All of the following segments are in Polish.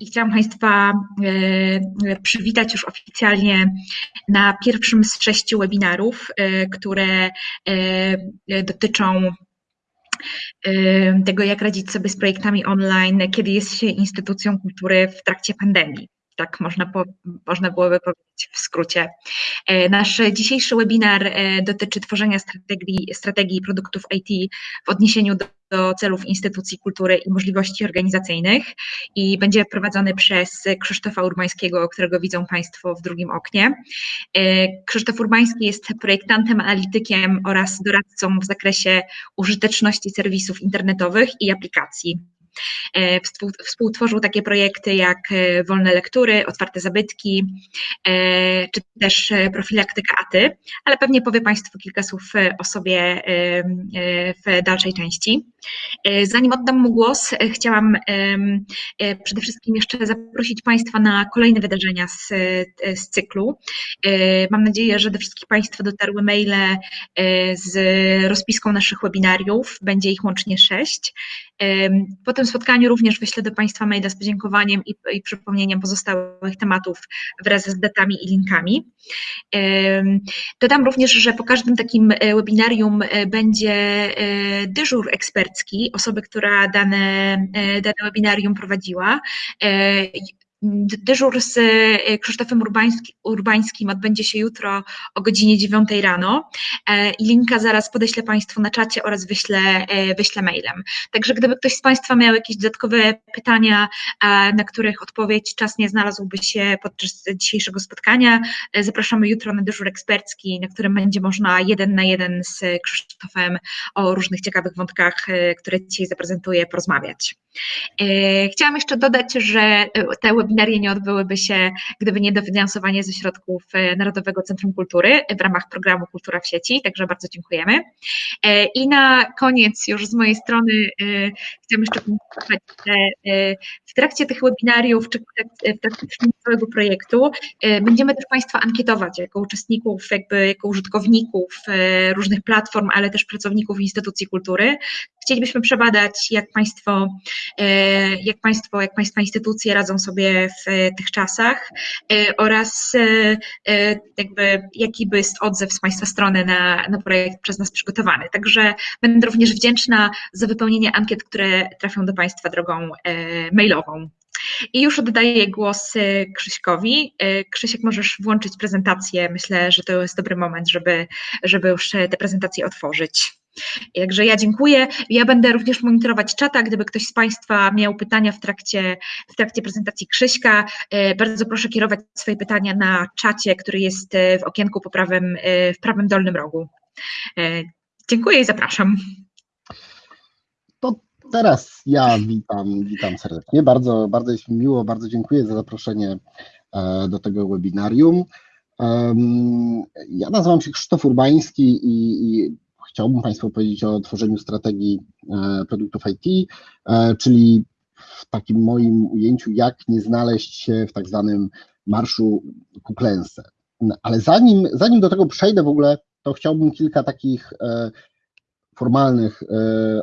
I chciałam Państwa e, przywitać już oficjalnie na pierwszym z sześciu webinarów, e, które e, dotyczą tego, jak radzić sobie z projektami online, kiedy jest się instytucją kultury w trakcie pandemii tak można, po, można byłoby powiedzieć w skrócie. E, nasz dzisiejszy webinar e, dotyczy tworzenia strategii, strategii produktów IT w odniesieniu do, do celów instytucji kultury i możliwości organizacyjnych i będzie prowadzony przez Krzysztofa Urbańskiego, którego widzą Państwo w drugim oknie. E, Krzysztof Urbański jest projektantem, analitykiem oraz doradcą w zakresie użyteczności serwisów internetowych i aplikacji. E, współtworzył takie projekty jak e, wolne lektury, otwarte zabytki, e, czy też profilaktyka ATY, ale pewnie powie Państwu kilka słów o sobie w dalszej części. Zanim oddam mu głos, chciałam przede wszystkim jeszcze zaprosić Państwa na kolejne wydarzenia z, z cyklu. Mam nadzieję, że do wszystkich Państwa dotarły maile z rozpiską naszych webinariów, będzie ich łącznie sześć. Po tym spotkaniu również wyślę do Państwa maila z podziękowaniem i, i przypomnieniem pozostałych tematów wraz z datami i linkami. Dodam również, że po każdym takim e, webinarium e, będzie e, dyżur ekspercki osoby, która dane, dane webinarium prowadziła. Dyżur z e, Krzysztofem Urbański, Urbańskim odbędzie się jutro o godzinie 9 rano e, linka zaraz podeślę Państwu na czacie oraz wyślę, e, wyślę mailem. Także gdyby ktoś z Państwa miał jakieś dodatkowe pytania, na których odpowiedź czas nie znalazłby się podczas dzisiejszego spotkania, zapraszamy jutro na dyżur ekspercki, na którym będzie można jeden na jeden z Krzysztofem o różnych ciekawych wątkach, które dzisiaj zaprezentuję, porozmawiać. Chciałam jeszcze dodać, że te webinary webinarie nie odbyłyby się, gdyby nie dofinansowanie ze środków e, Narodowego Centrum Kultury w ramach programu Kultura w sieci, także bardzo dziękujemy. E, I na koniec już z mojej strony e, chciałam jeszcze powiedzieć, że w trakcie tych webinariów, czy w trakcie całego projektu będziemy też Państwa ankietować jako uczestników, jakby jako użytkowników różnych platform, ale też pracowników instytucji kultury. Chcielibyśmy przebadać, jak Państwo, jak Państwo, jak Państwa instytucje radzą sobie w tych czasach e, oraz e, e, jakby jaki jest odzew z Państwa strony na, na projekt przez nas przygotowany. Także będę również wdzięczna za wypełnienie ankiet, które trafią do Państwa drogą mailową. I już oddaję głos Krzyśkowi. Krzysiek, możesz włączyć prezentację. Myślę, że to jest dobry moment, żeby, żeby już tę prezentację otworzyć. Także ja dziękuję. Ja będę również monitorować czata, gdyby ktoś z Państwa miał pytania w trakcie, w trakcie prezentacji Krzyśka, e, bardzo proszę kierować swoje pytania na czacie, który jest e, w okienku po prawym, e, w prawym dolnym rogu. Dziękuję i zapraszam. To teraz ja witam, witam serdecznie. Bardzo, bardzo jest mi miło, bardzo dziękuję za zaproszenie do tego webinarium. Ja nazywam się Krzysztof Urbański i, i chciałbym Państwu powiedzieć o tworzeniu strategii e, produktów IT, e, czyli w takim moim ujęciu, jak nie znaleźć się w tak zwanym marszu ku klęsce. Ale zanim, zanim do tego przejdę w ogóle, to chciałbym kilka takich e, formalnych e,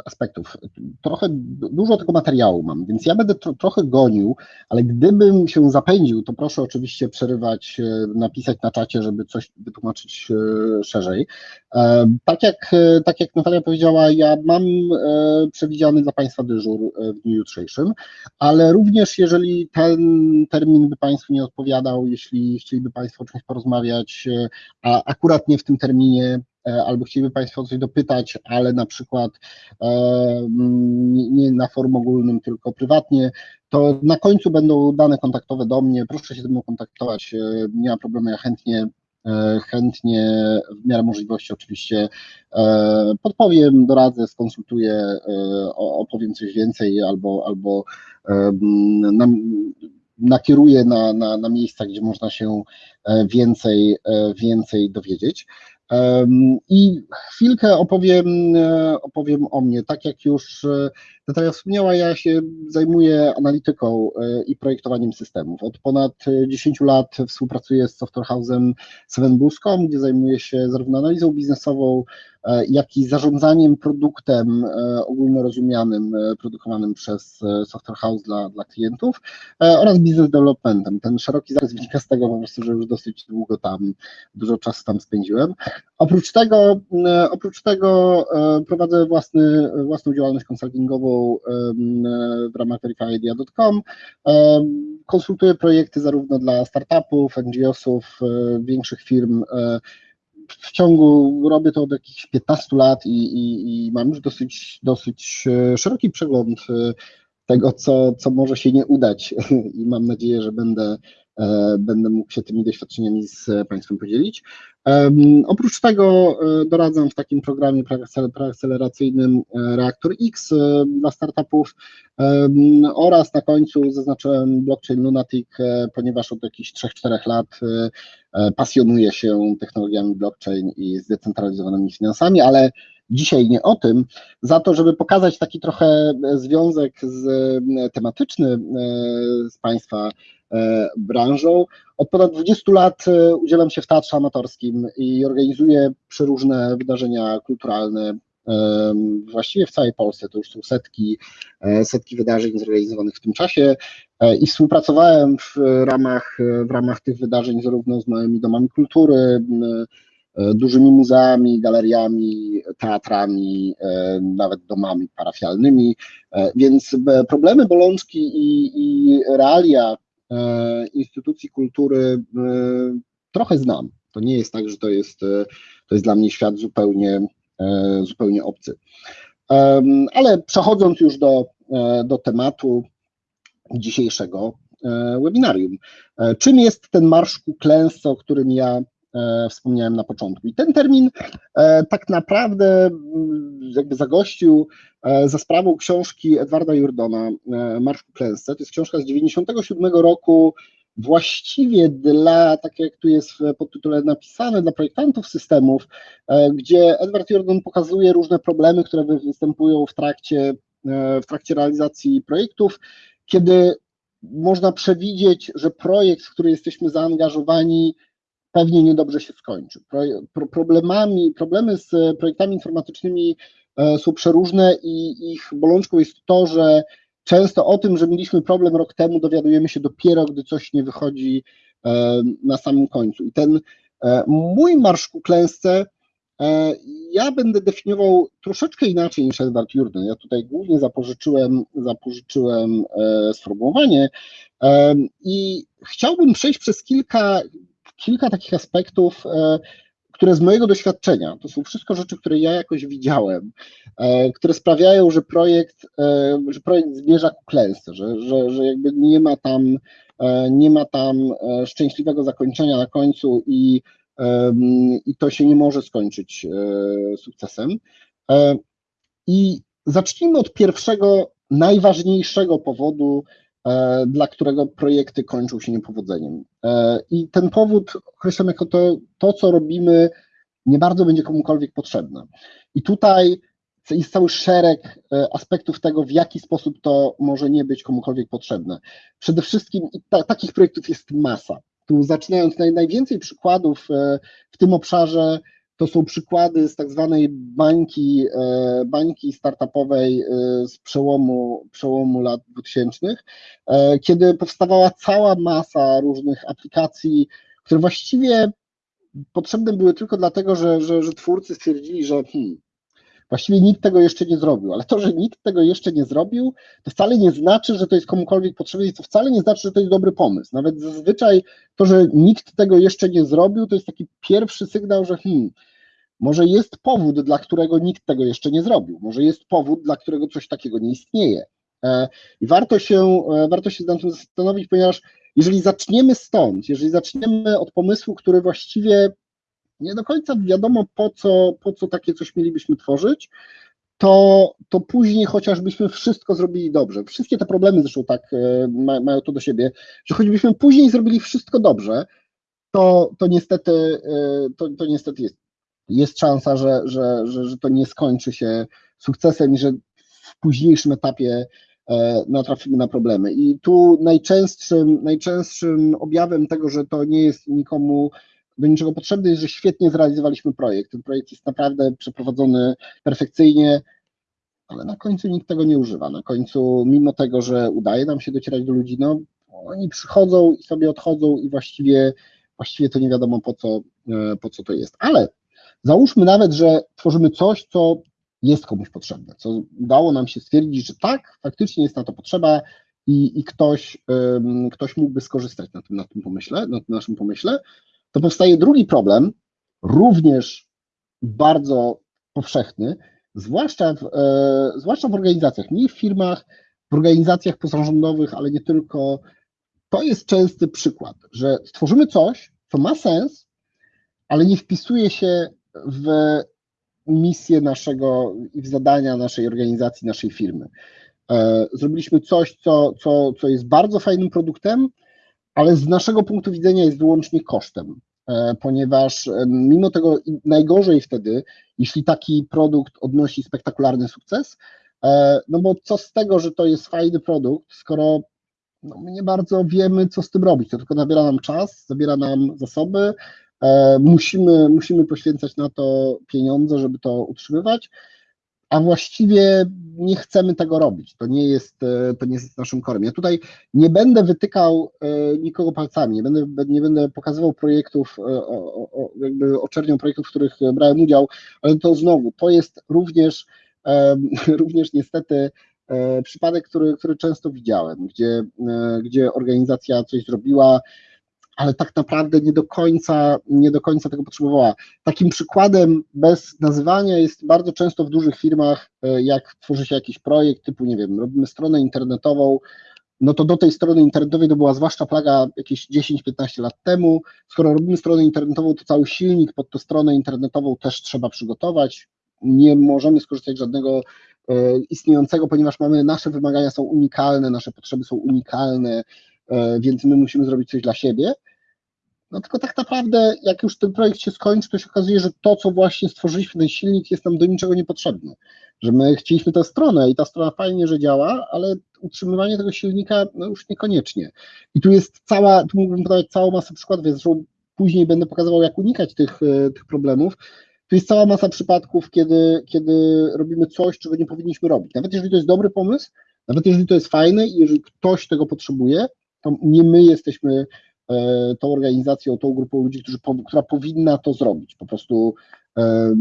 aspektów. Trochę dużo tego materiału mam, więc ja będę tro, trochę gonił, ale gdybym się zapędził, to proszę oczywiście przerywać, e, napisać na czacie, żeby coś wytłumaczyć e, szerzej. Tak jak, tak jak Natalia powiedziała, ja mam przewidziany dla Państwa dyżur w dniu jutrzejszym, ale również jeżeli ten termin by Państwu nie odpowiadał, jeśli chcieliby Państwo o czymś porozmawiać, a akurat nie w tym terminie, albo chcieliby Państwo o coś dopytać, ale na przykład e, nie na forum ogólnym, tylko prywatnie, to na końcu będą dane kontaktowe do mnie. Proszę się ze mną kontaktować, e, nie ma problemu, ja chętnie chętnie w miarę możliwości oczywiście podpowiem, doradzę, skonsultuję, opowiem coś więcej albo, albo nakieruję na, na, na miejsca, gdzie można się więcej, więcej dowiedzieć. I chwilkę opowiem, e, opowiem o mnie. Tak jak już, e, Natalia wspomniała, ja się zajmuję analityką i projektowaniem systemów. Od ponad 10 lat współpracuję z Software House'em Sevenbus.com, gdzie zajmuję się zarówno analizą biznesową, E, jak i zarządzaniem produktem e, ogólnorozumianym e, produkowanym przez Software House dla, dla klientów oraz business developmentem. Ten szeroki zakres wynika z tego po prostu, że już dosyć długo tam, dużo czasu tam spędziłem. Oprócz tego, oprócz tego prowadzę własny, własną działalność konsultingową w ramach verifyidea.com. Konsultuję projekty zarówno dla startupów, NGO-sów, większych firm, w ciągu, robię to od jakichś 15 lat i, i, i mam już dosyć, dosyć e, szeroki przegląd e, tego, co, co może się nie udać i mam nadzieję, że będę, e, będę mógł się tymi doświadczeniami z Państwem podzielić. Oprócz tego doradzam w takim programie preakceleracyjnym Reaktor X dla startupów oraz na końcu zaznaczyłem blockchain Lunatic, ponieważ od jakichś 3-4 lat pasjonuję się technologiami blockchain i zdecentralizowanymi finansami, ale dzisiaj nie o tym, za to, żeby pokazać taki trochę związek z, tematyczny z Państwa branżą. Od ponad 20 lat udzielam się w teatrze amatorskim i organizuję przeróżne wydarzenia kulturalne właściwie w całej Polsce. To już są setki, e, setki wydarzeń zorganizowanych w tym czasie e, i współpracowałem w ramach, w ramach tych wydarzeń zarówno z małymi domami kultury, e, dużymi muzeami, galeriami, teatrami, nawet domami parafialnymi, więc problemy, bolączki i, i realia instytucji kultury trochę znam. To nie jest tak, że to jest, to jest dla mnie świat zupełnie E, zupełnie obcy. Ale przechodząc już do, e, do tematu dzisiejszego e, webinarium. Czym jest ten marsz ku klęsce, o którym ja wspomniałem na początku? I ten termin tak naprawdę mm, jakby zagościł za sprawą książki Edwarda Jordona, Marsz klęsce. To jest książka z 97 roku, właściwie dla, tak jak tu jest w podtytule napisane, dla projektantów systemów, e, gdzie Edward Jordan pokazuje różne problemy, które występują w trakcie, e, w trakcie realizacji projektów, kiedy można przewidzieć, że projekt, w który jesteśmy zaangażowani, pewnie niedobrze się skończy. Problemami, problemy z projektami informatycznymi e, są przeróżne i ich bolączką jest to, że Często o tym, że mieliśmy problem rok temu, dowiadujemy się dopiero, gdy coś nie wychodzi e, na samym końcu. I ten e, mój marsz ku klęsce e, ja będę definiował troszeczkę inaczej niż Edward Jurden. Ja tutaj głównie zapożyczyłem, zapożyczyłem sformułowanie i chciałbym przejść przez kilka, kilka takich aspektów, które z mojego doświadczenia, to są wszystko rzeczy, które ja jakoś widziałem, e, które sprawiają, że projekt, e, że projekt zmierza ku klęsce, że, że, że jakby nie ma tam, e, nie ma tam szczęśliwego zakończenia na końcu i, i to się nie może skończyć sukcesem. I zacznijmy od pierwszego, najważniejszego powodu, E, dla którego projekty kończą się niepowodzeniem. E, I ten powód określam jako to, to, co robimy, nie bardzo będzie komukolwiek potrzebne. I tutaj jest cały szereg e, aspektów tego, w jaki sposób to może nie być komukolwiek potrzebne. Przede wszystkim ta, takich projektów jest masa. Tu zaczynając naj, najwięcej przykładów w tym obszarze to są przykłady z tak zwanej bańki, e, bańki startupowej e, z przełomu, przełomu lat 2000, e, kiedy powstawała cała masa różnych aplikacji, które właściwie potrzebne były tylko dlatego, że, że, że twórcy stwierdzili, że hmm, właściwie nikt tego jeszcze nie zrobił, ale to, że nikt tego jeszcze nie zrobił, to wcale nie znaczy, że to jest komukolwiek potrzebne i to wcale nie znaczy, że to jest dobry pomysł. Nawet zazwyczaj to, że nikt tego jeszcze nie zrobił, to jest taki pierwszy sygnał, że hmm, może jest powód, dla którego nikt tego jeszcze nie zrobił, może jest powód, dla którego coś takiego nie istnieje. E, I warto się, e, warto się nad tym zastanowić, ponieważ jeżeli zaczniemy stąd, jeżeli zaczniemy od pomysłu, który właściwie nie do końca wiadomo, po co, po co takie coś mielibyśmy tworzyć, to, to później chociażbyśmy wszystko zrobili dobrze. Wszystkie te problemy zresztą tak e, mają to do siebie, że choćbyśmy później zrobili wszystko dobrze, to, to, niestety, to, to niestety jest jest szansa, że, że, że, że to nie skończy się sukcesem i że w późniejszym etapie natrafimy na problemy. I tu najczęstszym, najczęstszym objawem tego, że to nie jest nikomu do niczego potrzebny, jest, że świetnie zrealizowaliśmy projekt. Ten projekt jest naprawdę przeprowadzony perfekcyjnie, ale na końcu nikt tego nie używa. Na końcu, mimo tego, że udaje nam się docierać do ludzi, no oni przychodzą i sobie odchodzą i właściwie, właściwie to nie wiadomo po co, po co to jest. Ale załóżmy nawet, że tworzymy coś, co jest komuś potrzebne, co udało nam się stwierdzić, że tak, faktycznie jest na to potrzeba i, i ktoś, um, ktoś mógłby skorzystać na tym, na tym pomyśle, na tym naszym pomyśle, to powstaje drugi problem, również bardzo powszechny, zwłaszcza w, e, zwłaszcza w organizacjach, nie w firmach, w organizacjach pozarządowych, ale nie tylko. To jest częsty przykład, że stworzymy coś, co ma sens, ale nie wpisuje się w misję naszego i w zadania naszej organizacji, naszej firmy. E, zrobiliśmy coś, co, co, co jest bardzo fajnym produktem, ale z naszego punktu widzenia jest wyłącznie kosztem, e, ponieważ e, mimo tego najgorzej wtedy, jeśli taki produkt odnosi spektakularny sukces, no bo co z tego, że to jest fajny produkt, skoro no my nie bardzo wiemy, co z tym robić, to tylko zabiera nam czas, zabiera nam zasoby, musimy, musimy poświęcać na to pieniądze, żeby to utrzymywać, a właściwie nie chcemy tego robić. To nie jest, e, to nie jest naszym korem. Ja tutaj nie będę wytykał e, nikogo palcami, nie będę, nie będę pokazywał projektów, e, jakby oczernią projektów, w których brałem udział, ale to znowu, to jest również, również niestety przypadek, który, który często widziałem, gdzie, gdzie organizacja coś zrobiła, ale tak naprawdę nie do końca, nie do końca tego potrzebowała. Takim przykładem bez nazywania jest bardzo często w dużych firmach, e, jak tworzy się jakiś projekt typu, nie wiem, robimy stronę internetową, no to do tej strony internetowej to była zwłaszcza plaga jakieś 10-15 lat temu. Skoro robimy stronę internetową, to cały silnik pod tę stronę internetową też trzeba przygotować. Nie możemy skorzystać z żadnego e, istniejącego, ponieważ mamy nasze wymagania są unikalne, nasze potrzeby są unikalne, więc my musimy zrobić coś dla siebie. No tylko tak naprawdę, jak już ten projekt się skończy, to się okazuje, że to, co właśnie stworzyliśmy, ten silnik jest nam do niczego niepotrzebny. Że my chcieliśmy tę stronę i ta strona fajnie, że działa, ale utrzymywanie tego silnika no już niekoniecznie. I tu jest cała, tu mógłbym podawać całą masę przykładów, więc później będę pokazywał, jak unikać tych, e, tych problemów. Tu jest cała masa przypadków, kiedy, kiedy robimy coś, czego nie powinniśmy robić. Nawet jeżeli to jest dobry pomysł, nawet jeżeli to jest fajne i jeżeli ktoś tego potrzebuje, to nie my jesteśmy E, tą organizacją, tą grupą ludzi, którzy, która powinna to zrobić. Po prostu e,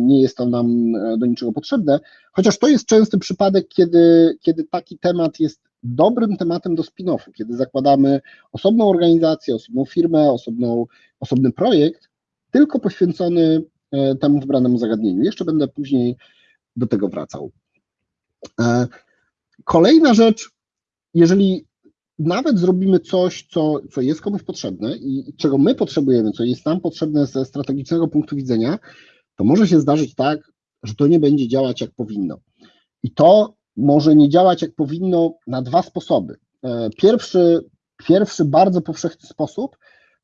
nie jest to nam e, do niczego potrzebne, chociaż to jest częsty przypadek, kiedy, kiedy taki temat jest dobrym tematem do spin-offu, kiedy zakładamy osobną organizację, osobną firmę, osobną, osobny projekt, tylko poświęcony temu wybranemu zagadnieniu. Jeszcze będę później do tego wracał. Kolejna rzecz, jeżeli nawet zrobimy coś, co, co jest komuś potrzebne i czego my potrzebujemy, co jest nam potrzebne ze strategicznego punktu widzenia, to może się zdarzyć tak, że to nie będzie działać jak powinno. I to może nie działać jak powinno na dwa sposoby. E, pierwszy, pierwszy bardzo powszechny sposób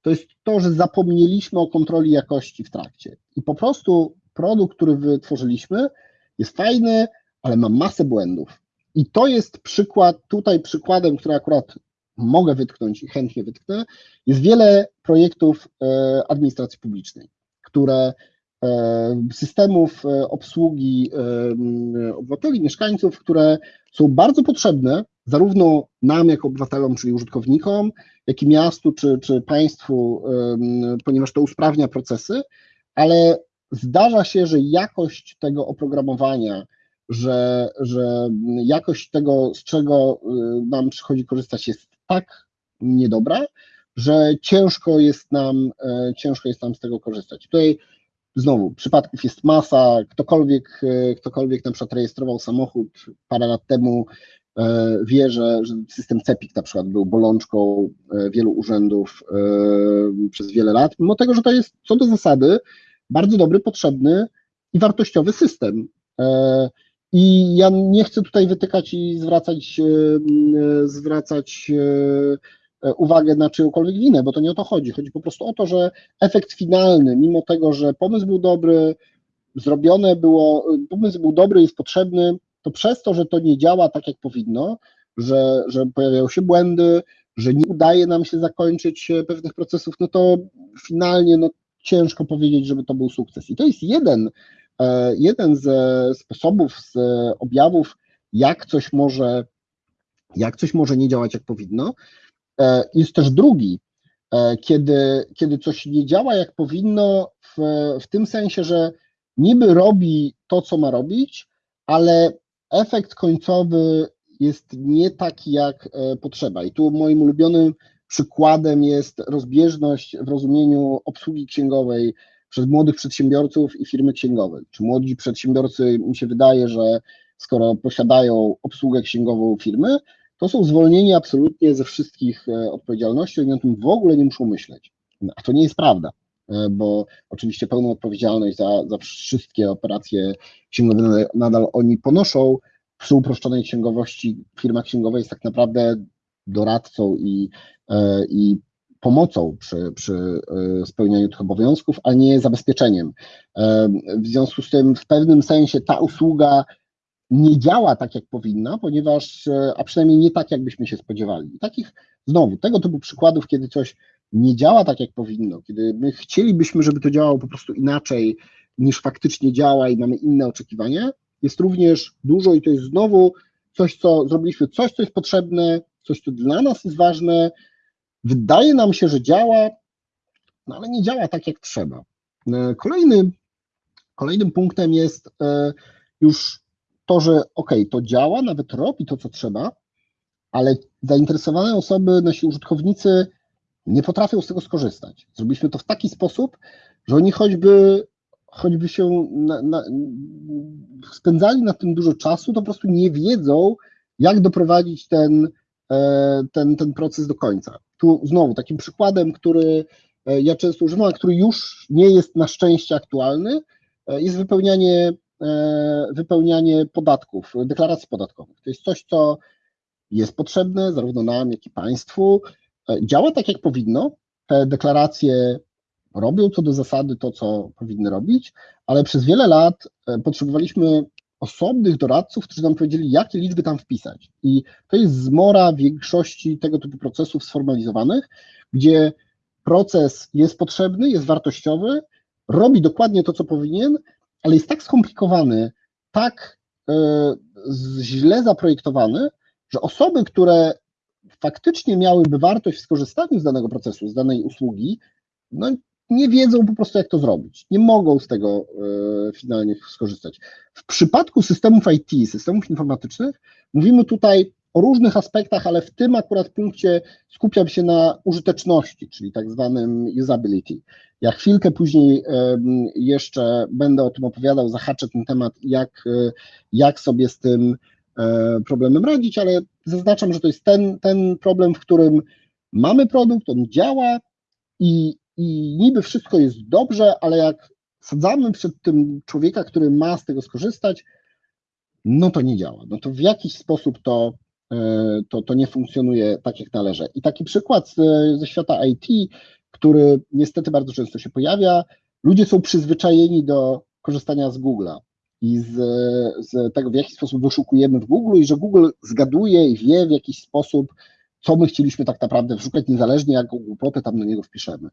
to jest to, że zapomnieliśmy o kontroli jakości w trakcie. I po prostu produkt, który wytworzyliśmy, jest fajny, ale ma masę błędów. I to jest przykład, tutaj przykładem, który akurat mogę wytknąć i chętnie wytknę, jest wiele projektów e, administracji publicznej, które e, systemów e, obsługi obywateli, mieszkańców, które są bardzo potrzebne zarówno nam jako obywatelom, czyli użytkownikom, jak i miastu czy, czy państwu, ponieważ to usprawnia procesy, ale zdarza się, że jakość tego oprogramowania, że, że jakość tego, z czego nam przychodzi korzystać, jest tak niedobra, że ciężko jest nam, e, ciężko jest nam z tego korzystać. Tutaj znowu przypadków jest masa, ktokolwiek, e, ktokolwiek na przykład rejestrował samochód parę lat temu, e, wie, że, że system CEPIK na przykład był bolączką wielu urzędów przez wiele lat, mimo tego, że to jest co do zasady bardzo dobry, potrzebny i wartościowy system. I ja nie chcę tutaj wytykać i zwracać, e, zwracać e, uwagę na czyjąkolwiek winę, bo to nie o to chodzi. Chodzi po prostu o to, że efekt finalny, mimo tego, że pomysł był dobry, zrobione było, pomysł był dobry, jest potrzebny, to przez to, że to nie działa tak, jak powinno, że, że pojawiają się błędy, że nie udaje nam się zakończyć e, pewnych procesów, no to finalnie no, ciężko powiedzieć, żeby to był sukces. I to jest jeden, e, jeden ze sposobów, z objawów, jak coś może, jak coś może nie działać, jak powinno. E, jest też drugi, kiedy, kiedy coś nie działa, jak powinno, w, w tym sensie, że niby robi to, co ma robić, ale efekt końcowy jest nie taki, jak e, potrzeba. I tu moim ulubionym przykładem jest rozbieżność w rozumieniu obsługi księgowej przez młodych przedsiębiorców i firmy księgowe. Czy młodzi przedsiębiorcy, mi się wydaje, że skoro posiadają obsługę księgową firmy, to są zwolnieni absolutnie ze wszystkich e, odpowiedzialności, oni o tym w ogóle nie muszą myśleć. A to nie jest prawda, e, bo oczywiście pełną odpowiedzialność za, za wszystkie operacje księgowe nadal oni ponoszą, przy uproszczonej księgowości firma księgowa jest tak naprawdę doradcą i, e, i pomocą przy, przy e, spełnianiu tych obowiązków, a nie zabezpieczeniem. E, w związku z tym w pewnym sensie ta usługa nie działa tak, jak powinna, ponieważ, a przynajmniej nie tak, jakbyśmy się spodziewali. I takich, znowu, tego typu przykładów, kiedy coś nie działa tak, jak powinno, kiedy my chcielibyśmy, żeby to działało po prostu inaczej, niż faktycznie działa i mamy inne oczekiwania, jest również dużo i to jest znowu coś, co zrobiliśmy, coś, co jest potrzebne, coś, co dla nas jest ważne. Wydaje nam się, że działa, no ale nie działa tak, jak trzeba. E, kolejny, kolejnym punktem jest e, już to, że ok, to działa, nawet robi to, co trzeba, ale zainteresowane osoby, nasi użytkownicy nie potrafią z tego skorzystać. Zrobiliśmy to w taki sposób, że oni choćby choćby się na, na, spędzali na tym dużo czasu, to po prostu nie wiedzą, jak doprowadzić ten, e, ten, ten proces do końca. Tu znowu takim przykładem, który e, ja często używam, a który już nie jest na szczęście aktualny, e, jest wypełnianie, wypełnianie podatków, deklaracji podatkowych. To jest coś, co jest potrzebne zarówno nam, jak i państwu. Działa tak, jak powinno. Te deklaracje robią co do zasady to, co powinny robić, ale przez wiele lat e, potrzebowaliśmy osobnych doradców, którzy nam powiedzieli, jakie liczby tam wpisać. I to jest zmora większości tego typu procesów sformalizowanych, gdzie proces jest potrzebny, jest wartościowy, robi dokładnie to, co powinien, ale jest tak skomplikowany, tak y, źle zaprojektowany, że osoby, które faktycznie miałyby wartość w skorzystaniu z danego procesu, z danej usługi, no nie wiedzą po prostu, jak to zrobić. Nie mogą z tego e, finalnie skorzystać. W przypadku systemów IT, systemów informatycznych, mówimy tutaj o różnych aspektach, ale w tym akurat punkcie skupiam się na użyteczności, czyli tak zwanym usability. Ja chwilkę później jeszcze będę o tym opowiadał, zahaczę ten temat, jak, e, jak sobie z tym e, problemem radzić, ale zaznaczam, że to jest ten, ten problem, w którym mamy produkt, on działa i i niby wszystko jest dobrze, ale jak sadzamy przed tym człowieka, który ma z tego skorzystać, no to nie działa. No to w jakiś sposób to, e, to, to nie funkcjonuje tak, jak należy. I taki przykład ze świata IT, który niestety bardzo często się pojawia, ludzie są przyzwyczajeni do korzystania z Google'a i z, z tego, w jaki sposób wyszukujemy w Google i że Google zgaduje i wie w jakiś sposób, co my chcieliśmy tak naprawdę wyszukać, niezależnie jaką głupotę tam na niego wpiszemy.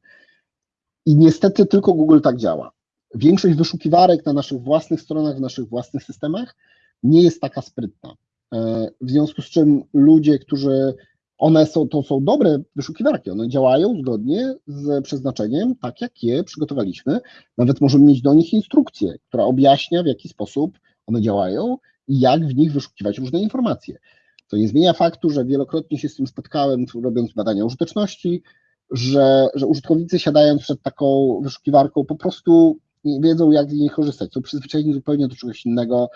I niestety tylko Google tak działa. Większość wyszukiwarek na naszych własnych stronach, w naszych własnych systemach nie jest taka sprytna. E, w związku z czym ludzie, którzy one są, to są dobre wyszukiwarki, one działają zgodnie z przeznaczeniem, tak jak je przygotowaliśmy. Nawet możemy mieć do nich instrukcję, która objaśnia, w jaki sposób one działają i jak w nich wyszukiwać różne informacje. To nie zmienia faktu, że wielokrotnie się z tym spotkałem, robiąc badania użyteczności, że, że użytkownicy siadając przed taką wyszukiwarką po prostu nie wiedzą, jak z niej korzystać. Są przyzwyczajeni zupełnie do czegoś innego,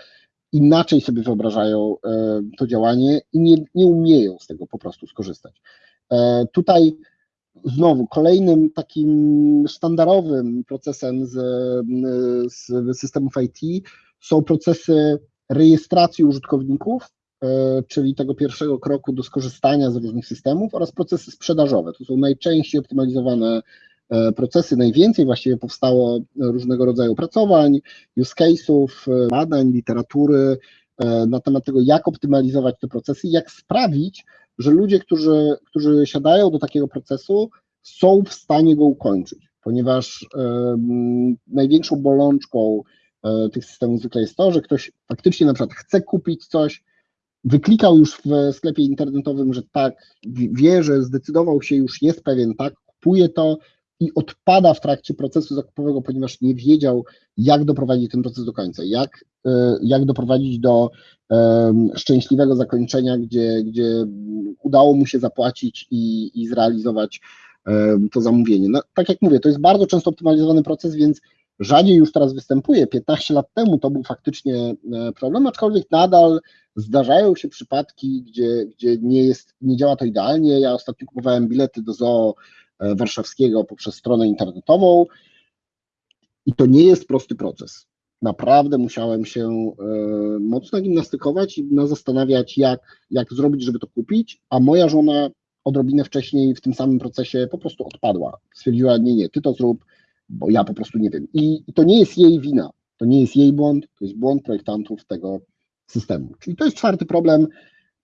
inaczej sobie wyobrażają e, to działanie i nie, nie umieją z tego po prostu skorzystać. E, tutaj znowu kolejnym takim sztandarowym procesem z, z systemów IT są procesy rejestracji użytkowników E, czyli tego pierwszego kroku do skorzystania z różnych systemów oraz procesy sprzedażowe. To są najczęściej optymalizowane e, procesy, najwięcej właściwie powstało różnego rodzaju pracowań, use case'ów, e, badań, literatury e, na temat tego, jak optymalizować te procesy, jak sprawić, że ludzie, którzy, którzy siadają do takiego procesu, są w stanie go ukończyć, ponieważ największą bolączką tych systemów zwykle jest to, że ktoś faktycznie na przykład chce kupić coś, wyklikał już w sklepie internetowym, że tak, wie, że zdecydował się, już jest pewien, tak, kupuje to i odpada w trakcie procesu zakupowego, ponieważ nie wiedział, jak doprowadzić ten proces do końca, jak, jak doprowadzić do um, szczęśliwego zakończenia, gdzie, gdzie udało mu się zapłacić i, i zrealizować um, to zamówienie. No, tak jak mówię, to jest bardzo często optymalizowany proces, więc rzadziej już teraz występuje. 15 lat temu to był faktycznie problem, aczkolwiek nadal zdarzają się przypadki, gdzie, gdzie nie, jest, nie działa to idealnie. Ja ostatnio kupowałem bilety do zoo warszawskiego poprzez stronę internetową i to nie jest prosty proces. Naprawdę musiałem się mocno gimnastykować i zastanawiać, jak, jak zrobić, żeby to kupić, a moja żona odrobinę wcześniej w tym samym procesie po prostu odpadła. Stwierdziła, nie, nie, ty to zrób, bo ja po prostu nie wiem. I, to nie jest jej wina, to nie jest jej błąd, to jest błąd projektantów tego systemu. Czyli to jest czwarty problem.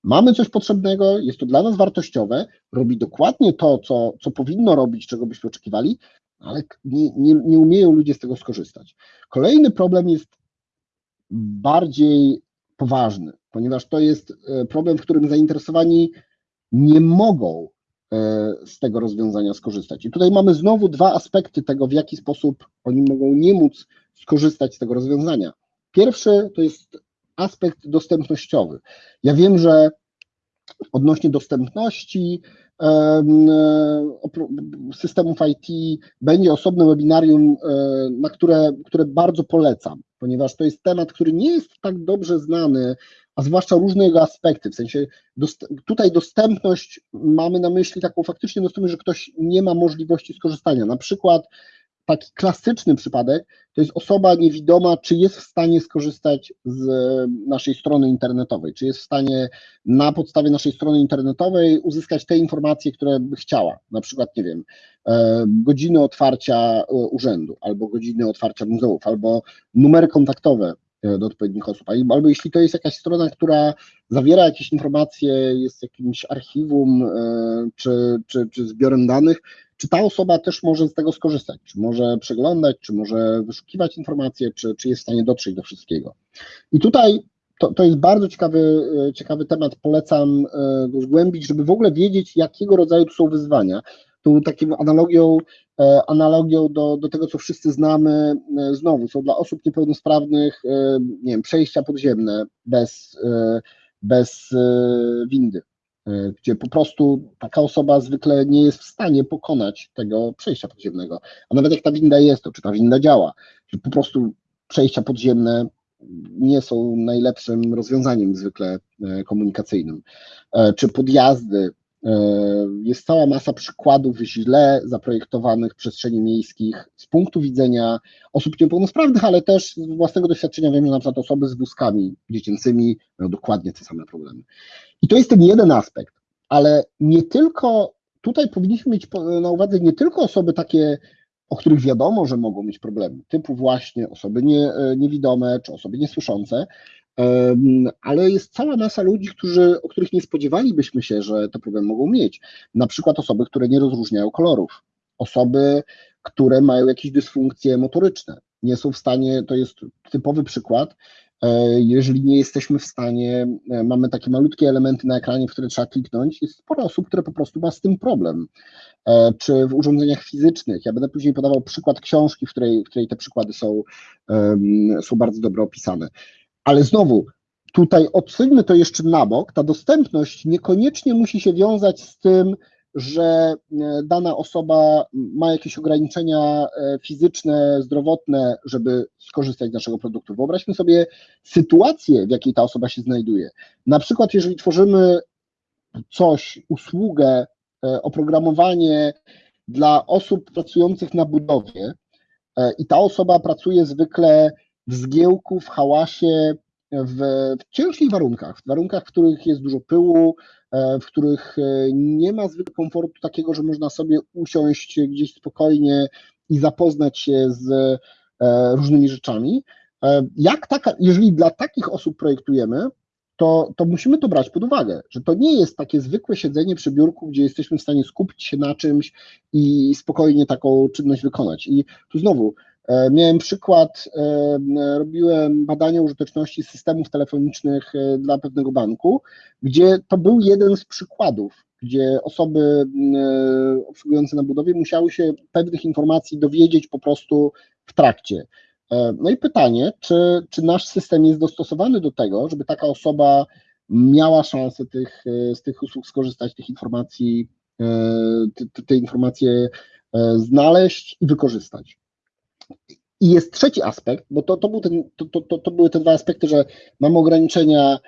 Mamy coś potrzebnego, jest to dla nas wartościowe, robi dokładnie to, co, co powinno robić, czego byśmy oczekiwali, ale nie, nie, nie umieją ludzie z tego skorzystać. Kolejny problem jest bardziej poważny, ponieważ to jest problem, w którym zainteresowani nie mogą z tego rozwiązania skorzystać. I tutaj mamy znowu dwa aspekty tego, w jaki sposób oni mogą nie móc skorzystać z tego rozwiązania. Pierwszy to jest aspekt dostępnościowy. Ja wiem, że odnośnie dostępności systemów IT będzie osobne webinarium, na które, które bardzo polecam, ponieważ to jest temat, który nie jest tak dobrze znany, a zwłaszcza różne jego aspekty, w sensie dost, tutaj dostępność mamy na myśli taką faktycznie dostępność, że ktoś nie ma możliwości skorzystania, na przykład taki klasyczny przypadek to jest osoba niewidoma, czy jest w stanie skorzystać z naszej strony internetowej, czy jest w stanie na podstawie naszej strony internetowej uzyskać te informacje, które by chciała, na przykład, nie wiem, godziny otwarcia urzędu, albo godziny otwarcia muzeów, albo numery kontaktowe do odpowiednich osób, albo jeśli to jest jakaś strona, która zawiera jakieś informacje, jest jakimś archiwum czy, czy, czy zbiorem danych, czy ta osoba też może z tego skorzystać, czy może przeglądać, czy może wyszukiwać informacje, czy, czy jest w stanie dotrzeć do wszystkiego. I tutaj to, to jest bardzo ciekawy, ciekawy temat, polecam go zgłębić, żeby w ogóle wiedzieć, jakiego rodzaju tu są wyzwania. Tu taką analogią, analogią do, do tego, co wszyscy znamy, znowu są dla osób niepełnosprawnych, nie wiem, przejścia podziemne bez, bez windy gdzie po prostu taka osoba zwykle nie jest w stanie pokonać tego przejścia podziemnego. A nawet jak ta winda jest, to czy ta winda działa, że po prostu przejścia podziemne nie są najlepszym rozwiązaniem zwykle komunikacyjnym. Czy podjazdy, jest cała masa przykładów źle zaprojektowanych przestrzeni miejskich z punktu widzenia osób niepełnosprawnych, ale też z własnego doświadczenia wiem, że na przykład osoby z wózkami dziecięcymi mają dokładnie te same problemy. I to jest ten jeden aspekt, ale nie tylko, tutaj powinniśmy mieć na uwadze nie tylko osoby takie, o których wiadomo, że mogą mieć problemy, typu właśnie osoby nie, niewidome czy osoby niesłyszące, ale jest cała masa ludzi, którzy, o których nie spodziewalibyśmy się, że te problemy mogą mieć. Na przykład osoby, które nie rozróżniają kolorów, osoby, które mają jakieś dysfunkcje motoryczne, nie są w stanie, to jest typowy przykład, jeżeli nie jesteśmy w stanie, mamy takie malutkie elementy na ekranie, w które trzeba kliknąć, jest sporo osób, które po prostu ma z tym problem. Czy w urządzeniach fizycznych, ja będę później podawał przykład książki, w której, w której te przykłady są, są bardzo dobrze opisane. Ale znowu, tutaj odsuńmy to jeszcze na bok, ta dostępność niekoniecznie musi się wiązać z tym, że dana osoba ma jakieś ograniczenia fizyczne, zdrowotne, żeby skorzystać z naszego produktu. Wyobraźmy sobie sytuację, w jakiej ta osoba się znajduje. Na przykład, jeżeli tworzymy coś, usługę, oprogramowanie dla osób pracujących na budowie i ta osoba pracuje zwykle w zgiełku, w hałasie, w, w ciężkich warunkach, w warunkach, w których jest dużo pyłu, w których nie ma zwykle komfortu takiego, że można sobie usiąść gdzieś spokojnie i zapoznać się z różnymi rzeczami, Jak taka, jeżeli dla takich osób projektujemy, to, to musimy to brać pod uwagę, że to nie jest takie zwykłe siedzenie przy biurku, gdzie jesteśmy w stanie skupić się na czymś i spokojnie taką czynność wykonać. I tu znowu e, miałem przykład, e, robiłem badania użyteczności systemów telefonicznych e, dla pewnego banku, gdzie to był jeden z przykładów, gdzie osoby obsługujące na budowie musiały się pewnych informacji dowiedzieć po prostu w trakcie. E, no i pytanie, czy, czy nasz system jest dostosowany do tego, żeby taka osoba miała szansę tych, e, z tych usług skorzystać, tych informacji, e, te, te informacje znaleźć i wykorzystać. I jest trzeci aspekt, bo to, to, był ten, to, to, to były te dwa aspekty, że mamy ograniczenia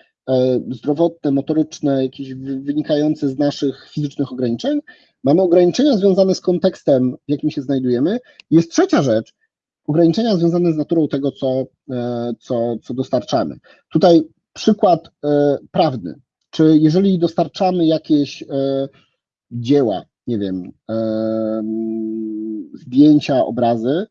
zdrowotne, motoryczne, jakieś wynikające z naszych fizycznych ograniczeń, mamy ograniczenia związane z kontekstem, w jakim się znajdujemy. Jest trzecia rzecz, ograniczenia związane z naturą tego, co, e, co, co dostarczamy. Tutaj przykład e, prawny. Czy jeżeli dostarczamy jakieś e, dzieła, nie wiem, zdjęcia, obrazy,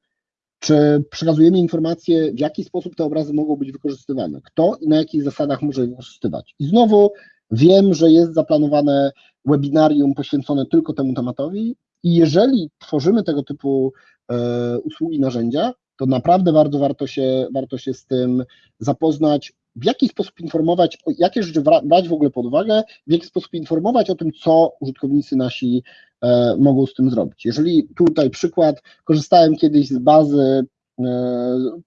czy przekazujemy informacje, w jaki sposób te obrazy mogą być wykorzystywane, kto i na jakich zasadach może je wykorzystywać. I znowu wiem, że jest zaplanowane webinarium poświęcone tylko temu tematowi i jeżeli tworzymy tego typu E, usługi, narzędzia, to naprawdę bardzo warto się, warto się z tym zapoznać, w jaki sposób informować, jakie rzeczy brać w ogóle pod uwagę, w jaki sposób informować o tym, co użytkownicy nasi e, mogą z tym zrobić. Jeżeli tutaj przykład, korzystałem kiedyś z bazy, e,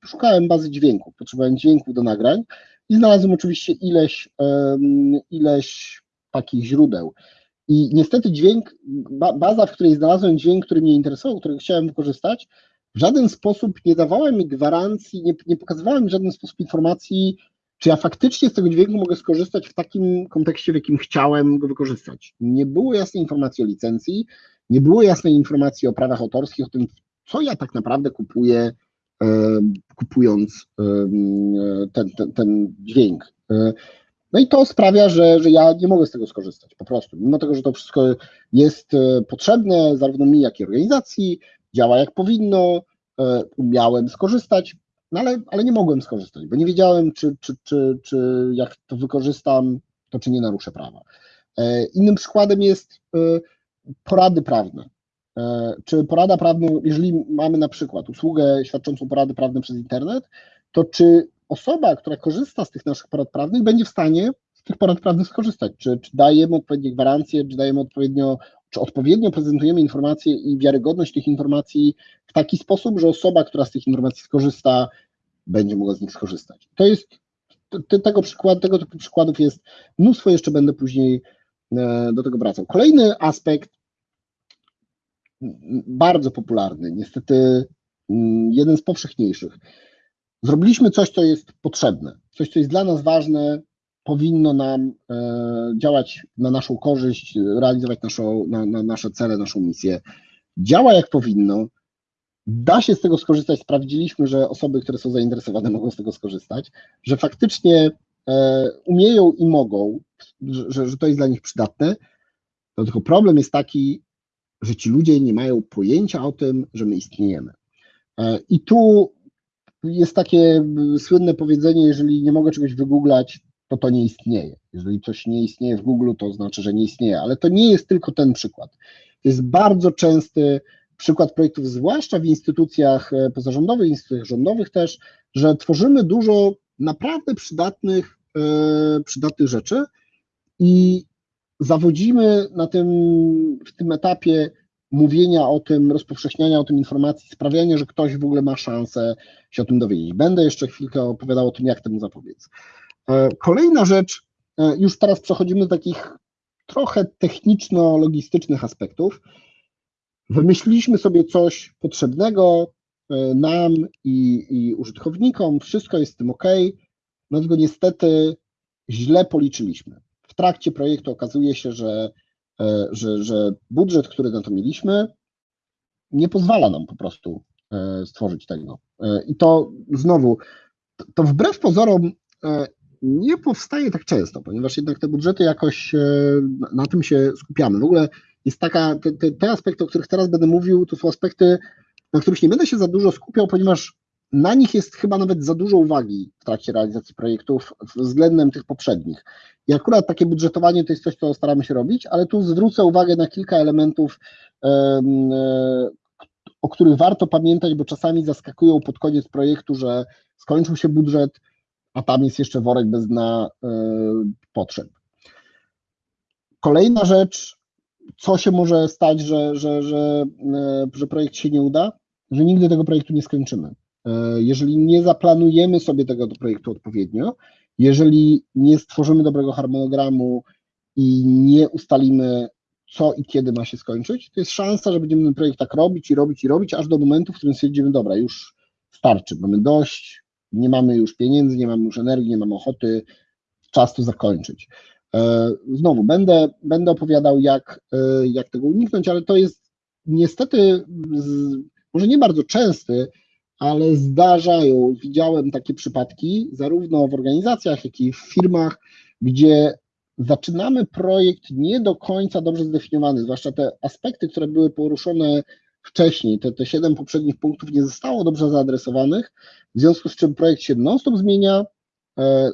szukałem bazy dźwięków, potrzebowałem dźwięków do nagrań i znalazłem oczywiście ileś, ileś takich źródeł. I niestety dźwięk, baza, w której znalazłem dźwięk, który mnie interesował, którego chciałem wykorzystać, w żaden sposób nie dawała mi gwarancji, nie, nie pokazywała mi w żaden sposób informacji, czy ja faktycznie z tego dźwięku mogę skorzystać w takim kontekście, w jakim chciałem go wykorzystać. Nie było jasnej informacji o licencji, nie było jasnej informacji o prawach autorskich, o tym, co ja tak naprawdę kupuję, kupując ten, ten, ten dźwięk. E, no i to sprawia, że, że ja nie mogę z tego skorzystać, po prostu. Mimo tego, że to wszystko jest e, potrzebne zarówno mi, jak i organizacji, działa jak powinno, e, umiałem skorzystać, no ale, ale nie mogłem skorzystać, bo nie wiedziałem, czy, czy, czy, czy jak to wykorzystam, to czy nie naruszę prawa. E, innym przykładem jest porady prawne. Czy porada prawna, jeżeli mamy na przykład usługę świadczącą porady prawne przez internet, to czy osoba, która korzysta z tych naszych porad prawnych, będzie w stanie z tych porad prawnych skorzystać. Czy, czy dajemy odpowiednie gwarancje, czy dajemy odpowiednio, czy odpowiednio prezentujemy informacje i wiarygodność tych informacji w taki sposób, że osoba, która z tych informacji skorzysta, będzie mogła z nich skorzystać. To jest tego przykład, tego typu przykładów jest mnóstwo, jeszcze będę później e, do tego wracał. Kolejny aspekt, bardzo popularny, niestety jeden z powszechniejszych, Zrobiliśmy coś, co jest potrzebne, coś, co jest dla nas ważne, powinno nam e, działać na naszą korzyść, realizować naszą, na, na nasze cele, naszą misję. Działa jak powinno, da się z tego skorzystać. Sprawdziliśmy, że osoby, które są zainteresowane, mogą z tego skorzystać, że faktycznie e, umieją i mogą, że, że to jest dla nich przydatne. To tylko problem jest taki, że ci ludzie nie mają pojęcia o tym, że my istniejemy. E, I tu jest takie słynne powiedzenie, jeżeli nie mogę czegoś wygooglać, to to nie istnieje. Jeżeli coś nie istnieje w Google, to znaczy, że nie istnieje, ale to nie jest tylko ten przykład. To jest bardzo częsty przykład projektów, zwłaszcza w instytucjach e, pozarządowych, instytucjach rządowych też, że tworzymy dużo naprawdę przydatnych, e, przydatnych rzeczy i zawodzimy na tym, w tym etapie mówienia o tym, rozpowszechniania o tym informacji, sprawiania, że ktoś w ogóle ma szansę się o tym dowiedzieć. Będę jeszcze chwilkę opowiadał o tym, jak temu zapobiec. E, kolejna rzecz, e, już teraz przechodzimy do takich trochę techniczno-logistycznych aspektów. Wymyśliliśmy sobie coś potrzebnego e, nam i, i użytkownikom, wszystko jest z tym ok, no tylko niestety źle policzyliśmy. W trakcie projektu okazuje się, że że, że budżet, który na to mieliśmy, nie pozwala nam po prostu stworzyć tego. I to znowu, to wbrew pozorom nie powstaje tak często, ponieważ jednak te budżety jakoś na tym się skupiamy. W ogóle jest taka, te, te, aspekty, o których teraz będę mówił, to są aspekty, na których nie będę się za dużo skupiał, ponieważ na nich jest chyba nawet za dużo uwagi w trakcie realizacji projektów względem tych poprzednich. I akurat takie budżetowanie to jest coś, co staramy się robić, ale tu zwrócę uwagę na kilka elementów, o których warto pamiętać, bo czasami zaskakują pod koniec projektu, że skończył się budżet, a tam jest jeszcze worek bez dna potrzeb. Kolejna rzecz, co się może stać, że, że, że, że projekt się nie uda? Że nigdy tego projektu nie skończymy. Jeżeli nie zaplanujemy sobie tego projektu odpowiednio, jeżeli nie stworzymy dobrego harmonogramu i nie ustalimy, co i kiedy ma się skończyć, to jest szansa, że będziemy ten projekt tak robić i robić i robić, aż do momentu, w którym stwierdzimy, dobra, już starczy, mamy dość, nie mamy już pieniędzy, nie mamy już energii, nie mamy ochoty, czas to zakończyć. Znowu, będę, będę opowiadał, jak, jak tego uniknąć, ale to jest niestety, może nie bardzo częsty, ale zdarzają, widziałem takie przypadki, zarówno w organizacjach, jak i w firmach, gdzie zaczynamy projekt nie do końca dobrze zdefiniowany, zwłaszcza te aspekty, które były poruszone wcześniej, te, te siedem poprzednich punktów nie zostało dobrze zaadresowanych, w związku z czym projekt się non-stop zmienia,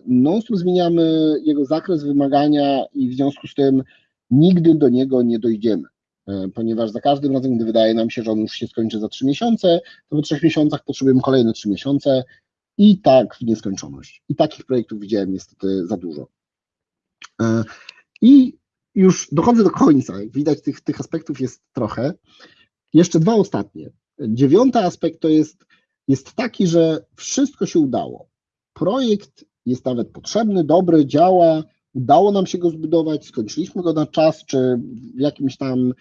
non-stop zmieniamy jego zakres wymagania i w związku z tym nigdy do niego nie dojdziemy. E, ponieważ za każdym razem, gdy wydaje nam się, że on już się skończy za 3 miesiące, to po 3 miesiącach potrzebujemy kolejne 3 miesiące i tak w nieskończoność. I takich projektów widziałem niestety za dużo. E, I już dochodzę do końca, jak widać tych, tych aspektów jest trochę. Jeszcze dwa ostatnie. Dziewiąty aspekt to jest, jest taki, że wszystko się udało. Projekt jest nawet potrzebny, dobry, działa, udało nam się go zbudować, skończyliśmy go na czas, czy w jakimś tam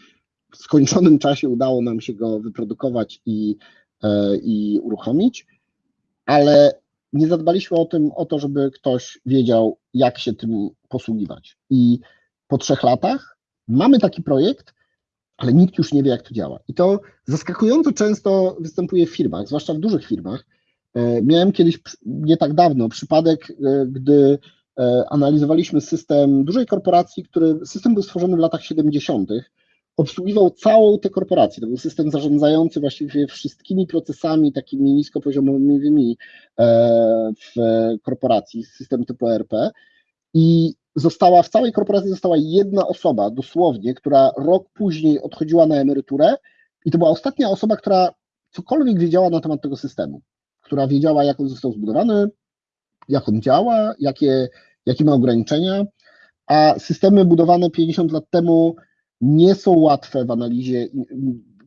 skończonym czasie udało nam się go wyprodukować i, e, i uruchomić, ale nie zadbaliśmy o, tym, o to, żeby ktoś wiedział, jak się tym posługiwać. I po trzech latach mamy taki projekt, ale nikt już nie wie, jak to działa. I to zaskakująco często występuje w firmach, zwłaszcza w dużych firmach. E, miałem kiedyś, nie tak dawno, przypadek, e, gdy analizowaliśmy system dużej korporacji, który system był stworzony w latach 70 obsługiwał całą tę korporację. To był system zarządzający właściwie wszystkimi procesami takimi niskopoziomowymi e, w korporacji, system typu ERP i została, w całej korporacji została jedna osoba dosłownie, która rok później odchodziła na emeryturę i to była ostatnia osoba, która cokolwiek wiedziała na temat tego systemu, która wiedziała, jak on został zbudowany, jak on działa, jakie, jakie ma ograniczenia, a systemy budowane 50 lat temu nie są łatwe w analizie,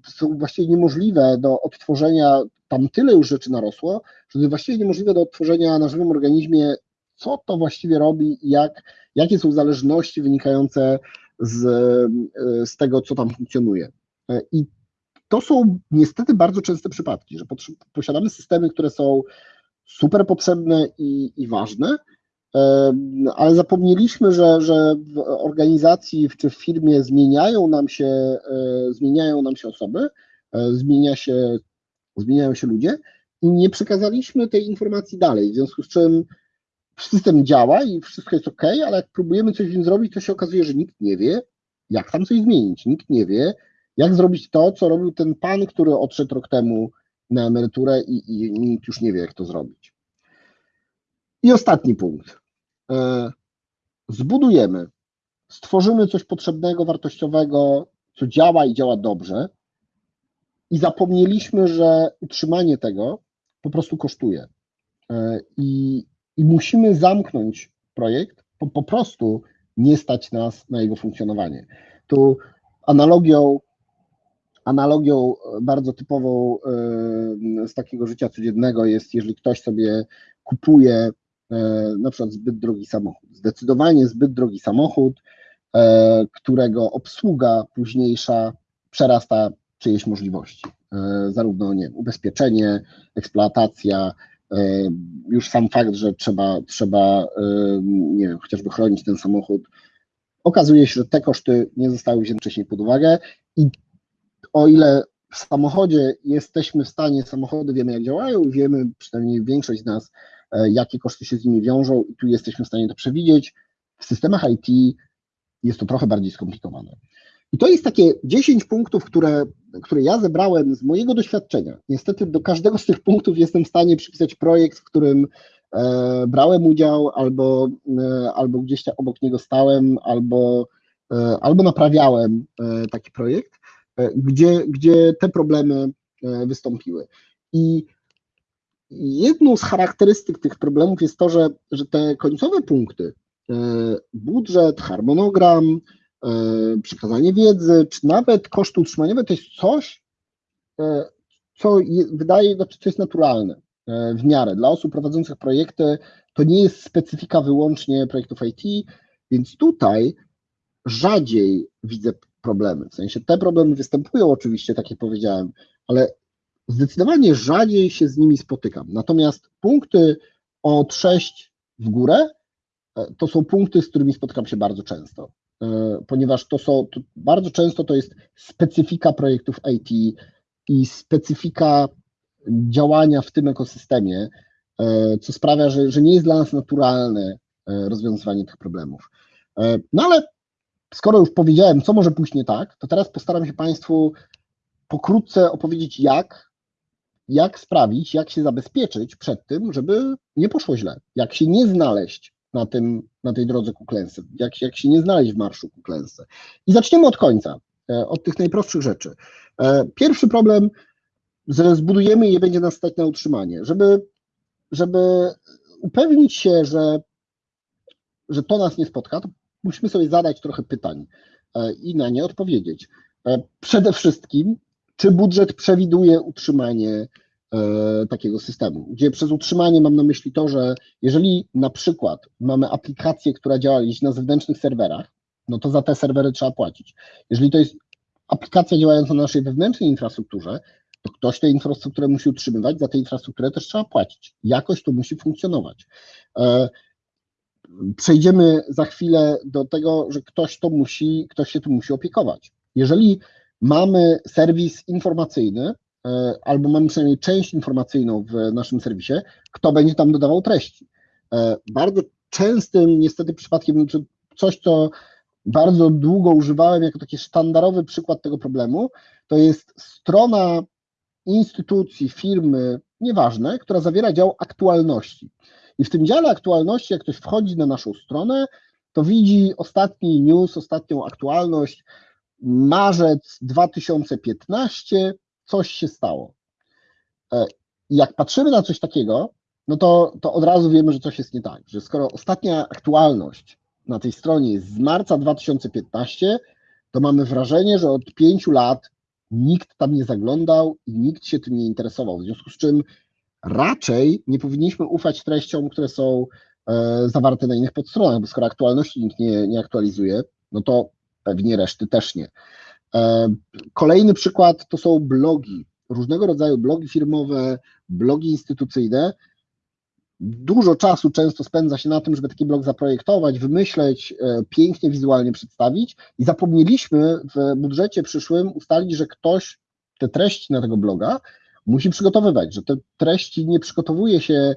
są właściwie niemożliwe do odtworzenia, tam tyle już rzeczy narosło, że właściwie niemożliwe do odtworzenia na żywym organizmie, co to właściwie robi i jak, jakie są zależności wynikające z, z tego, co tam funkcjonuje. I to są niestety bardzo częste przypadki, że posiadamy systemy, które są super potrzebne i, i ważne, ale zapomnieliśmy, że, że w organizacji czy w firmie zmieniają nam się, e, zmieniają nam się osoby, e, zmienia się, zmieniają się ludzie i nie przekazaliśmy tej informacji dalej, w związku z czym system działa i wszystko jest ok, ale jak próbujemy coś w nim zrobić, to się okazuje, że nikt nie wie, jak tam coś zmienić, nikt nie wie, jak zrobić to, co robił ten pan, który odszedł rok temu na emeryturę i, i nikt już nie wie, jak to zrobić. I ostatni punkt. E, zbudujemy, stworzymy coś potrzebnego, wartościowego, co działa i działa dobrze, i zapomnieliśmy, że utrzymanie tego po prostu kosztuje. E, I, i musimy zamknąć projekt, bo po prostu nie stać nas na jego funkcjonowanie. Tu analogią, analogią bardzo typową e, z takiego życia codziennego jest, jeżeli ktoś sobie kupuje E, na przykład zbyt drogi samochód. Zdecydowanie zbyt drogi samochód, e, którego obsługa późniejsza przerasta czyjeś możliwości. E, zarówno nie, ubezpieczenie, eksploatacja, już sam fakt, że trzeba, trzeba nie wiem, chociażby chronić ten samochód, okazuje się, że te koszty nie zostały wzięte wcześniej pod uwagę i o ile w samochodzie jesteśmy w stanie, samochody wiemy jak działają, wiemy, przynajmniej większość z nas, E, jakie koszty się z nimi wiążą i tu jesteśmy w stanie to przewidzieć. W systemach IT jest to trochę bardziej skomplikowane. I to jest takie 10 punktów, które, które ja zebrałem z mojego doświadczenia. Niestety do każdego z tych punktów jestem w stanie przypisać projekt, w którym e, brałem udział, albo, e, albo gdzieś tam obok niego stałem, albo, e, albo naprawiałem e, taki projekt, e, gdzie, gdzie te problemy e, wystąpiły. I jedną z charakterystyk tych problemów jest to, że, że te końcowe punkty, budżet, harmonogram, przekazanie wiedzy, czy nawet koszty utrzymaniowe, to jest coś, e, co je, wydaje, znaczy co jest naturalne e, w miarę. Dla osób prowadzących projekty to nie jest specyfika wyłącznie projektów IT, więc tutaj rzadziej widzę problemy. W sensie te problemy występują oczywiście, tak jak powiedziałem, ale zdecydowanie rzadziej się z nimi spotykam. Natomiast punkty od 6 w górę e, to są punkty, z którymi spotykam się bardzo często, e, ponieważ to są, to bardzo często to jest specyfika projektów IT i specyfika działania w tym ekosystemie, e, co sprawia, że, że nie jest dla nas naturalne rozwiązywanie tych problemów. No ale skoro już powiedziałem, co może pójść nie tak, to teraz postaram się Państwu pokrótce opowiedzieć, jak jak sprawić, jak się zabezpieczyć przed tym, żeby nie poszło źle, jak się nie znaleźć na, tym, na tej drodze ku klęsce, jak, jak się nie znaleźć w marszu ku klęsce. I zaczniemy od końca, e, od tych najprostszych rzeczy. E, pierwszy problem, że zbudujemy i je będzie nas stać na utrzymanie. Żeby, żeby upewnić się, że, że to nas nie spotka, to musimy sobie zadać trochę pytań e, i na nie odpowiedzieć. Przede wszystkim, czy budżet przewiduje utrzymanie takiego systemu, gdzie przez utrzymanie mam na myśli to, że jeżeli na przykład mamy aplikację, która działa gdzieś na zewnętrznych serwerach, no to za te serwery trzeba płacić. Jeżeli to jest aplikacja działająca na naszej wewnętrznej infrastrukturze, to ktoś tę infrastrukturę musi utrzymywać, za tę infrastrukturę też trzeba płacić. Jakoś to musi funkcjonować. E, przejdziemy za chwilę do tego, że ktoś to musi, ktoś się tu musi opiekować. Jeżeli mamy serwis informacyjny, e, albo mamy przynajmniej część informacyjną w naszym serwisie, kto będzie tam dodawał treści. E, bardzo częstym niestety przypadkiem, czy coś, co bardzo długo używałem jako taki sztandarowy przykład tego problemu, to jest strona instytucji, firmy, nieważne, która zawiera dział aktualności. I w tym dziale aktualności, jak ktoś wchodzi na naszą stronę, to widzi ostatni news, ostatnią aktualność, marzec 2015 coś się stało. E, jak patrzymy na coś takiego, no to, to od razu wiemy, że coś jest nie tak, że skoro ostatnia aktualność na tej stronie jest z marca 2015, to mamy wrażenie, że od pięciu lat nikt tam nie zaglądał i nikt się tym nie interesował. W związku z czym raczej nie powinniśmy ufać treściom, które są e, zawarte na innych podstronach, bo skoro aktualności nikt nie, nie aktualizuje, no to pewnie reszty też nie. E, kolejny przykład to są blogi, różnego rodzaju blogi firmowe, blogi instytucyjne. Dużo czasu często spędza się na tym, żeby taki blog zaprojektować, wymyśleć, e, pięknie wizualnie przedstawić i zapomnieliśmy w budżecie przyszłym ustalić, że ktoś te treści na tego bloga musi przygotowywać, że te treści nie przygotowuje się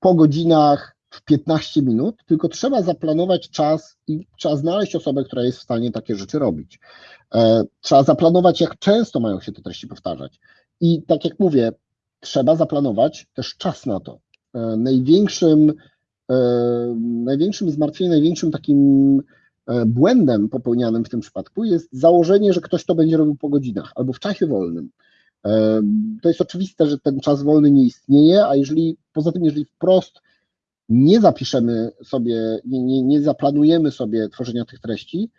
po godzinach w 15 minut, tylko trzeba zaplanować czas i trzeba znaleźć osobę, która jest w stanie takie rzeczy robić. E, trzeba zaplanować, jak często mają się te treści powtarzać. I tak jak mówię, trzeba zaplanować też czas na to. E, największym, e, największym zmartwieniem, największym takim błędem popełnianym w tym przypadku jest założenie, że ktoś to będzie robił po godzinach albo w czasie wolnym. To jest oczywiste, że ten czas wolny nie istnieje, a jeżeli poza tym, jeżeli wprost nie zapiszemy sobie, nie, nie, nie zaplanujemy sobie tworzenia tych treści,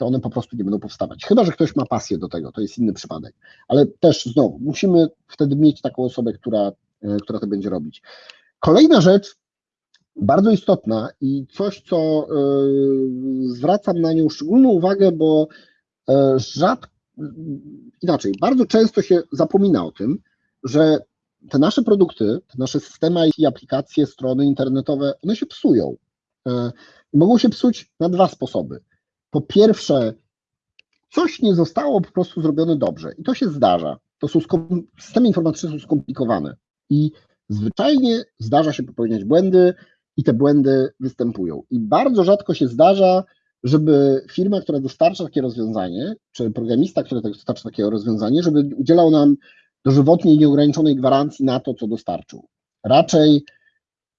to one po prostu nie będą powstawać. Chyba, że ktoś ma pasję do tego, to jest inny przypadek. Ale też znowu, musimy wtedy mieć taką osobę, która, e, która to będzie robić. Kolejna rzecz, bardzo istotna i coś, co y, zwracam na nią szczególną uwagę, bo y, rzadko, inaczej, bardzo często się zapomina o tym, że te nasze produkty, te nasze systemy i aplikacje, strony internetowe, one się psują. E, mogą się psuć na dwa sposoby. Po pierwsze, coś nie zostało po prostu zrobione dobrze i to się zdarza. To są systemy informatyczne są skomplikowane i zwyczajnie zdarza się popełniać błędy i te błędy występują. I bardzo rzadko się zdarza, żeby firma, która dostarcza takie rozwiązanie, czy programista, który tak dostarcza takie rozwiązanie, żeby udzielał nam dożywotniej, nieograniczonej gwarancji na to, co dostarczył. Raczej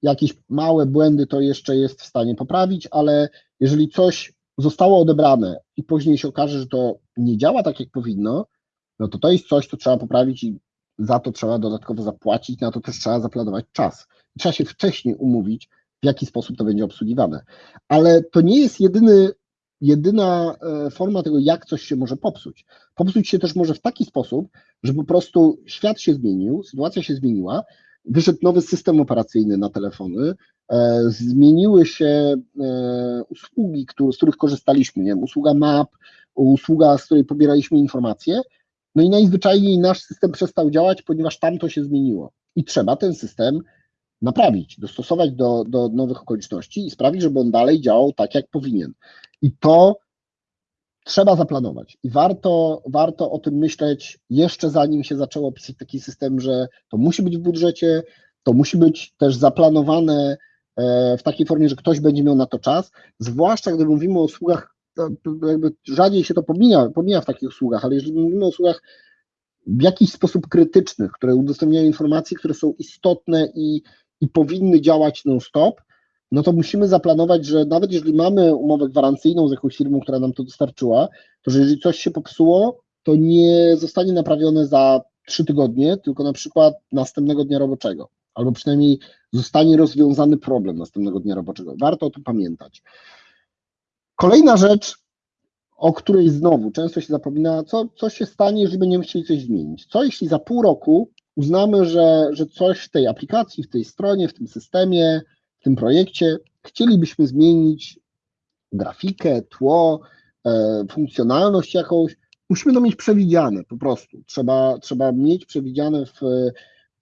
jakieś małe błędy to jeszcze jest w stanie poprawić, ale jeżeli coś zostało odebrane i później się okaże, że to nie działa tak, jak powinno, no to to jest coś, co trzeba poprawić i za to trzeba dodatkowo zapłacić, na to też trzeba zaplanować czas. Trzeba się wcześniej umówić, w jaki sposób to będzie obsługiwane. Ale to nie jest jedyny, jedyna e, forma tego, jak coś się może popsuć. Popsuć się też może w taki sposób, że po prostu świat się zmienił, sytuacja się zmieniła, wyszedł nowy system operacyjny na telefony, zmieniły się e, usługi, z których korzystaliśmy, nie wiem, usługa map, usługa, z której pobieraliśmy informacje, no i najzwyczajniej nasz system przestał działać, ponieważ tam to się zmieniło. I trzeba ten system naprawić, dostosować do, do nowych okoliczności i sprawić, żeby on dalej działał tak, jak powinien. I to trzeba zaplanować. I warto, warto o tym myśleć jeszcze zanim się zaczęło pisać taki system, że to musi być w budżecie, to musi być też zaplanowane e, w takiej formie, że ktoś będzie miał na to czas, zwłaszcza gdy mówimy o usługach, jakby rzadziej się to pomija, pomija w takich usługach, ale jeżeli mówimy o usługach w jakiś sposób krytycznych, które udostępniają informacje, które są istotne i, i powinny działać non-stop, no to musimy zaplanować, że nawet jeżeli mamy umowę gwarancyjną z jakąś firmą, która nam to dostarczyła, to że jeżeli coś się popsuło, to nie zostanie naprawione za trzy tygodnie, tylko na przykład następnego dnia roboczego, albo przynajmniej zostanie rozwiązany problem następnego dnia roboczego. Warto o tym pamiętać. Kolejna rzecz, o której znowu często się zapomina, co, co się stanie, jeżeli będziemy chcieli coś zmienić. Co jeśli za pół roku uznamy, że, że coś w tej aplikacji, w tej stronie, w tym systemie, w tym projekcie chcielibyśmy zmienić grafikę, tło, e, funkcjonalność jakąś, musimy to mieć przewidziane po prostu. Trzeba, trzeba mieć przewidziane w,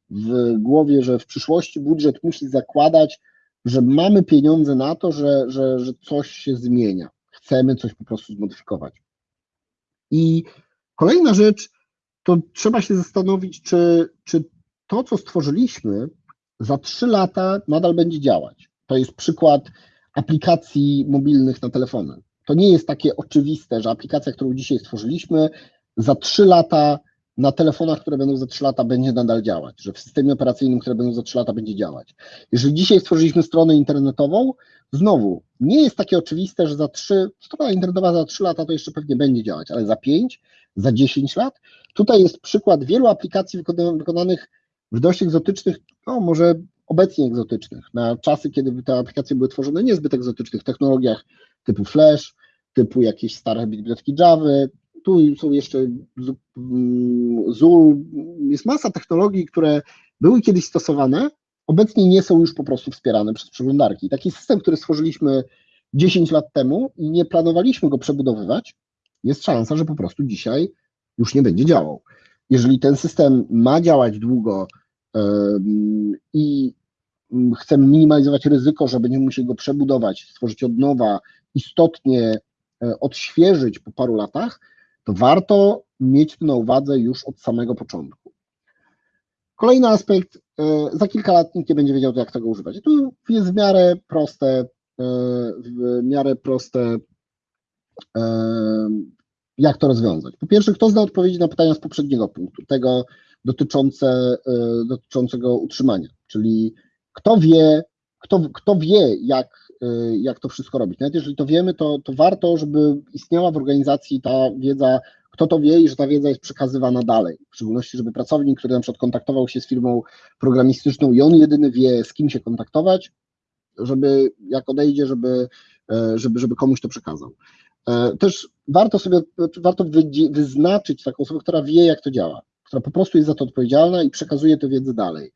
w głowie, że w przyszłości budżet musi zakładać, że mamy pieniądze na to, że, że, że coś się zmienia. Chcemy coś po prostu zmodyfikować. I kolejna rzecz, to trzeba się zastanowić, czy, czy to, co stworzyliśmy, za trzy lata nadal będzie działać. To jest przykład aplikacji mobilnych na telefony. To nie jest takie oczywiste, że aplikacja, którą dzisiaj stworzyliśmy, za trzy lata na telefonach, które będą za 3 lata, będzie nadal działać, że w systemie operacyjnym, które będą za 3 lata, będzie działać. Jeżeli dzisiaj stworzyliśmy stronę internetową, znowu nie jest takie oczywiste, że za 3, strona internetowa za 3 lata to jeszcze pewnie będzie działać, ale za 5, za 10 lat, tutaj jest przykład wielu aplikacji wykonanych w dość egzotycznych, no może obecnie egzotycznych, na czasy, kiedy te aplikacje były tworzone niezbyt egzotycznych technologiach typu Flash, typu jakieś stare biblioteki Java, tu są jeszcze ZUL, jest masa technologii, które były kiedyś stosowane, obecnie nie są już po prostu wspierane przez przeglądarki. Taki system, który stworzyliśmy 10 lat temu i nie planowaliśmy go przebudowywać, jest szansa, że po prostu dzisiaj już nie będzie działał. Jeżeli ten system ma działać długo i chcemy minimalizować ryzyko, że będziemy musieli go przebudować, stworzyć od nowa, istotnie e, odświeżyć po paru latach, to warto mieć to na uwadze już od samego początku. Kolejny aspekt, e, za kilka lat nikt nie będzie wiedział, jak tego używać. I tu jest w miarę proste, e, w miarę proste, jak to rozwiązać. Po pierwsze, kto zna odpowiedzi na pytania z poprzedniego punktu, tego dotyczące, dotyczącego utrzymania, czyli kto wie, kto, kto wie, jak, jak to wszystko robić. Nawet jeżeli to wiemy, to, to warto, żeby istniała w organizacji ta wiedza, kto to wie i że ta wiedza jest przekazywana dalej. W szczególności, żeby pracownik, który na przykład kontaktował się z firmą programistyczną i on jedyny wie, z kim się kontaktować, żeby jak odejdzie, żeby, żeby, żeby komuś to przekazał. Też warto sobie, warto wyznaczyć taką osobę, która wie, jak to działa, która po prostu jest za to odpowiedzialna i przekazuje tę wiedzę dalej.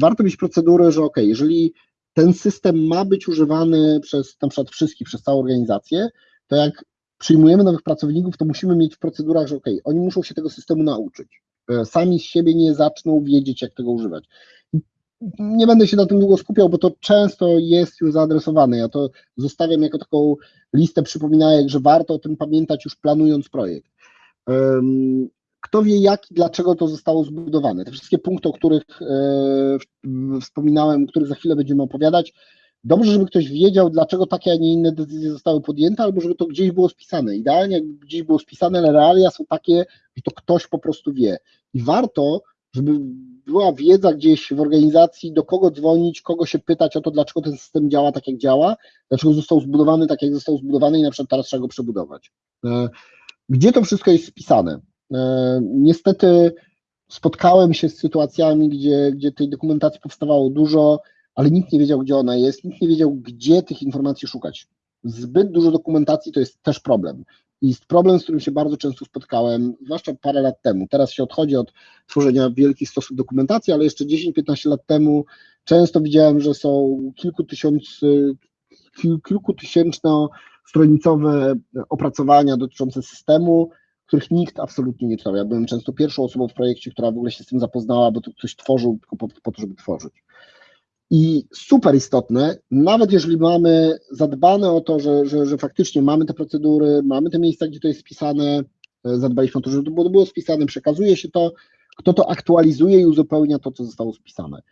Warto mieć procedurę, że ok, jeżeli ten system ma być używany przez na przykład wszystkich, przez całą organizację, to jak przyjmujemy nowych pracowników, to musimy mieć w procedurach, że ok, oni muszą się tego systemu nauczyć. Sami z siebie nie zaczną wiedzieć, jak tego używać. Nie będę się na tym długo skupiał, bo to często jest już zaadresowane. Ja to zostawiam jako taką listę przypominajek, że warto o tym pamiętać już planując projekt. Kto wie, jak i dlaczego to zostało zbudowane. Te wszystkie punkty, o których e, wspominałem, o których za chwilę będziemy opowiadać, dobrze, żeby ktoś wiedział, dlaczego takie, a nie inne decyzje zostały podjęte, albo żeby to gdzieś było spisane. Idealnie, jakby gdzieś było spisane, ale realia są takie, że to ktoś po prostu wie. I warto, żeby była wiedza gdzieś w organizacji, do kogo dzwonić, kogo się pytać o to, dlaczego ten system działa tak, jak działa, dlaczego został zbudowany tak, jak został zbudowany i na przykład teraz trzeba go przebudować. E, gdzie to wszystko jest spisane? E, niestety spotkałem się z sytuacjami, gdzie, gdzie tej dokumentacji powstawało dużo, ale nikt nie wiedział, gdzie ona jest, nikt nie wiedział, gdzie tych informacji szukać. Zbyt dużo dokumentacji to jest też problem. I jest problem, z którym się bardzo często spotkałem, zwłaszcza parę lat temu. Teraz się odchodzi od tworzenia wielkich stosów dokumentacji, ale jeszcze 10-15 lat temu często widziałem, że są kilku tysiąc, kil, kilkutysięczno stronicowe opracowania dotyczące systemu, których nikt absolutnie nie czytał. Ja byłem często pierwszą osobą w projekcie, która w ogóle się z tym zapoznała, bo to ktoś tworzył tylko po, po to, żeby tworzyć. I super istotne, nawet jeżeli mamy zadbane o to, że, że, że faktycznie mamy te procedury, mamy te miejsca, gdzie to jest spisane, e, zadbaliśmy o to, żeby to było, było spisane, przekazuje się to, kto to aktualizuje i uzupełnia to, co zostało spisane.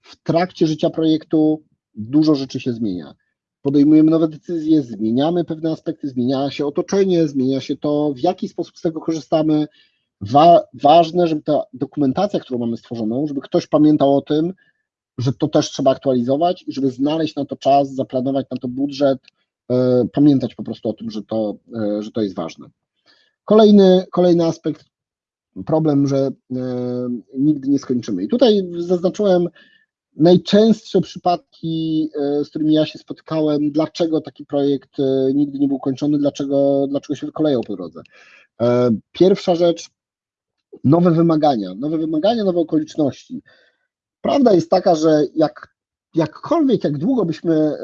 W trakcie życia projektu dużo rzeczy się zmienia. Podejmujemy nowe decyzje, zmieniamy pewne aspekty, zmienia się otoczenie, zmienia się to, w jaki sposób z tego korzystamy. Wa ważne, żeby ta dokumentacja, którą mamy stworzoną, żeby ktoś pamiętał o tym, że to też trzeba aktualizować i żeby znaleźć na to czas, zaplanować na to budżet, e, pamiętać po prostu o tym, że to, e, że to jest ważne. Kolejny, kolejny aspekt, problem, że e, nigdy nie skończymy. I tutaj zaznaczyłem najczęstsze przypadki, z którymi ja się spotkałem, dlaczego taki projekt nigdy nie był kończony, dlaczego, dlaczego się wykolejał po drodze. Pierwsza rzecz, nowe wymagania, nowe wymagania, nowe okoliczności. Prawda jest taka, że jak, jakkolwiek, jak długo byśmy e,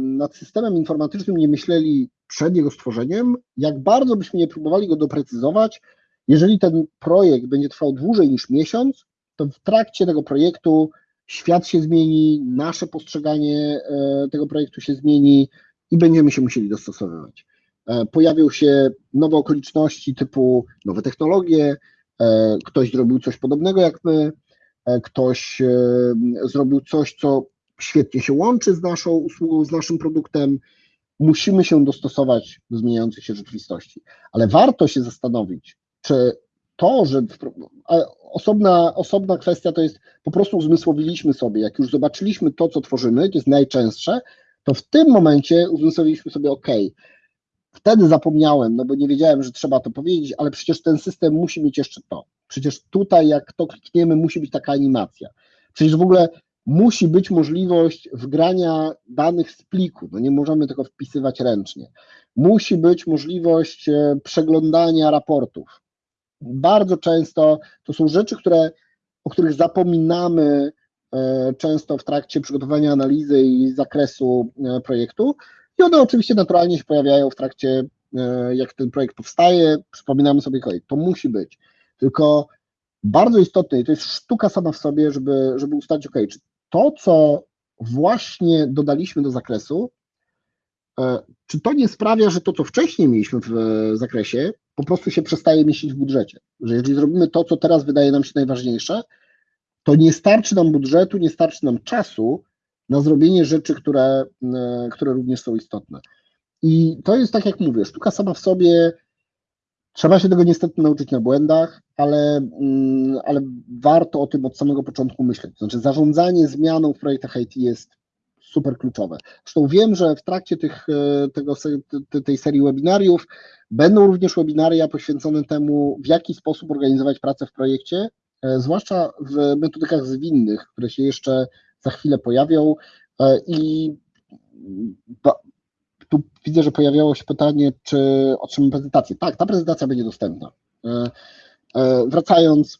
nad systemem informatycznym nie myśleli przed jego stworzeniem, jak bardzo byśmy nie próbowali go doprecyzować, jeżeli ten projekt będzie trwał dłużej niż miesiąc, to w trakcie tego projektu świat się zmieni, nasze postrzeganie e, tego projektu się zmieni i będziemy się musieli dostosowywać. E, pojawią się nowe okoliczności typu nowe technologie, ktoś zrobił coś podobnego jak my, E, ktoś e, zrobił coś, co świetnie się łączy z naszą usługą, z naszym produktem. Musimy się dostosować do zmieniającej się rzeczywistości, ale warto się zastanowić, czy to, że osobna, osobna kwestia to jest po prostu uzmysłowiliśmy sobie, jak już zobaczyliśmy to, co tworzymy, to jest najczęstsze, to w tym momencie uzmysłowiliśmy sobie, OK, wtedy zapomniałem, no bo nie wiedziałem, że trzeba to powiedzieć, ale przecież ten system musi mieć jeszcze to. Przecież tutaj, jak to klikniemy, musi być taka animacja. Przecież w ogóle musi być możliwość wgrania danych z pliku. No nie możemy tego wpisywać ręcznie. Musi być możliwość e, przeglądania raportów. Bardzo często to są rzeczy, które, o których zapominamy e, często w trakcie przygotowania analizy i zakresu e, projektu. I one oczywiście naturalnie się pojawiają w trakcie, jak ten projekt powstaje. Przypominamy sobie kolej. To musi być. Tylko bardzo istotne, i to jest sztuka sama w sobie, żeby, żeby ustalić, ok, czy to, co właśnie dodaliśmy do zakresu, e, czy to nie sprawia, że to, co wcześniej mieliśmy w zakresie, po prostu się przestaje mieścić w budżecie? Że jeżeli zrobimy to, co teraz wydaje nam się najważniejsze, to nie starczy nam budżetu, nie starczy nam czasu na zrobienie rzeczy, które, e, które również są istotne. I to jest tak, jak mówię, sztuka sama w sobie Trzeba się tego niestety nauczyć na błędach, ale, mm, ale warto o tym od samego początku myśleć. Znaczy, zarządzanie zmianą w projektach IT jest super kluczowe. Zresztą wiem, że w trakcie tych, e, tego, tej serii webinariów będą również webinaria poświęcone temu, w jaki sposób organizować pracę w projekcie, e, zwłaszcza w metodykach zwinnych, które się jeszcze za chwilę pojawią. E, I tu widzę, że pojawiało się pytanie, czy otrzymamy prezentację. Tak, ta prezentacja będzie dostępna. Wracając,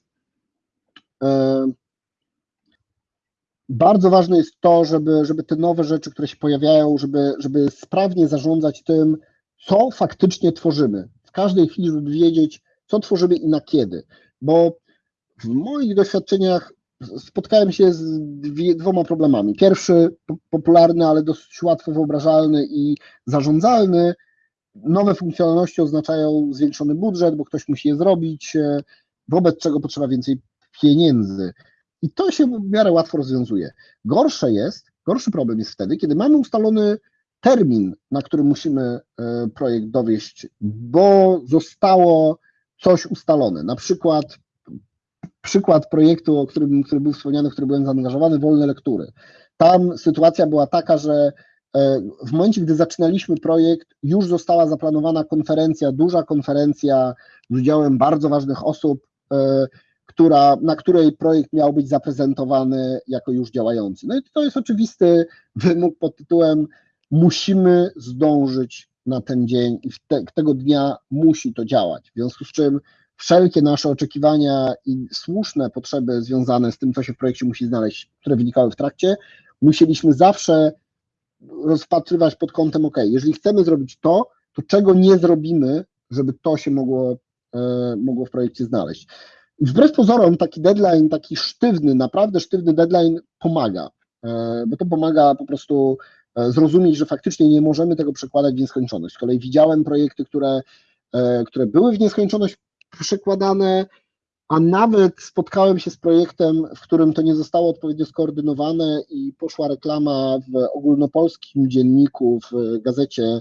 bardzo ważne jest to, żeby, żeby te nowe rzeczy, które się pojawiają, żeby, żeby sprawnie zarządzać tym, co faktycznie tworzymy. W każdej chwili, żeby wiedzieć, co tworzymy i na kiedy. Bo w moich doświadczeniach spotkałem się z dwoma problemami. Pierwszy, popularny, ale dosyć łatwo wyobrażalny i zarządzalny. Nowe funkcjonalności oznaczają zwiększony budżet, bo ktoś musi je zrobić, e, wobec czego potrzeba więcej pieniędzy. I to się w miarę łatwo rozwiązuje. Gorsze jest, Gorszy problem jest wtedy, kiedy mamy ustalony termin, na który musimy e, projekt dowieść, bo zostało coś ustalone. Na przykład przykład projektu, o którym, który był wspomniany, w który byłem zaangażowany, wolne lektury. Tam sytuacja była taka, że e, w momencie, gdy zaczynaliśmy projekt, już została zaplanowana konferencja, duża konferencja z udziałem bardzo ważnych osób, e, która, na której projekt miał być zaprezentowany jako już działający. No i to jest oczywisty wymóg pod tytułem musimy zdążyć na ten dzień i te, tego dnia musi to działać. W związku z czym wszelkie nasze oczekiwania i słuszne potrzeby związane z tym, co się w projekcie musi znaleźć, które wynikały w trakcie, musieliśmy zawsze rozpatrywać pod kątem, ok, jeżeli chcemy zrobić to, to czego nie zrobimy, żeby to się mogło, e, mogło w projekcie znaleźć. Wbrew pozorom taki deadline, taki sztywny, naprawdę sztywny deadline pomaga, e, bo to pomaga po prostu e, zrozumieć, że faktycznie nie możemy tego przekładać w nieskończoność. Z kolei widziałem projekty, które, e, które były w nieskończoność przekładane, a nawet spotkałem się z projektem, w którym to nie zostało odpowiednio skoordynowane i poszła reklama w ogólnopolskim dzienniku, w gazecie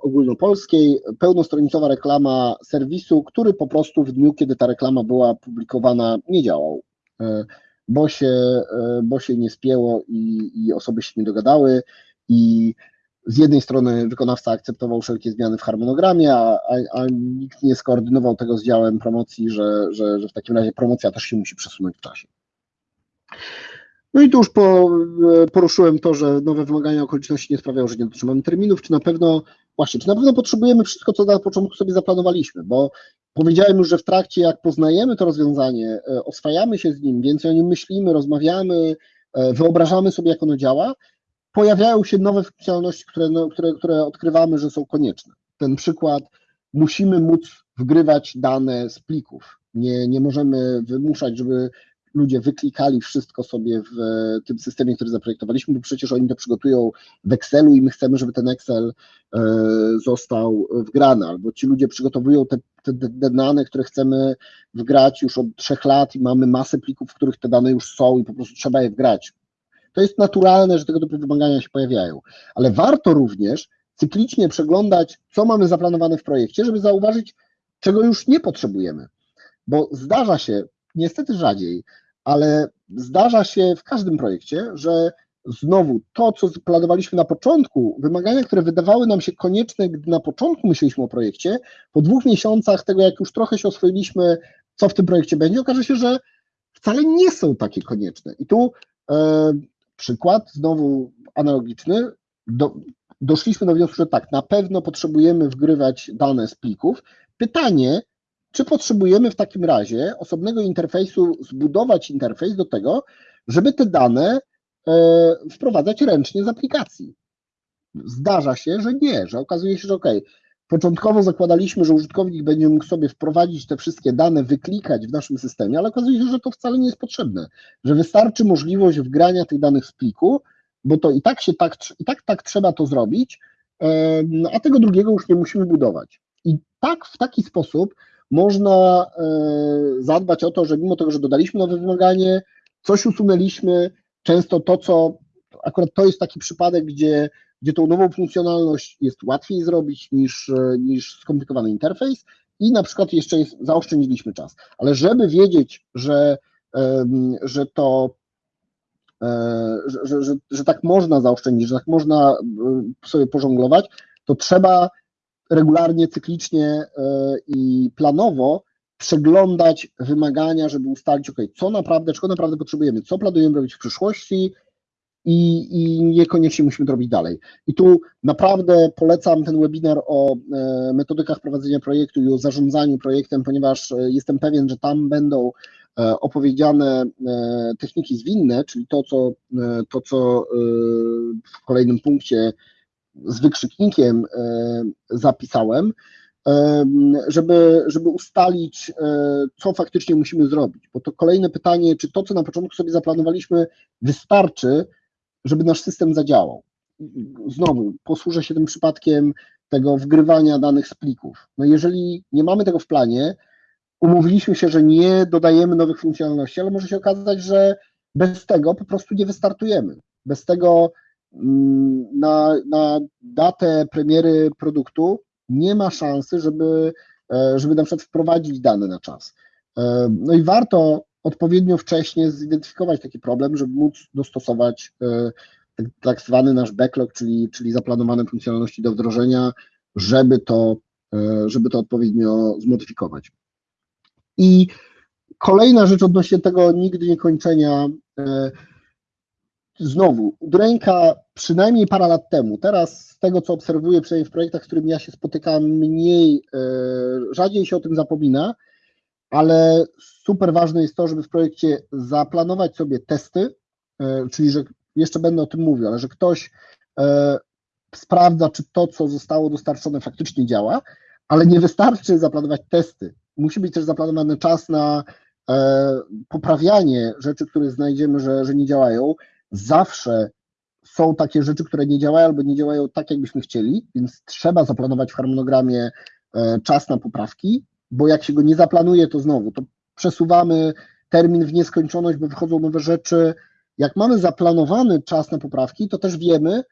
ogólnopolskiej, pełnostronicowa reklama serwisu, który po prostu w dniu, kiedy ta reklama była publikowana, nie działał, e, bo się, e, bo się nie spięło i, i osoby się nie dogadały. I z jednej strony wykonawca akceptował wszelkie zmiany w harmonogramie, a, a, a nikt nie skoordynował tego z działem promocji, że, że, że w takim razie promocja też się musi przesunąć w czasie. No i tu już po, poruszyłem to, że nowe wymagania okoliczności nie sprawiają, że nie dotrzymamy terminów, czy na pewno, właśnie, czy na pewno potrzebujemy wszystko, co na początku sobie zaplanowaliśmy, bo powiedziałem już, że w trakcie, jak poznajemy to rozwiązanie, e, oswajamy się z nim, więcej o nim myślimy, rozmawiamy, e, wyobrażamy sobie, jak ono działa, pojawiają się nowe funkcjonalności, które, no, które, które odkrywamy, że są konieczne. Ten przykład, musimy móc wgrywać dane z plików. Nie, nie możemy wymuszać, żeby ludzie wyklikali wszystko sobie w tym systemie, który zaprojektowaliśmy, bo przecież oni to przygotują w Excelu i my chcemy, żeby ten Excel e, został wgrany, albo ci ludzie przygotowują te, te, te dane, które chcemy wgrać już od trzech lat i mamy masę plików, w których te dane już są i po prostu trzeba je wgrać. To jest naturalne, że tego typu wymagania się pojawiają, ale warto również cyklicznie przeglądać, co mamy zaplanowane w projekcie, żeby zauważyć, czego już nie potrzebujemy. Bo zdarza się, niestety rzadziej, ale zdarza się w każdym projekcie, że znowu to, co planowaliśmy na początku, wymagania, które wydawały nam się konieczne, gdy na początku myśleliśmy o projekcie, po dwóch miesiącach tego, jak już trochę się oswoiliśmy, co w tym projekcie będzie, okaże się, że wcale nie są takie konieczne. I tu e, przykład, znowu analogiczny, do, doszliśmy do wniosku, że tak, na pewno potrzebujemy wgrywać dane z plików. Pytanie, czy potrzebujemy w takim razie osobnego interfejsu, zbudować interfejs do tego, żeby te dane e, wprowadzać ręcznie z aplikacji? Zdarza się, że nie, że okazuje się, że ok, początkowo zakładaliśmy, że użytkownik będzie mógł sobie wprowadzić te wszystkie dane, wyklikać w naszym systemie, ale okazuje się, że to wcale nie jest potrzebne, że wystarczy możliwość wgrania tych danych z pliku, bo to i tak się tak, i tak, tak trzeba to zrobić, a tego drugiego już nie musimy budować. I tak w taki sposób można e, zadbać o to, że mimo tego, że dodaliśmy nowe wymaganie, coś usunęliśmy, często to, co akurat to jest taki przypadek, gdzie, gdzie tą nową funkcjonalność jest łatwiej zrobić niż, niż skomplikowany interfejs i na przykład jeszcze jest, zaoszczędziliśmy czas. Ale żeby wiedzieć, że, że to że, że, że, że tak można zaoszczędzić, że tak można sobie pożonglować, to trzeba regularnie, cyklicznie i planowo przeglądać wymagania, żeby ustalić, ok, co naprawdę, czego naprawdę potrzebujemy, co planujemy robić w przyszłości i, i niekoniecznie musimy to robić dalej. I tu naprawdę polecam ten webinar o metodykach prowadzenia projektu i o zarządzaniu projektem, ponieważ jestem pewien, że tam będą opowiedziane techniki zwinne, czyli to, co, to, co w kolejnym punkcie z wykrzyknikiem zapisałem, żeby, żeby ustalić, co faktycznie musimy zrobić. Bo to kolejne pytanie, czy to, co na początku sobie zaplanowaliśmy, wystarczy, żeby nasz system zadziałał. Znowu, posłużę się tym przypadkiem tego wgrywania danych z plików. No jeżeli nie mamy tego w planie, umówiliśmy się, że nie dodajemy nowych funkcjonalności, ale może się okazać, że bez tego po prostu nie wystartujemy. Bez tego na, na datę premiery produktu nie ma szansy, żeby, e, żeby na przykład wprowadzić dane na czas. E, No i warto odpowiednio wcześnie zidentyfikować taki problem, żeby móc dostosować e, tak, tak zwany nasz backlog, czyli, czyli zaplanowane funkcjonalności do wdrożenia, żeby to, żeby to odpowiednio zmodyfikować. I kolejna rzecz odnośnie tego nigdy nie kończenia. Znowu, Udręka przynajmniej parę lat temu, teraz z tego co obserwuję, przynajmniej w projektach, z którymi ja się spotykam, mniej, e, rzadziej się o tym zapomina, ale super ważne jest to, żeby w projekcie zaplanować sobie testy, e, czyli że jeszcze będę o tym mówił, ale że ktoś e, sprawdza, czy to, co zostało dostarczone, faktycznie działa, ale nie wystarczy zaplanować testy. Musi być też zaplanowany czas na poprawianie rzeczy, które znajdziemy, że, że nie działają. Zawsze są takie rzeczy, które nie działają albo nie działają tak, jakbyśmy chcieli, więc trzeba zaplanować w harmonogramie e, czas na poprawki, bo jak się go nie zaplanuje, to znowu to przesuwamy termin w nieskończoność, bo wychodzą nowe rzeczy. Jak mamy zaplanowany czas na poprawki, to też wiemy,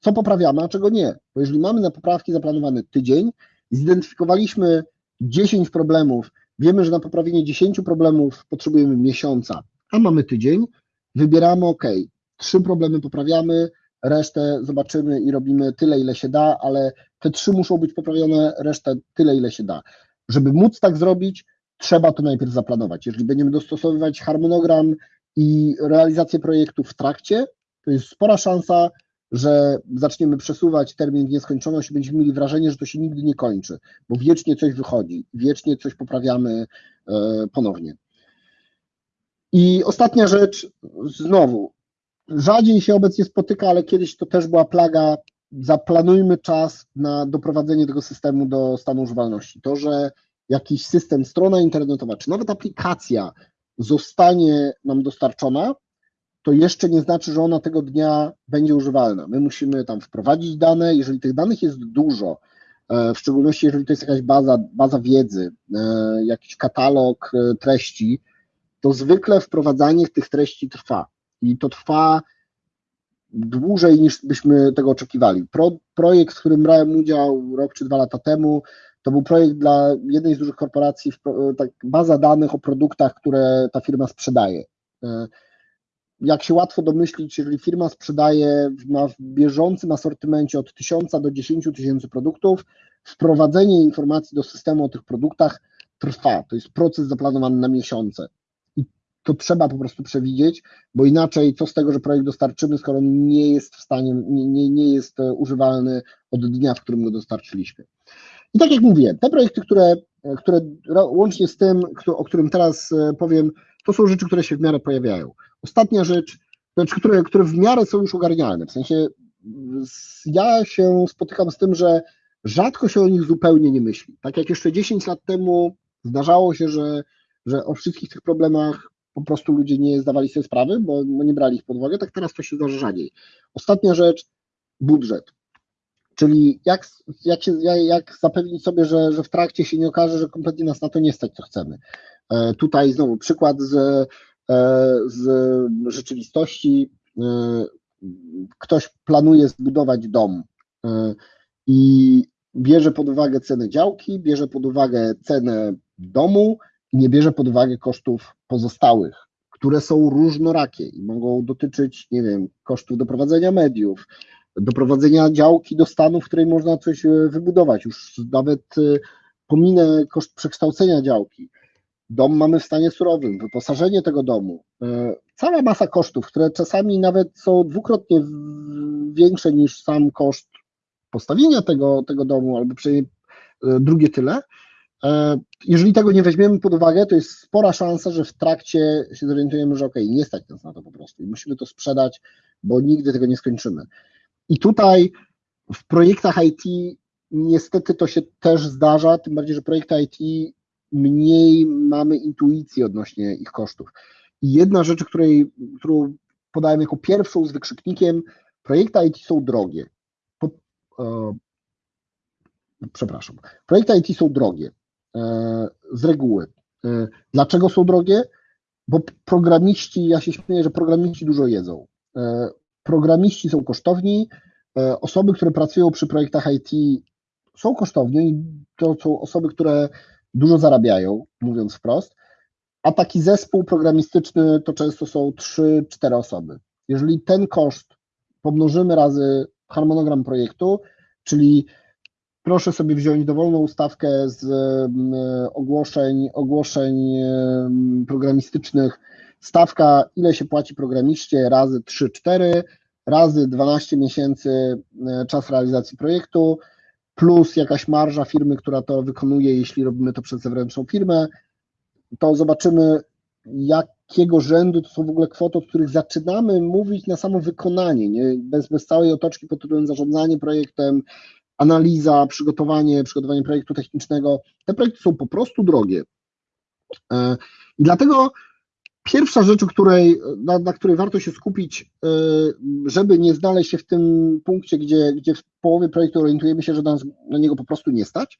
co poprawiamy, a czego nie. Bo jeżeli mamy na poprawki zaplanowany tydzień, zidentyfikowaliśmy 10 problemów, wiemy, że na poprawienie 10 problemów potrzebujemy miesiąca, a mamy tydzień, wybieramy OK, trzy problemy poprawiamy, resztę zobaczymy i robimy tyle, ile się da, ale te trzy muszą być poprawione, resztę tyle, ile się da. Żeby móc tak zrobić, trzeba to najpierw zaplanować. Jeżeli będziemy dostosowywać harmonogram i realizację projektu w trakcie, to jest spora szansa, że zaczniemy przesuwać termin w nieskończoność i będziemy mieli wrażenie, że to się nigdy nie kończy, bo wiecznie coś wychodzi, wiecznie coś poprawiamy e, ponownie. I ostatnia rzecz, znowu, rzadziej się obecnie spotyka, ale kiedyś to też była plaga. Zaplanujmy czas na doprowadzenie tego systemu do stanu używalności. To, że jakiś system, strona internetowa, czy nawet aplikacja zostanie nam dostarczona, to jeszcze nie znaczy, że ona tego dnia będzie używalna. My musimy tam wprowadzić dane. Jeżeli tych danych jest dużo, e, w szczególności jeżeli to jest jakaś baza, baza wiedzy, e, jakiś katalog e, treści, to zwykle wprowadzanie tych treści trwa. I to trwa dłużej niż byśmy tego oczekiwali. Pro, projekt, w którym brałem udział rok czy dwa lata temu, to był projekt dla jednej z dużych korporacji, tak, baza danych o produktach, które ta firma sprzedaje. Jak się łatwo domyślić, jeżeli firma sprzedaje ma w bieżącym asortymencie od 1000 do 10 tysięcy produktów, wprowadzenie informacji do systemu o tych produktach trwa. To jest proces zaplanowany na miesiące to trzeba po prostu przewidzieć, bo inaczej co z tego, że projekt dostarczymy, skoro nie jest w stanie, nie, nie jest używalny od dnia, w którym go dostarczyliśmy. I tak jak mówiłem, te projekty, które, które łącznie z tym, o którym teraz powiem, to są rzeczy, które się w miarę pojawiają. Ostatnia rzecz, rzecz które, które w miarę są już ogarnialne, w sensie ja się spotykam z tym, że rzadko się o nich zupełnie nie myśli. Tak jak jeszcze 10 lat temu zdarzało się, że, że o wszystkich tych problemach po prostu ludzie nie zdawali sobie sprawy, bo, nie brali ich pod uwagę, tak teraz to się zdarza rzadziej. Ostatnia rzecz, budżet. Czyli jak, jak, się, jak zapewnić sobie, że, że w trakcie się nie okaże, że kompletnie nas na to nie stać, co chcemy. E, tutaj znowu przykład z, e, z rzeczywistości. E, ktoś planuje zbudować dom i bierze pod uwagę cenę działki, bierze pod uwagę cenę domu, nie bierze pod uwagę kosztów pozostałych, które są różnorakie i mogą dotyczyć, nie wiem, kosztów doprowadzenia mediów, doprowadzenia działki do stanu, w której można coś e, wybudować, już nawet e, pominę koszt przekształcenia działki. Dom mamy w stanie surowym, wyposażenie tego domu, e, cała masa kosztów, które czasami nawet są dwukrotnie większe niż sam koszt postawienia tego, tego domu, albo przynajmniej drugie tyle, jeżeli tego nie weźmiemy pod uwagę, to jest spora szansa, że w trakcie się zorientujemy, że ok, nie stać nas na to po prostu i musimy to sprzedać, bo nigdy tego nie skończymy. I tutaj w projektach IT niestety to się też zdarza, tym bardziej, że projekty IT mniej mamy intuicji odnośnie ich kosztów. I jedna rzecz, której, którą podałem jako pierwszą z wykrzyknikiem, projekty IT są drogie. Po, e, przepraszam, projekty IT są drogie. E, z reguły. E, dlaczego są drogie? Bo programiści, ja się śmieję, że programiści dużo jedzą. E, programiści są kosztowni, osoby, które pracują przy projektach IT są kosztowni to są osoby, które dużo zarabiają, mówiąc wprost, a taki zespół programistyczny to często są 3-4 osoby. Jeżeli ten koszt pomnożymy razy harmonogram projektu, czyli proszę sobie wziąć dowolną ustawkę z ogłoszeń, ogłoszeń programistycznych, stawka ile się płaci programiście razy 3-4, razy 12 miesięcy e, czas realizacji projektu, plus jakaś marża firmy, która to wykonuje, jeśli robimy to przez zewnętrzną firmę, to zobaczymy, jakiego rzędu to są w ogóle kwoty, od których zaczynamy mówić na samo wykonanie, nie? Bez, bez całej otoczki pod tytułem zarządzanie projektem, analiza, przygotowanie, przygotowanie projektu technicznego. Te projekty są po prostu drogie. E, I dlatego pierwsza rzecz, której, na, na, której warto się skupić, e, żeby nie znaleźć się w tym punkcie, gdzie, gdzie w połowie projektu orientujemy się, że nas na niego po prostu nie stać,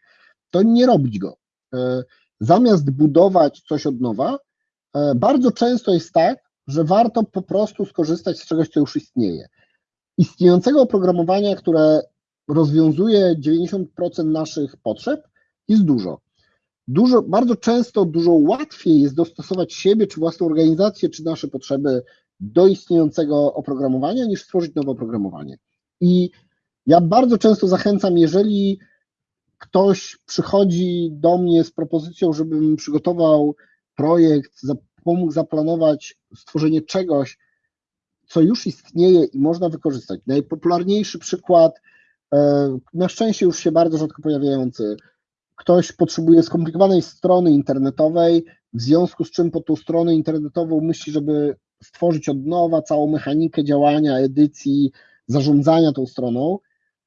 to nie robić go. E, zamiast budować coś od nowa, bardzo często jest tak, że warto po prostu skorzystać z czegoś, co już istnieje. Istniejącego oprogramowania, które rozwiązuje 90% naszych potrzeb, jest dużo. Dużo, bardzo często dużo łatwiej jest dostosować siebie, czy własną organizację, czy nasze potrzeby do istniejącego oprogramowania, niż stworzyć nowe oprogramowanie. I ja bardzo często zachęcam, jeżeli ktoś przychodzi do mnie z propozycją, żebym przygotował projekt, pomógł zaplanować stworzenie czegoś, co już istnieje i można wykorzystać. Najpopularniejszy przykład na szczęście już się bardzo rzadko pojawiający. Ktoś potrzebuje skomplikowanej strony internetowej, w związku z czym pod tą stronę internetową myśli, żeby stworzyć od nowa całą mechanikę działania, edycji, zarządzania tą stroną,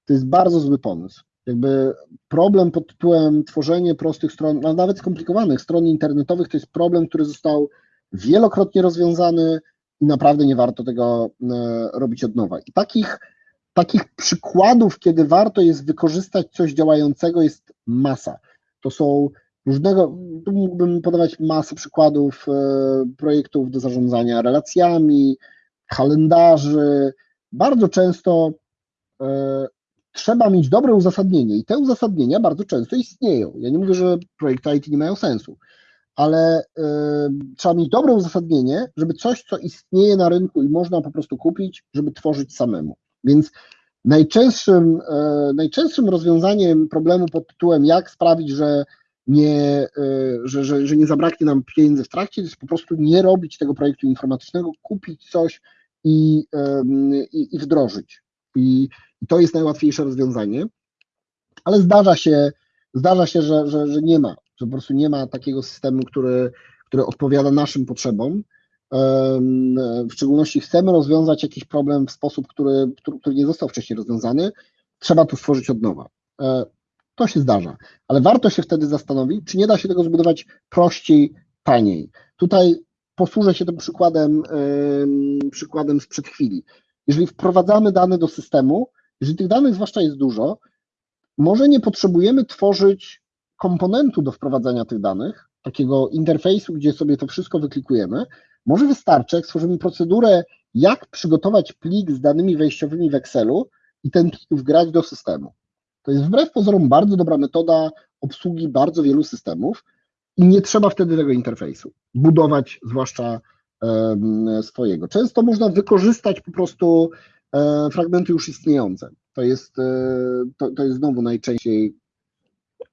to jest bardzo zły pomysł. Jakby problem pod tytułem tworzenie prostych stron, a nawet skomplikowanych stron internetowych, to jest problem, który został wielokrotnie rozwiązany i naprawdę nie warto tego e, robić od nowa. I takich takich przykładów, kiedy warto jest wykorzystać coś działającego, jest masa. To są różnego, tu mógłbym podawać masę przykładów e, projektów do zarządzania relacjami, kalendarzy. Bardzo często e, trzeba mieć dobre uzasadnienie i te uzasadnienia bardzo często istnieją. Ja nie mówię, że projekty IT nie mają sensu, ale e, trzeba mieć dobre uzasadnienie, żeby coś, co istnieje na rynku i można po prostu kupić, żeby tworzyć samemu. Więc najczęstszym, e, najczęstszym rozwiązaniem problemu pod tytułem jak sprawić, że nie, e, że, że, że nie zabraknie nam pieniędzy w trakcie, to jest po prostu nie robić tego projektu informatycznego, kupić coś i, i, i wdrożyć. I, I, to jest najłatwiejsze rozwiązanie, ale zdarza się, zdarza się że, że, że nie ma, że po prostu nie ma takiego systemu, który, który odpowiada naszym potrzebom w szczególności chcemy rozwiązać jakiś problem w sposób, który, który nie został wcześniej rozwiązany, trzeba tu stworzyć od nowa. E, to się zdarza, ale warto się wtedy zastanowić, czy nie da się tego zbudować prościej, taniej. Tutaj posłużę się tym przykładem, przykładem sprzed chwili. Jeżeli wprowadzamy dane do systemu, jeżeli tych danych zwłaszcza jest dużo, może nie potrzebujemy tworzyć komponentu do wprowadzania tych danych, takiego interfejsu, gdzie sobie to wszystko wyklikujemy, może wystarczy, jak stworzymy procedurę, jak przygotować plik z danymi wejściowymi w Excelu i ten plik wgrać do systemu. To jest wbrew pozorom bardzo dobra metoda obsługi bardzo wielu systemów i nie trzeba wtedy tego interfejsu budować, zwłaszcza swojego. Często można wykorzystać po prostu e, fragmenty już istniejące. To jest, e, to, to jest znowu najczęściej,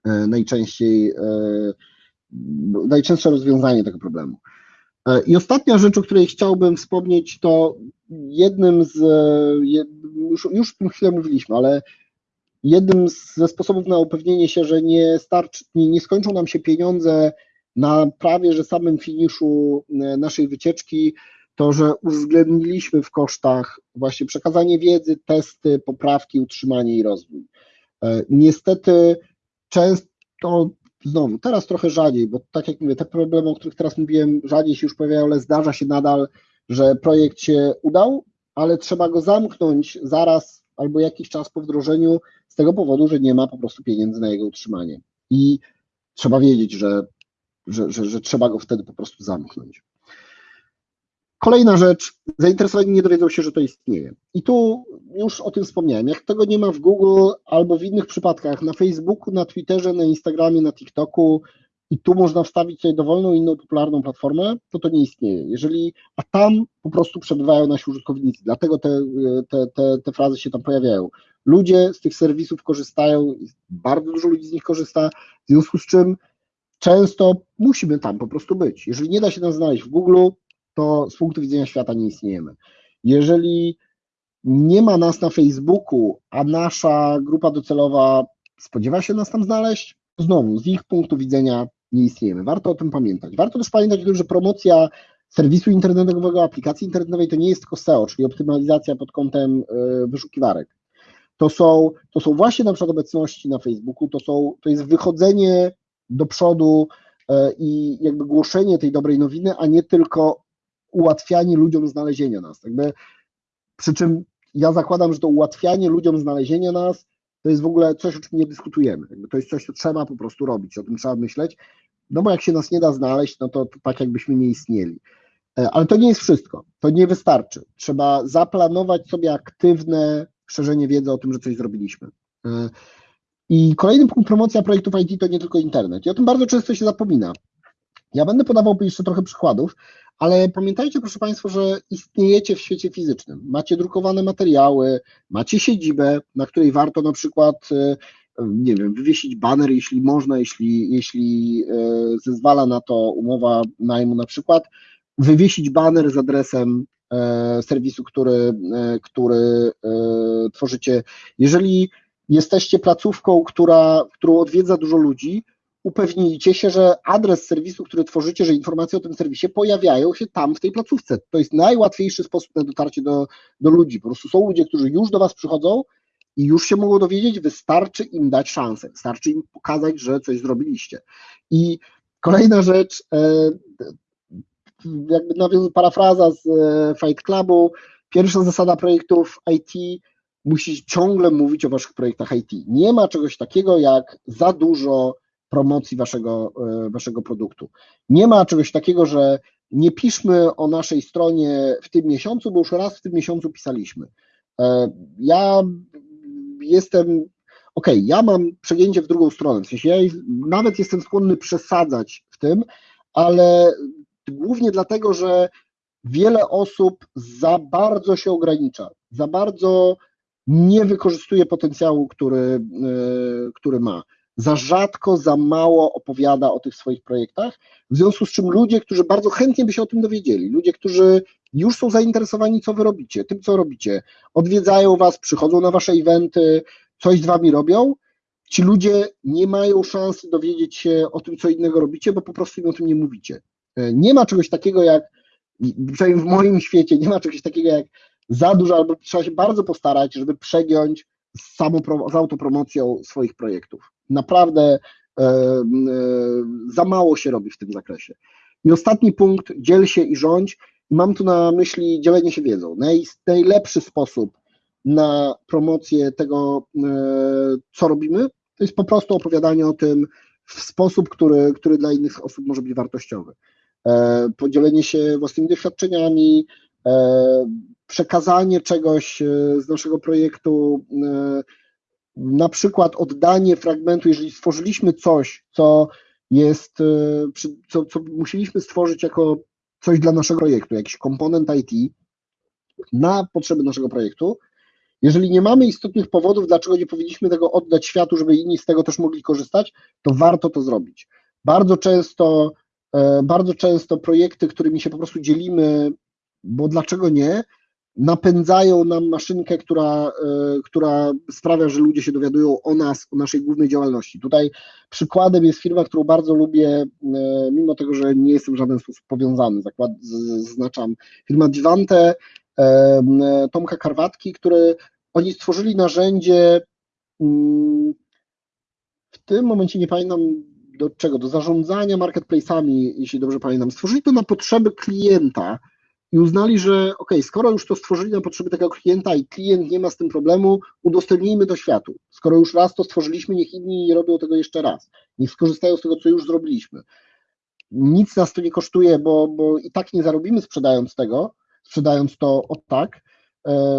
e, najczęściej najczęstsze rozwiązanie tego problemu. E, I ostatnia rzecz, o której chciałbym wspomnieć, to jednym z, e, już, już o tym chwilę mówiliśmy, ale jednym ze sposobów na upewnienie się, że nie starczy, nie, nie skończą nam się pieniądze na prawie że samym finiszu e, naszej wycieczki, to, że uwzględniliśmy w kosztach właśnie przekazanie wiedzy, testy, poprawki, utrzymanie i rozwój. Niestety często znowu, teraz trochę rzadziej, bo tak jak mówię, te problemy, o których teraz mówiłem, rzadziej się już pojawiają, ale zdarza się nadal, że projekt się udał, ale trzeba go zamknąć zaraz albo jakiś czas po wdrożeniu z tego powodu, że nie ma po prostu pieniędzy na jego utrzymanie. I trzeba wiedzieć, że, że, że, że trzeba go wtedy po prostu zamknąć. Kolejna rzecz, zainteresowani nie dowiedzą się, że to istnieje. I tu już o tym wspomniałem. Jak tego nie ma w Google albo w innych przypadkach, na Facebooku, na Twitterze, na Instagramie, na TikToku, i tu można wstawić sobie dowolną inną popularną platformę, to to nie istnieje. Jeżeli, a tam po prostu przebywają nasi użytkownicy, dlatego te, te, te, te frazy się tam pojawiają. Ludzie z tych serwisów korzystają, bardzo dużo ludzi z nich korzysta, w związku z czym często musimy tam po prostu być. Jeżeli nie da się nas znaleźć w Google, to z punktu widzenia świata nie istniejemy. Jeżeli nie ma nas na Facebooku, a nasza grupa docelowa spodziewa się nas tam znaleźć, znowu z ich punktu widzenia nie istniejemy. Warto o tym pamiętać. Warto też pamiętać że promocja serwisu internetowego, aplikacji internetowej to nie jest tylko SEO, czyli optymalizacja pod kątem e, wyszukiwarek. To są, to są właśnie na przykład obecności na Facebooku, to, są, to jest wychodzenie do przodu e, i jakby głoszenie tej dobrej nowiny, a nie tylko ułatwianie ludziom znalezienia nas. Jakby, przy czym ja zakładam, że to ułatwianie ludziom znalezienia nas to jest w ogóle coś, o czym nie dyskutujemy. Jakby to jest coś, co trzeba po prostu robić, o tym trzeba myśleć, no bo jak się nas nie da znaleźć, no to, to tak jakbyśmy nie istnieli. E, ale to nie jest wszystko, to nie wystarczy. Trzeba zaplanować sobie aktywne szerzenie wiedzy o tym, że coś zrobiliśmy. E, I kolejny punkt promocja projektów IT to nie tylko internet. I o tym bardzo często się zapomina. Ja będę podawał jeszcze trochę przykładów, ale pamiętajcie, proszę Państwa, że istniejecie w świecie fizycznym. Macie drukowane materiały, macie siedzibę, na której warto na przykład, e, nie wiem, wywiesić baner, jeśli można, jeśli, jeśli e, zezwala na to umowa najmu na przykład, wywiesić baner z adresem e, serwisu, który, który tworzycie. Jeżeli jesteście placówką, która, którą odwiedza dużo ludzi, upewnijcie się, że adres serwisu, który tworzycie, że informacje o tym serwisie pojawiają się tam w tej placówce. To jest najłatwiejszy sposób na dotarcie do, do ludzi. Po prostu są ludzie, którzy już do Was przychodzą i już się mogą dowiedzieć, wystarczy im dać szansę, wystarczy im pokazać, że coś zrobiliście. I kolejna rzecz, e, jakby nawiązując parafraza z e, Fight Clubu, pierwsza zasada projektów IT musi ciągle mówić o waszych projektach IT. Nie ma czegoś takiego jak za dużo promocji waszego, e, waszego produktu. Nie ma czegoś takiego, że nie piszmy o naszej stronie w tym miesiącu, bo już raz w tym miesiącu pisaliśmy. E, ja jestem, ok, ja mam przegięcie w drugą stronę, w sensie ja nawet jestem skłonny przesadzać w tym, ale głównie dlatego, że wiele osób za bardzo się ogranicza, za bardzo nie wykorzystuje potencjału, który, e, który ma za rzadko, za mało opowiada o tych swoich projektach, w związku z czym ludzie, którzy bardzo chętnie by się o tym dowiedzieli, ludzie, którzy już są zainteresowani, co wy robicie, tym, co robicie, odwiedzają was, przychodzą na wasze eventy, coś z wami robią, ci ludzie nie mają szansy dowiedzieć się o tym, co innego robicie, bo po prostu im o tym nie mówicie. E, nie ma czegoś takiego jak, przynajmniej w moim świecie, nie ma czegoś takiego jak za dużo, albo trzeba się bardzo postarać, żeby przegiąć z, z autopromocją swoich projektów. Naprawdę e, e, za mało się robi w tym zakresie. I ostatni punkt, dziel się i rządź. Mam tu na myśli dzielenie się wiedzą. Naj, najlepszy sposób na promocję tego, e, co robimy, to jest po prostu opowiadanie o tym w sposób, który, który dla innych osób może być wartościowy. Podzielenie się własnymi doświadczeniami, przekazanie czegoś z naszego projektu na przykład oddanie fragmentu, jeżeli stworzyliśmy coś, co jest, e, co, co musieliśmy stworzyć jako coś dla naszego projektu, jakiś komponent IT na potrzeby naszego projektu, jeżeli nie mamy istotnych powodów, dlaczego nie powinniśmy tego oddać światu, żeby inni z tego też mogli korzystać, to warto to zrobić. Bardzo często, e, bardzo często projekty, którymi się po prostu dzielimy, bo dlaczego nie, napędzają nam maszynkę, która, e, która sprawia, że ludzie się dowiadują o nas, o naszej głównej działalności. Tutaj przykładem jest firma, którą bardzo lubię, e, mimo tego, że nie jestem w żaden sposób powiązany. Zakład, zaznaczam firma Divante, e, Tomka Karwatki, który oni stworzyli narzędzie, mm, w tym momencie nie pamiętam do czego, do zarządzania marketplace'ami, jeśli dobrze pamiętam. Stworzyli to na potrzeby klienta, i uznali, że ok, skoro już to stworzyli na potrzeby tego klienta i klient nie ma z tym problemu, udostępnijmy to światu. Skoro już raz to stworzyliśmy, niech inni nie robią tego jeszcze raz. Niech skorzystają z tego, co już zrobiliśmy. nic nas to nie kosztuje, bo, bo i tak nie zarobimy sprzedając tego, sprzedając to od tak,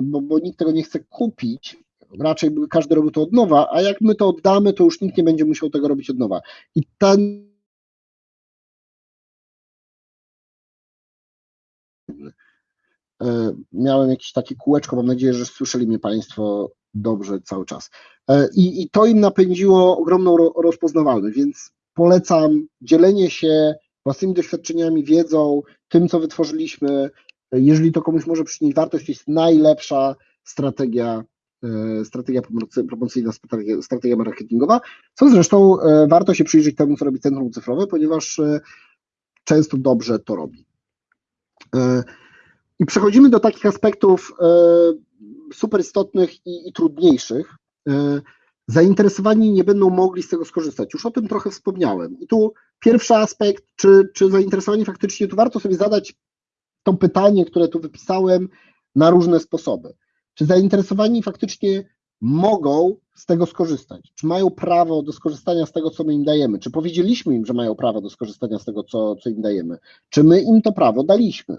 bo, bo nikt tego nie chce kupić, raczej każdy robił to od nowa, a jak my to oddamy, to już nikt nie będzie musiał tego robić od nowa. I ten miałem jakieś takie kółeczko, mam nadzieję, że słyszeli mnie Państwo dobrze cały czas. I, i to im napędziło ogromną rozpoznawalność, więc polecam dzielenie się własnymi doświadczeniami, wiedzą, tym, co wytworzyliśmy. Jeżeli to komuś może przynieść wartość, to jest najlepsza strategia E, strategia promocyjna, strategia marketingowa, co zresztą e, warto się przyjrzeć temu, co robi Centrum Cyfrowe, ponieważ e, często dobrze to robi. I przechodzimy do takich aspektów super istotnych i, i trudniejszych. Zainteresowani nie będą mogli z tego skorzystać. Już o tym trochę wspomniałem. I tu pierwszy aspekt, czy, czy zainteresowani faktycznie, tu warto sobie zadać to pytanie, które tu wypisałem, na różne sposoby. Czy zainteresowani faktycznie mogą z tego skorzystać? Czy mają prawo do skorzystania z tego, co my im dajemy? Czy powiedzieliśmy im, że mają prawo do skorzystania z tego, co, co im dajemy? Czy my im to prawo daliśmy?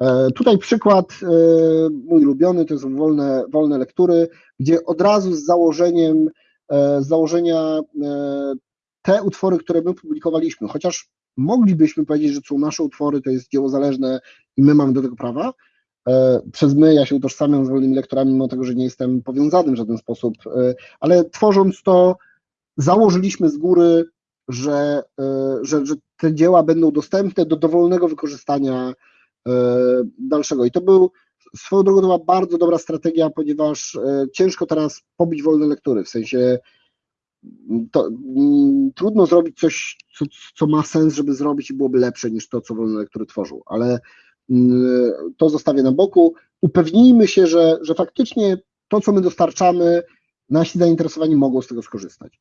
E, tutaj przykład e, mój ulubiony, to jest wolne, wolne lektury, gdzie od razu z założeniem, e, z założenia te utwory, które my publikowaliśmy, chociaż moglibyśmy powiedzieć, że są nasze utwory, to jest dzieło zależne i my mamy do tego prawa, przez my, ja się utożsamiam z wolnymi lektorami, mimo tego, że nie jestem powiązany w żaden sposób, e, ale tworząc to, założyliśmy z góry, że, e, że, że te dzieła będą dostępne do dowolnego wykorzystania dalszego. I to był swoją drogą to była bardzo dobra strategia, ponieważ ciężko teraz pobić wolne lektury, w sensie to, mm, trudno zrobić coś, co, co ma sens, żeby zrobić i byłoby lepsze niż to, co wolne lektury tworzą, ale to zostawię na boku. Upewnijmy się, że, że faktycznie to, co my dostarczamy, nasi zainteresowani mogą z tego skorzystać.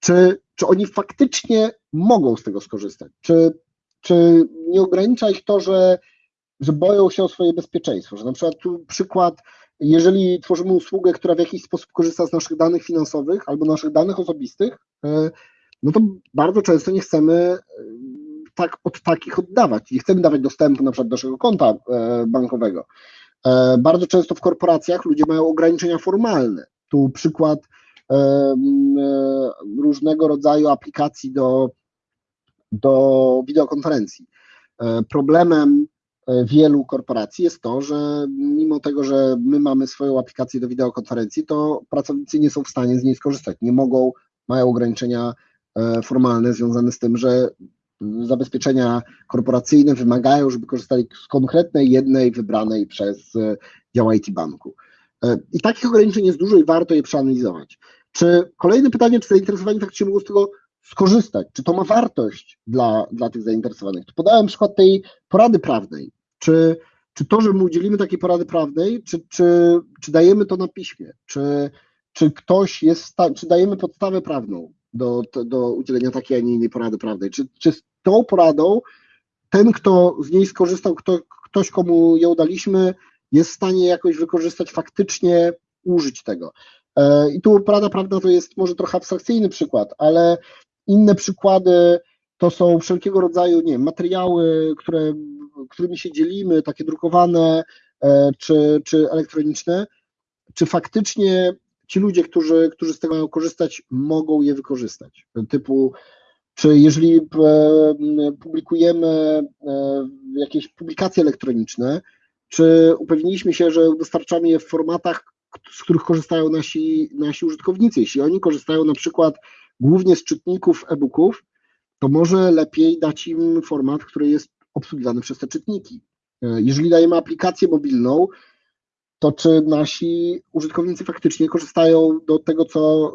Czy, czy oni faktycznie mogą z tego skorzystać? Czy, czy nie ogranicza ich to, że, że boją się o swoje bezpieczeństwo? Że na przykład tu przykład, jeżeli tworzymy usługę, która w jakiś sposób korzysta z naszych danych finansowych albo naszych danych osobistych, e, no to bardzo często nie chcemy tak od takich oddawać. Nie chcemy dawać dostępu na przykład do naszego konta e, bankowego. E, bardzo często w korporacjach ludzie mają ograniczenia formalne. Tu przykład e, różnego rodzaju aplikacji do, do wideokonferencji. Problemem wielu korporacji jest to, że mimo tego, że my mamy swoją aplikację do wideokonferencji, to pracownicy nie są w stanie z niej skorzystać. Nie mogą, mają ograniczenia formalne związane z tym, że zabezpieczenia korporacyjne wymagają, żeby korzystali z konkretnej, jednej, wybranej przez e, dział IT banku. E, I takich ograniczeń jest dużo i warto je przeanalizować. Czy kolejne pytanie, czy zainteresowani faktycznie mogą z tego skorzystać? Czy to ma wartość dla, dla tych zainteresowanych? Podałem przykład tej porady prawnej. Czy, czy to, że my udzielimy takiej porady prawnej, czy, czy, czy dajemy to na piśmie? Czy, czy ktoś jest, czy dajemy podstawę prawną? Do, do udzielenia takiej, a nie innej porady prawnej. Czy, czy z tą poradą ten, kto z niej skorzystał, kto, ktoś, komu ją daliśmy, jest w stanie jakoś wykorzystać, faktycznie użyć tego. E, I tu porada prawna to jest może trochę abstrakcyjny przykład, ale inne przykłady to są wszelkiego rodzaju nie wiem, materiały, które, którymi się dzielimy, takie drukowane e, czy, czy elektroniczne, czy faktycznie ci ludzie, którzy, którzy z tego mają korzystać, mogą je wykorzystać. Typu, czy jeżeli e, publikujemy e, jakieś publikacje elektroniczne, czy upewniliśmy się, że dostarczamy je w formatach, z których korzystają nasi, nasi użytkownicy. Jeśli oni korzystają na przykład głównie z czytników e-booków, to może lepiej dać im format, który jest obsługiwany przez te czytniki. E, jeżeli dajemy aplikację mobilną, to czy nasi użytkownicy faktycznie korzystają do tego, co,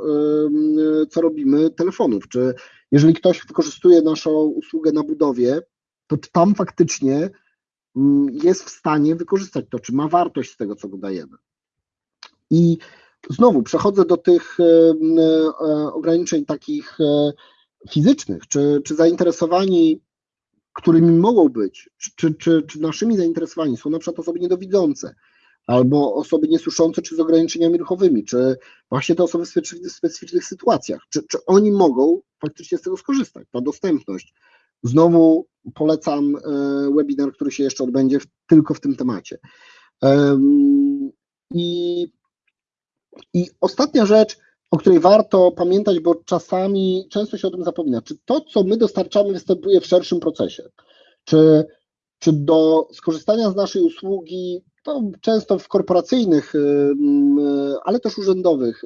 co robimy, telefonów. Czy jeżeli ktoś wykorzystuje naszą usługę na budowie, to czy tam faktycznie jest w stanie wykorzystać to, czy ma wartość z tego, co go dajemy. I znowu przechodzę do tych e, ograniczeń takich e, fizycznych, czy, czy zainteresowani, którymi mogą być, czy, czy, czy naszymi zainteresowani są na przykład osoby niedowidzące, albo osoby niesłyszące, czy z ograniczeniami ruchowymi, czy właśnie te osoby w specyficznych sytuacjach, czy, czy oni mogą faktycznie z tego skorzystać, ta dostępność. Znowu polecam webinar, który się jeszcze odbędzie tylko w tym temacie. I, I ostatnia rzecz, o której warto pamiętać, bo czasami często się o tym zapomina. Czy to, co my dostarczamy, występuje w szerszym procesie? Czy, czy do skorzystania z naszej usługi, to często w korporacyjnych, ale też urzędowych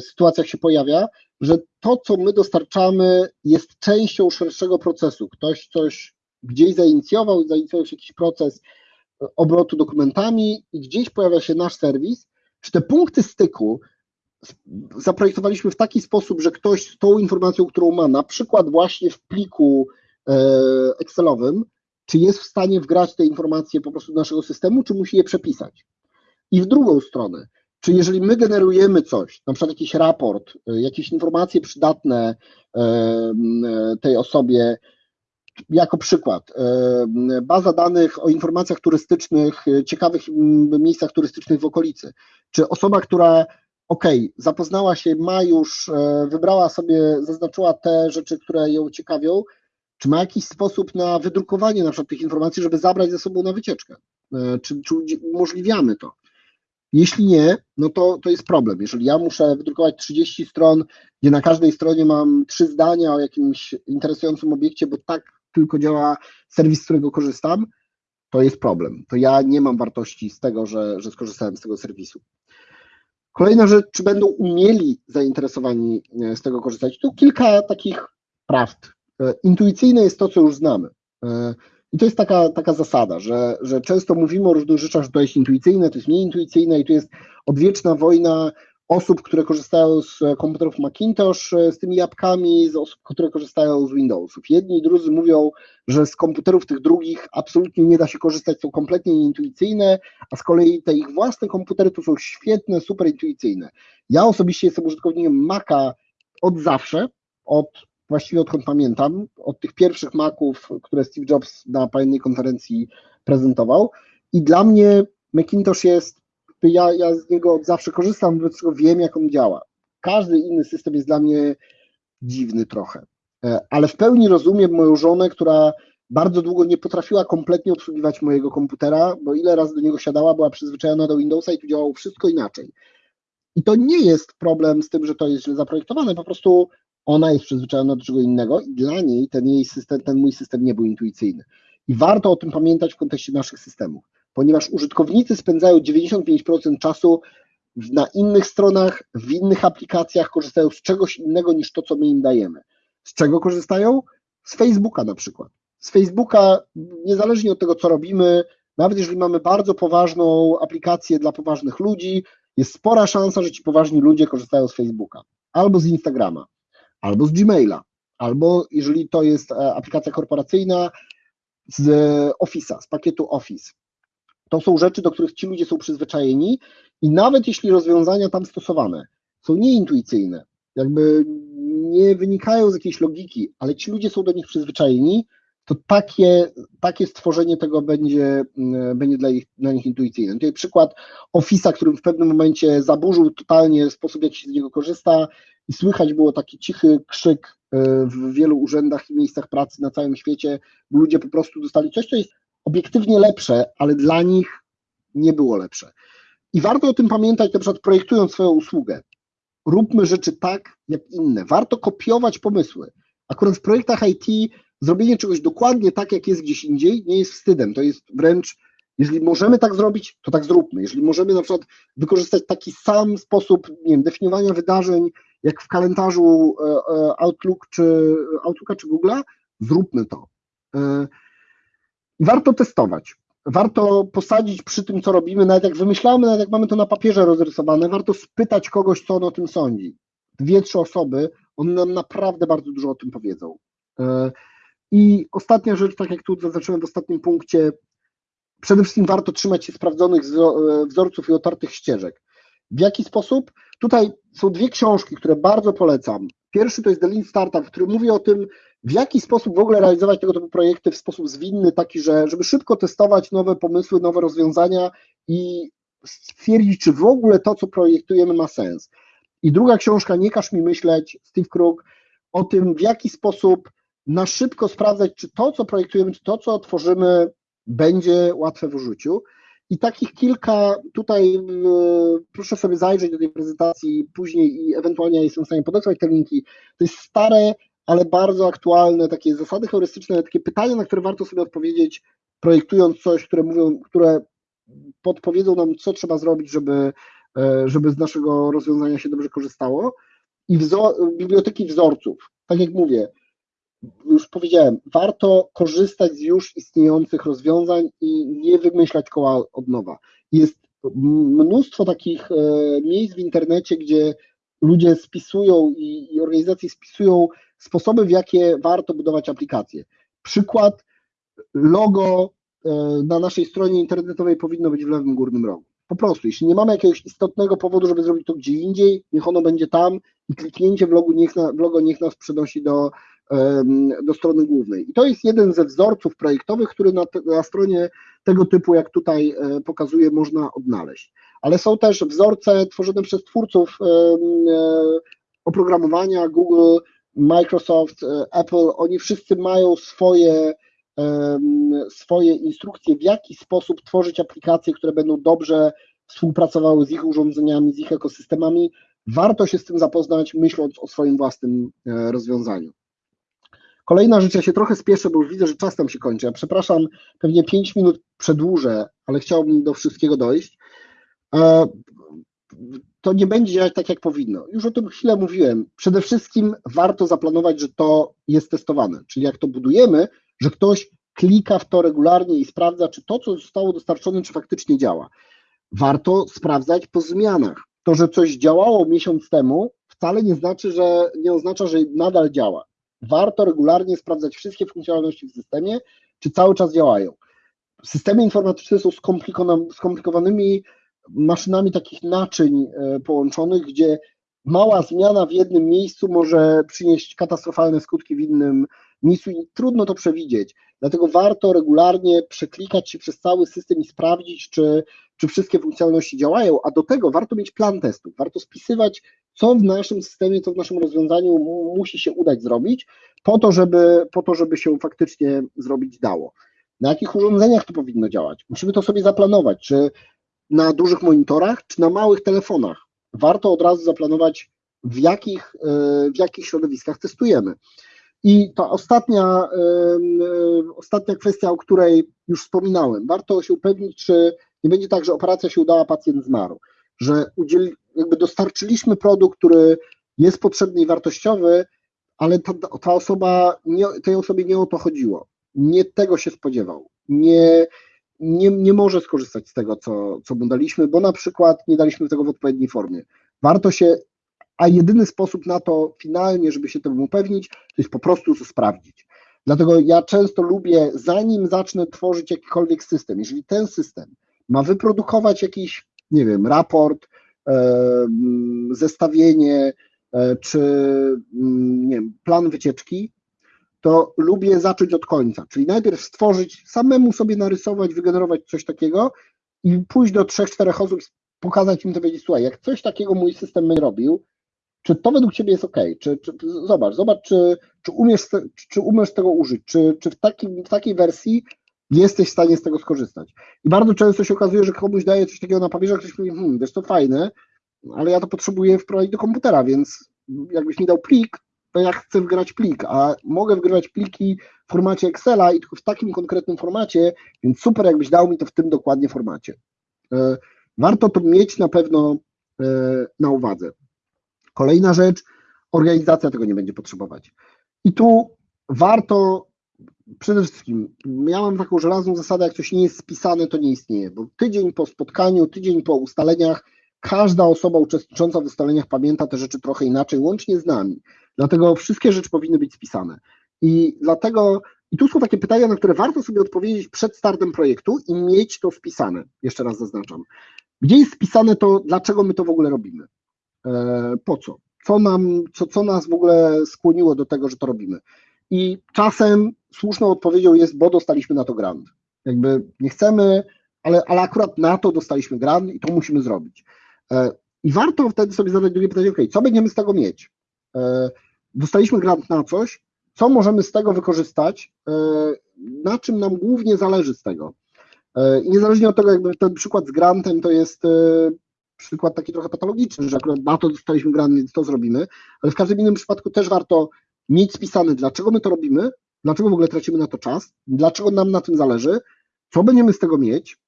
sytuacjach się pojawia, że to, co my dostarczamy, jest częścią szerszego procesu. Ktoś coś gdzieś zainicjował, zainicjował się jakiś proces obrotu dokumentami i gdzieś pojawia się nasz serwis. Czy te punkty styku zaprojektowaliśmy w taki sposób, że ktoś z tą informacją, którą ma, na przykład właśnie w pliku Excelowym, czy jest w stanie wgrać te informacje po prostu do naszego systemu, czy musi je przepisać. I w drugą stronę, czy jeżeli my generujemy coś, na przykład jakiś raport, e, jakieś informacje przydatne e, tej osobie, jako przykład, baza danych o informacjach turystycznych, ciekawych miejscach turystycznych w okolicy, czy osoba, która ok, zapoznała się, ma już, e, wybrała sobie, zaznaczyła te rzeczy, które ją ciekawią, czy ma jakiś sposób na wydrukowanie na przykład tych informacji, żeby zabrać ze sobą na wycieczkę? E, czy, czy umożliwiamy to? Jeśli nie, no to, to jest problem. Jeżeli ja muszę wydrukować 30 stron, gdzie na każdej stronie mam trzy zdania o jakimś interesującym obiekcie, bo tak tylko działa serwis, z którego korzystam, to jest problem. To ja nie mam wartości z tego, że, że skorzystałem z tego serwisu. Kolejna rzecz, czy będą umieli zainteresowani e, z tego korzystać? Tu kilka takich prawd. E, intuicyjne jest to, co już znamy. E, I to jest taka, taka zasada, że, że często mówimy o różnych rzeczach, że to jest intuicyjne, to jest mniej intuicyjne i tu jest odwieczna wojna osób, które korzystają z komputerów Macintosh, z tymi jabłkami, z osób, które korzystają z Windowsów. Jedni i drudzy mówią, że z komputerów tych drugich absolutnie nie da się korzystać, są kompletnie nieintuicyjne, a z kolei te ich własne komputery to są świetne, super intuicyjne. Ja osobiście jestem użytkownikiem Maca od zawsze, od właściwie odkąd pamiętam, od tych pierwszych Maców, które Steve Jobs na pewnej konferencji prezentował i dla mnie Macintosh jest ja, ja z niego od zawsze korzystam, wobec czego wiem, jak on działa. Każdy inny system jest dla mnie dziwny trochę, e, ale w pełni rozumiem moją żonę, która bardzo długo nie potrafiła kompletnie obsługiwać mojego komputera, bo ile razy do niego siadała, była przyzwyczajona do Windowsa i tu działało wszystko inaczej. I to nie jest problem z tym, że to jest źle zaprojektowane, po prostu ona jest przyzwyczajona do czego innego i dla niej ten jej system, ten mój system nie był intuicyjny. I warto o tym pamiętać w kontekście naszych systemów ponieważ użytkownicy spędzają 95% czasu na innych stronach, w innych aplikacjach, korzystają z czegoś innego niż to, co my im dajemy. Z czego korzystają? Z Facebooka na przykład. Z Facebooka, niezależnie od tego, co robimy, nawet jeżeli mamy bardzo poważną aplikację dla poważnych ludzi, jest spora szansa, że ci poważni ludzie korzystają z Facebooka, albo z Instagrama, albo z Gmaila, albo jeżeli to jest e, aplikacja korporacyjna, z Office'a, z pakietu Office. To są rzeczy, do których ci ludzie są przyzwyczajeni i nawet jeśli rozwiązania tam stosowane są nieintuicyjne, jakby nie wynikają z jakiejś logiki, ale ci ludzie są do nich przyzwyczajeni, to takie, takie stworzenie tego będzie, mm, będzie dla, ich, dla nich intuicyjne. Tutaj przykład Office'a, którym w pewnym momencie zaburzył totalnie sposób, w jaki się z niego korzysta i słychać było taki cichy krzyk e, w wielu urzędach i miejscach pracy na całym świecie, bo ludzie po prostu dostali coś, co jest obiektywnie lepsze, ale dla nich nie było lepsze. I warto o tym pamiętać, na przykład projektując swoją usługę. Róbmy rzeczy tak, jak inne. Warto kopiować pomysły. Akurat w projektach IT zrobienie czegoś dokładnie tak, jak jest gdzieś indziej, nie jest wstydem. To jest wręcz, jeżeli możemy tak zrobić, to tak zróbmy. Jeżeli możemy na przykład wykorzystać taki sam sposób nie wiem, definiowania wydarzeń, jak w kalendarzu e, e, Outlook czy, Outlooka czy Google'a, zróbmy to. E, warto testować. Warto posadzić przy tym, co robimy, nawet jak wymyślamy, nawet jak mamy to na papierze rozrysowane, warto spytać kogoś, co on o tym sądzi. Dwie, trzy osoby, one nam naprawdę bardzo dużo o tym powiedzą. I ostatnia rzecz, tak jak tu zaznaczyłem w ostatnim punkcie, przede wszystkim warto trzymać się sprawdzonych wzorców i otartych ścieżek. W jaki sposób? Tutaj są dwie książki, które bardzo polecam. Pierwszy to jest The Lean Startup, który mówi o tym, w jaki sposób w ogóle realizować tego typu projekty w sposób zwinny, taki, że żeby szybko testować nowe pomysły, nowe rozwiązania i stwierdzić, czy w ogóle to, co projektujemy, ma sens. I druga książka, Nie każ mi myśleć, Steve Krug, o tym, w jaki sposób na szybko sprawdzać, czy to, co projektujemy, czy to, co tworzymy, będzie łatwe w użyciu. I takich kilka, tutaj proszę sobie zajrzeć do tej prezentacji później i ewentualnie jestem w stanie podesłać te linki. To jest stare, ale bardzo aktualne takie zasady heurystyczne, takie pytania, na które warto sobie odpowiedzieć, projektując coś, które mówią, które podpowiedzą nam, co trzeba zrobić, żeby, e, żeby z naszego rozwiązania się dobrze korzystało. I wzor, biblioteki wzorców, tak jak mówię, już powiedziałem, warto korzystać z już istniejących rozwiązań i nie wymyślać koła od nowa. Jest mnóstwo takich e, miejsc w internecie, gdzie ludzie spisują i, organizacje spisują sposoby, w jakie warto budować aplikacje. Przykład, logo e, na naszej stronie internetowej powinno być w lewym górnym rogu. Po prostu, jeśli nie mamy jakiegoś istotnego powodu, żeby zrobić to gdzie indziej, niech ono będzie tam i kliknięcie w, logo niech, na, w logo niech nas przenosi do, do strony głównej. I to jest jeden ze wzorców projektowych, który na, na stronie tego typu, jak tutaj e, pokazuję, można odnaleźć. Ale są też wzorce tworzone przez twórców e, oprogramowania, Google, Microsoft, e, Apple, oni wszyscy mają swoje, swoje instrukcje, w jaki sposób tworzyć aplikacje, które będą dobrze współpracowały z ich urządzeniami, z ich ekosystemami. Warto się z tym zapoznać, myśląc o swoim własnym rozwiązaniu. Kolejna rzecz, ja się trochę spieszę, bo już widzę, że czas tam się kończy. Ja przepraszam, pewnie 5 minut przedłużę, ale chciałbym do wszystkiego dojść. E, to nie będzie działać tak, jak powinno. Już o tym chwilę mówiłem. Przede wszystkim warto zaplanować, że to jest testowane, czyli jak to budujemy, że ktoś klika w to regularnie i sprawdza, czy to, co zostało dostarczone, czy faktycznie działa. Warto sprawdzać po zmianach. To, że coś działało miesiąc temu, wcale nie znaczy, że nie oznacza, że nadal działa warto regularnie sprawdzać wszystkie funkcjonalności w systemie, czy cały czas działają. Systemy informatyczne są skomplikowanymi maszynami takich naczyń e, połączonych, gdzie mała zmiana w jednym miejscu może przynieść katastrofalne skutki w innym miejscu i trudno to przewidzieć. Dlatego warto regularnie przeklikać się przez cały system i sprawdzić, czy, czy wszystkie funkcjonalności działają, a do tego warto mieć plan testów, warto spisywać, co w naszym systemie, co w naszym rozwiązaniu musi się udać zrobić, po to, żeby, po to, żeby się faktycznie zrobić dało. Na jakich urządzeniach to powinno działać? Musimy to sobie zaplanować, czy na dużych monitorach, czy na małych telefonach. Warto od razu zaplanować, w jakich, e, w jakich środowiskach testujemy. I ta ostatnia, ostatnia kwestia, o której już wspominałem, warto się upewnić, czy nie będzie tak, że operacja się udała, pacjent zmarł, że udzieli, jakby dostarczyliśmy produkt, który jest potrzebny i wartościowy, ale ta, ta osoba, nie, tej osobie nie o to chodziło. Nie tego się spodziewał. Nie, nie, nie może skorzystać z tego, co, co mu daliśmy, bo na przykład nie daliśmy tego w odpowiedniej formie. Warto się a jedyny sposób na to finalnie, żeby się temu upewnić, to jest po prostu to sprawdzić. Dlatego ja często lubię, zanim zacznę tworzyć jakikolwiek system, jeżeli ten system ma wyprodukować jakiś, nie wiem, raport, e, zestawienie, e, czy nie wiem, plan wycieczki, to lubię zacząć od końca, czyli najpierw stworzyć, samemu sobie narysować, wygenerować coś takiego i pójść do trzech, czterech osób, pokazać im to, powiedzieć, słuchaj, jak coś takiego mój system będzie robił, czy to według Ciebie jest ok? Czy, czy, zobacz, zobacz, czy, czy, umiesz, czy umiesz tego użyć, czy, czy w, takim, w takiej wersji jesteś w stanie z tego skorzystać. I bardzo często się okazuje, że komuś daje coś takiego na papierze, a ktoś mówi, hmm, wiesz, to fajne, ale ja to potrzebuję wprowadzić do komputera, więc jakbyś mi dał plik, to ja chcę wgrać plik, a mogę wgrywać pliki w formacie Excela i tylko w takim konkretnym formacie, więc super, jakbyś dał mi to w tym dokładnie formacie. E, warto to mieć na pewno e, na uwadze. Kolejna rzecz, organizacja tego nie będzie potrzebować. I tu warto przede wszystkim, mam taką żelazną zasadę, jak coś nie jest spisane, to nie istnieje, bo tydzień po spotkaniu, tydzień po ustaleniach, każda osoba uczestnicząca w ustaleniach pamięta te rzeczy trochę inaczej, łącznie z nami. Dlatego wszystkie rzeczy powinny być spisane. I dlatego, i tu są takie pytania, na które warto sobie odpowiedzieć przed startem projektu i mieć to wpisane. Jeszcze raz zaznaczam. Gdzie jest spisane to, dlaczego my to w ogóle robimy? E, po co? Co, nam, co, co nas w ogóle skłoniło do tego, że to robimy? I czasem słuszną odpowiedzią jest, bo dostaliśmy na to grant. Jakby nie chcemy, ale, ale akurat na to dostaliśmy grant i to musimy zrobić. E, I warto wtedy sobie zadać drugie pytanie, ok, co będziemy z tego mieć? E, dostaliśmy grant na coś, co możemy z tego wykorzystać, na czym nam głównie zależy z tego. I niezależnie od tego, jakby ten przykład z grantem to jest przykład taki trochę patologiczny, że akurat na to dostaliśmy grant, więc to zrobimy, ale w każdym innym przypadku też warto mieć spisane, dlaczego my to robimy, dlaczego w ogóle tracimy na to czas, dlaczego nam na tym zależy, co będziemy z tego mieć.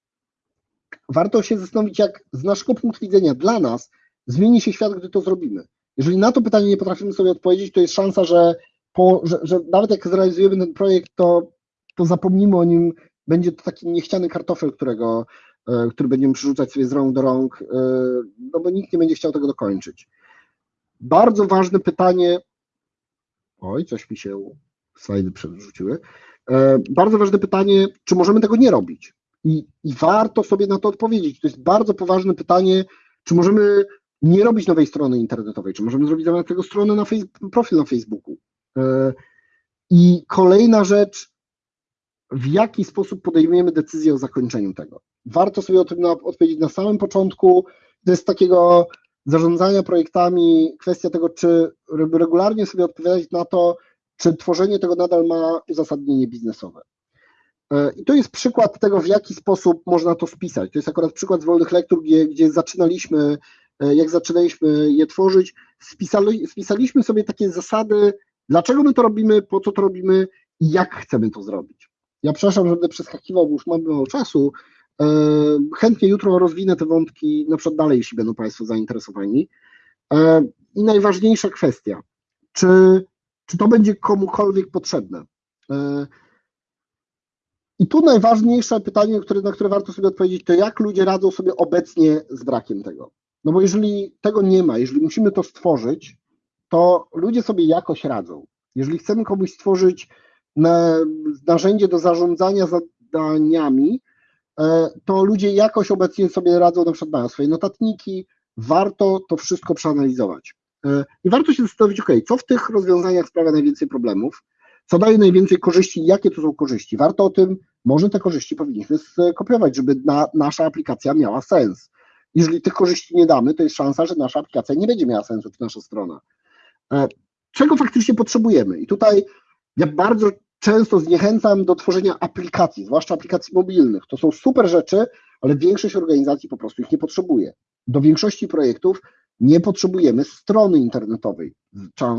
Warto się zastanowić, jak z naszego punktu widzenia dla nas zmieni się świat, gdy to zrobimy. Jeżeli na to pytanie nie potrafimy sobie odpowiedzieć, to jest szansa, że, po, że, że nawet jak zrealizujemy ten projekt, to, to zapomnimy o nim, będzie to taki niechciany kartofel, którego, e, który będziemy przerzucać sobie z rąk do rąk, e, no bo nikt nie będzie chciał tego dokończyć. Bardzo ważne pytanie, oj, coś mi się slajdy przerzuciły, e, bardzo ważne pytanie, czy możemy tego nie robić? I, I warto sobie na to odpowiedzieć. To jest bardzo poważne pytanie, czy możemy nie robić nowej strony internetowej, czy możemy zrobić zamiast tego stronę na profil na Facebooku. I kolejna rzecz, w jaki sposób podejmujemy decyzję o zakończeniu tego. Warto sobie o tym na, odpowiedzieć na samym początku. To jest takiego zarządzania projektami, kwestia tego, czy regularnie sobie odpowiadać na to, czy tworzenie tego nadal ma uzasadnienie biznesowe. E, I to jest przykład tego, w jaki sposób można to spisać. To jest akurat przykład z wolnych lektur, gdzie, gdzie zaczynaliśmy, e, jak zaczynaliśmy je tworzyć, spisali, spisaliśmy sobie takie zasady, dlaczego my to robimy, po co to robimy i jak chcemy to zrobić. Ja przepraszam, że będę przeskakiwał, bo już mam mało czasu. E, chętnie jutro rozwinę te wątki, na przykład dalej, jeśli będą Państwo zainteresowani. I najważniejsza kwestia, czy, czy to będzie komukolwiek potrzebne? E, I tu najważniejsze pytanie, na które warto sobie odpowiedzieć, to jak ludzie radzą sobie obecnie z brakiem tego. No bo jeżeli tego nie ma, jeżeli musimy to stworzyć, to ludzie sobie jakoś radzą. Jeżeli chcemy komuś stworzyć narzędzie do zarządzania zadaniami, e, to ludzie jakoś obecnie sobie radzą, na przykład mają swoje notatniki, warto to wszystko przeanalizować. E, I warto się zastanowić, ok, co w tych rozwiązaniach sprawia najwięcej problemów, co daje najwięcej korzyści, jakie to są korzyści. Warto o tym, może te korzyści powinniśmy skopiować, żeby na, nasza aplikacja miała sens. Jeżeli tych korzyści nie damy, to jest szansa, że nasza aplikacja nie będzie miała sensu, czy nasza strona. E, czego faktycznie potrzebujemy? I tutaj ja bardzo często zniechęcam do tworzenia aplikacji, zwłaszcza aplikacji mobilnych. To są super rzeczy, ale większość organizacji po prostu ich nie potrzebuje. Do większości projektów nie potrzebujemy strony internetowej.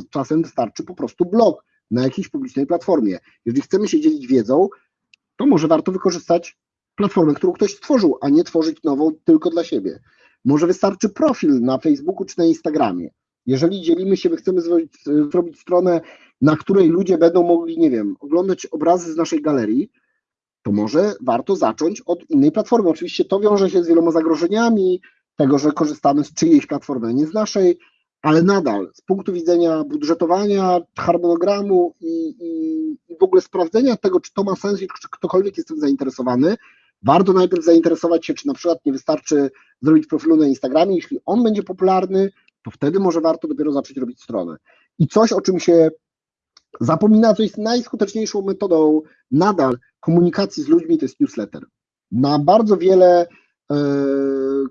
Czasem wystarczy po prostu blog na jakiejś publicznej platformie. Jeżeli chcemy się dzielić wiedzą, to może warto wykorzystać platformę, którą ktoś stworzył, a nie tworzyć nową tylko dla siebie. Może wystarczy profil na Facebooku czy na Instagramie. Jeżeli dzielimy się, my chcemy zrobić stronę, na której ludzie będą mogli, nie wiem, oglądać obrazy z naszej galerii, to może warto zacząć od innej platformy. Oczywiście to wiąże się z wieloma zagrożeniami, tego, że korzystamy z czyjejś platformy, nie z naszej, ale nadal z punktu widzenia budżetowania, harmonogramu i, i, i w ogóle sprawdzenia tego, czy to ma sens i czy ktokolwiek jest tym zainteresowany, warto najpierw zainteresować się, czy na przykład nie wystarczy zrobić profilu na Instagramie, jeśli on będzie popularny, to wtedy może warto dopiero zacząć robić stronę. I coś, o czym się zapomina, co jest najskuteczniejszą metodą nadal komunikacji z ludźmi, to jest newsletter. Na bardzo wiele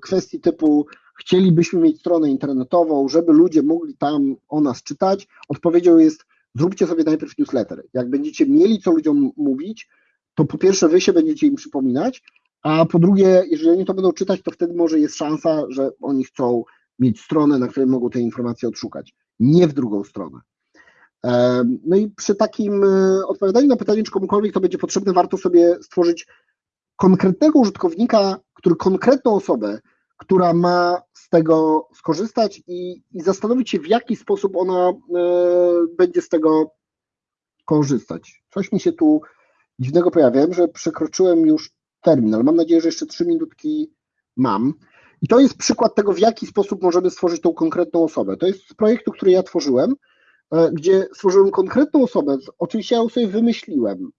kwestii typu chcielibyśmy mieć stronę internetową, żeby ludzie mogli tam o nas czytać, odpowiedzią jest zróbcie sobie najpierw newsletter. Jak będziecie mieli co ludziom mówić, to po pierwsze wy się będziecie im przypominać, a po drugie, jeżeli oni to będą czytać, to wtedy może jest szansa, że oni chcą mieć stronę, na której mogą te informacje odszukać, nie w drugą stronę. No i przy takim e, odpowiadaniu na pytanie, czy komukolwiek to będzie potrzebne, warto sobie stworzyć konkretnego użytkownika, który konkretną osobę, która ma z tego skorzystać i, i zastanowić się, w jaki sposób ona e, będzie z tego korzystać. Coś mi się tu dziwnego pojawia. Że przekroczyłem już termin, ale mam nadzieję, że jeszcze trzy minutki mam. I to jest przykład tego, w jaki sposób możemy stworzyć tą konkretną osobę. To jest z projektu, który ja tworzyłem, e, gdzie stworzyłem konkretną osobę. Oczywiście ja ją sobie wymyśliłem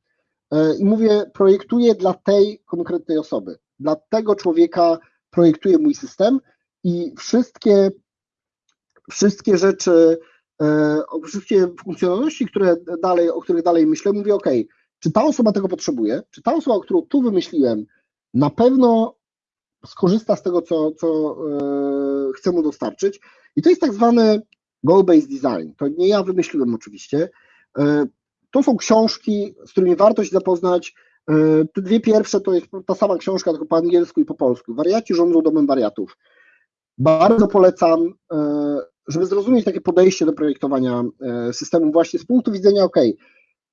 i mówię, projektuję dla tej konkretnej osoby. Dla tego człowieka projektuję mój system i wszystkie, wszystkie rzeczy, e, wszystkie funkcjonalności, które dalej, o których dalej myślę, mówię, OK, czy ta osoba tego potrzebuje? Czy ta osoba, którą tu wymyśliłem, na pewno skorzysta z tego, co, co e, chcę mu dostarczyć. I to jest tak zwany goal-based design. To nie ja wymyśliłem oczywiście. E, to są książki, z którymi warto się zapoznać. E, te dwie pierwsze to jest ta sama książka, tylko po angielsku i po polsku. Wariaci rządzą domem wariatów. Bardzo polecam, e, żeby zrozumieć takie podejście do projektowania systemu właśnie z punktu widzenia, ok,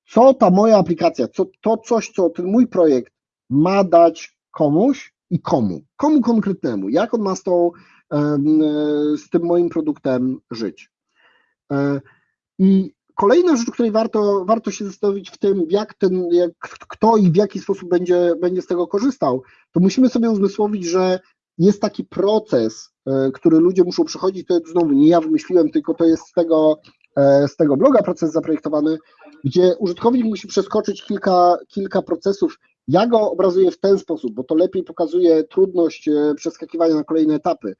co ta moja aplikacja, co, to coś, co ten mój projekt ma dać komuś i komu, komu konkretnemu, jak on ma z, tą, z tym moim produktem żyć. I Kolejna rzecz, której warto, warto się zastanowić w tym, jak ten, jak, kto i w jaki sposób będzie, będzie z tego korzystał, to musimy sobie uzmysłowić, że jest taki proces, e, który ludzie muszą przechodzić, to znowu nie ja wymyśliłem, tylko to jest z tego, e, z tego bloga proces zaprojektowany, gdzie użytkownik musi przeskoczyć kilka, kilka procesów. Ja go obrazuję w ten sposób, bo to lepiej pokazuje trudność e, przeskakiwania na kolejne etapy.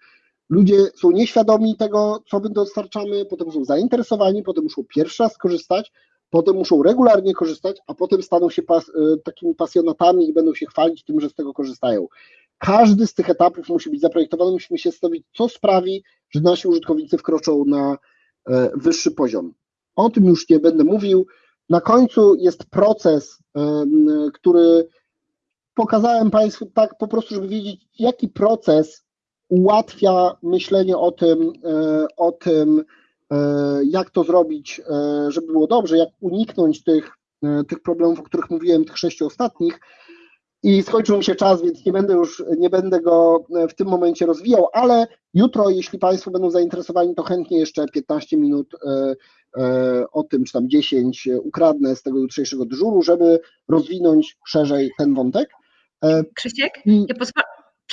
Ludzie są nieświadomi tego, co my dostarczamy, potem są zainteresowani, potem muszą pierwszy raz skorzystać, potem muszą regularnie korzystać, a potem staną się pas, e, takimi pasjonatami i będą się chwalić tym, że z tego korzystają. Każdy z tych etapów musi być zaprojektowany, musimy się stawić, co sprawi, że nasi użytkownicy wkroczą na e, wyższy poziom. O tym już nie będę mówił. Na końcu jest proces, który pokazałem Państwu tak po prostu, żeby wiedzieć, jaki proces ułatwia myślenie o tym, e, o tym, e, jak to zrobić, e, żeby było dobrze, jak uniknąć tych, tych problemów, o których mówiłem, tych sześciu ostatnich. I skończył mi się czas, więc nie będę już, nie będę go w tym momencie rozwijał, ale jutro, jeśli Państwo będą zainteresowani, to chętnie jeszcze 15 minut o tym, czy tam 10 ukradnę z tego jutrzejszego dyżuru, żeby rozwinąć szerzej ten wątek. Krzysiek, ja pozwolę,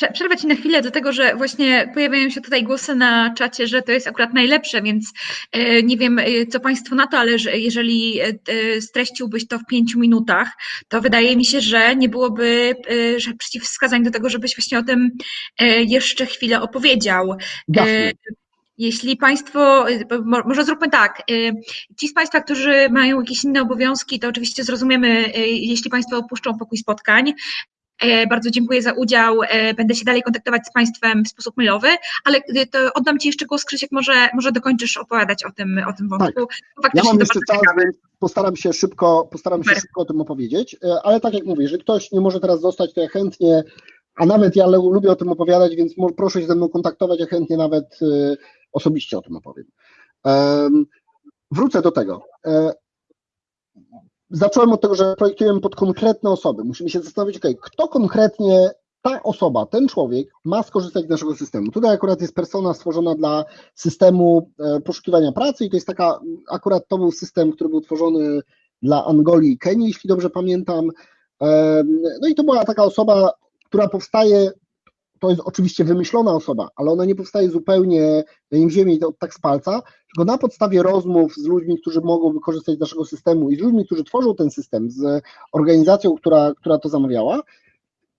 przerwę Ci na chwilę do tego, że właśnie pojawiają się tutaj głosy na czacie, że to jest akurat najlepsze, więc e, nie wiem, e, co Państwo na to, ale jeżeli e, streściłbyś to w pięciu minutach, to wydaje mi się, że nie byłoby że przeciwwskazań do tego, żebyś właśnie o tym jeszcze chwilę opowiedział. Jasne. Jeśli Państwo, może zróbmy tak, ci z Państwa, którzy mają jakieś inne obowiązki, to oczywiście zrozumiemy, jeśli Państwo opuszczą pokój spotkań, bardzo dziękuję za udział. E, będę się dalej kontaktować z Państwem w sposób mailowy, ale e, to oddam Ci jeszcze głos, Krzysiek, może, może dokończysz opowiadać o tym, o tym wątku. Tak. Ja mam jeszcze czas, więc postaram się szybko, postaram się szybko o tym opowiedzieć, ale tak jak mówię, jeżeli ktoś nie może teraz zostać, to ja chętnie, a nawet ja lubię o tym opowiadać, więc proszę się ze mną kontaktować, ja chętnie nawet osobiście o tym opowiem. Wrócę do tego zacząłem od tego, że projektujemy pod konkretne osoby. Musimy się zastanowić, okay, kto konkretnie ta osoba, ten człowiek ma skorzystać z naszego systemu. Tutaj akurat jest persona stworzona dla systemu e, poszukiwania pracy i to jest taka, akurat to był system, który był tworzony dla Angolii i Kenii, jeśli dobrze pamiętam. No i to była taka osoba, która powstaje to jest oczywiście wymyślona osoba, ale ona nie powstaje zupełnie w ziemi to tak z palca, tylko na podstawie rozmów z ludźmi, którzy mogą wykorzystać naszego systemu i z ludźmi, którzy tworzą ten system, z organizacją, która, która to zamawiała,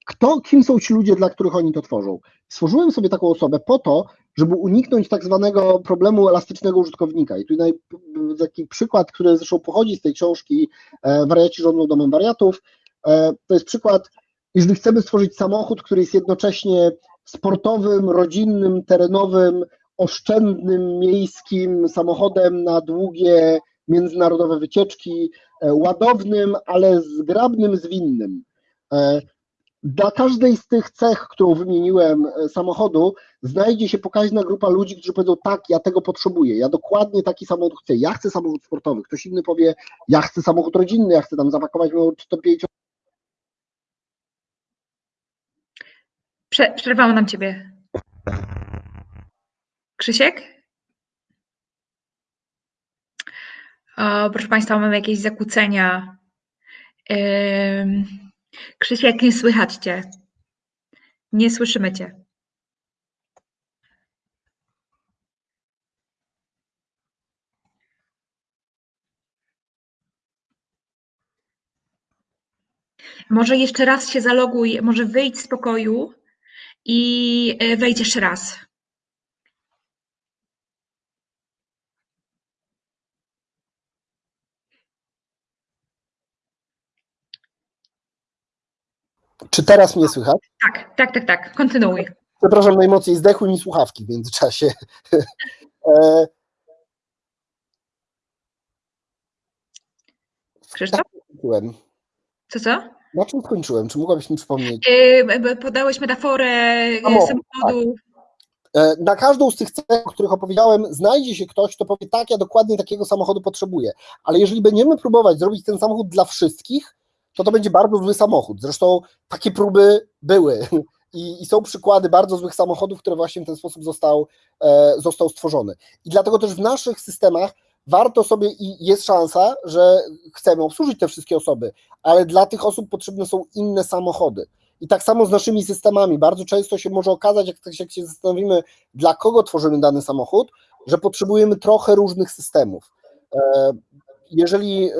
kto, kim są ci ludzie, dla których oni to tworzą. Stworzyłem sobie taką osobę po to, żeby uniknąć tak zwanego problemu elastycznego użytkownika. I tutaj taki przykład, który zresztą pochodzi z tej książki e, Wariaci rządzą domem wariatów, e, to jest przykład jeżeli chcemy stworzyć samochód, który jest jednocześnie sportowym, rodzinnym, terenowym, oszczędnym, miejskim samochodem na długie międzynarodowe wycieczki, e, ładownym, ale zgrabnym, zwinnym. E, dla każdej z tych cech, którą wymieniłem, e, samochodu, znajdzie się pokaźna grupa ludzi, którzy powiedzą: Tak, ja tego potrzebuję, ja dokładnie taki samochód chcę, ja chcę samochód sportowy. Ktoś inny powie: Ja chcę samochód rodzinny, ja chcę tam zapakować moją 4 Prze przerwało nam ciebie. Krzysiek? O, proszę Państwa, mamy jakieś zakłócenia. Yy... Krzysiek, nie słychać Cię. Nie słyszymy Cię. Może jeszcze raz się zaloguj, może wyjdź z pokoju i e, wejdź jeszcze raz. Czy teraz mnie słychać? Tak, tak, tak, tak. Kontynuuj. Przepraszam, najmocniej zdechły mi słuchawki w międzyczasie. E, Krzysztof? Skończyłem. Co, co? Na czym skończyłem? Czy mogłabyś mi przypomnieć? Yy, b- podałeś metaforę yy, Samochód, samochodu. E, Na każdą z tych cech, o których opowiedziałem, znajdzie się ktoś, kto powie, tak, ja dokładnie takiego samochodu potrzebuję. Ale jeżeli będziemy próbować zrobić ten samochód dla wszystkich, to to będzie bardzo zły samochód. Zresztą takie próby były i, i są przykłady bardzo złych samochodów, które właśnie w ten sposób został, e, został stworzony. I dlatego też w naszych systemach warto sobie i jest szansa, że chcemy obsłużyć te wszystkie osoby, ale dla tych osób potrzebne są inne samochody. I tak samo z naszymi systemami. Bardzo często się może okazać, jak, jak się zastanowimy, dla kogo tworzymy dany samochód, że potrzebujemy trochę różnych systemów. E, Jeżeli e,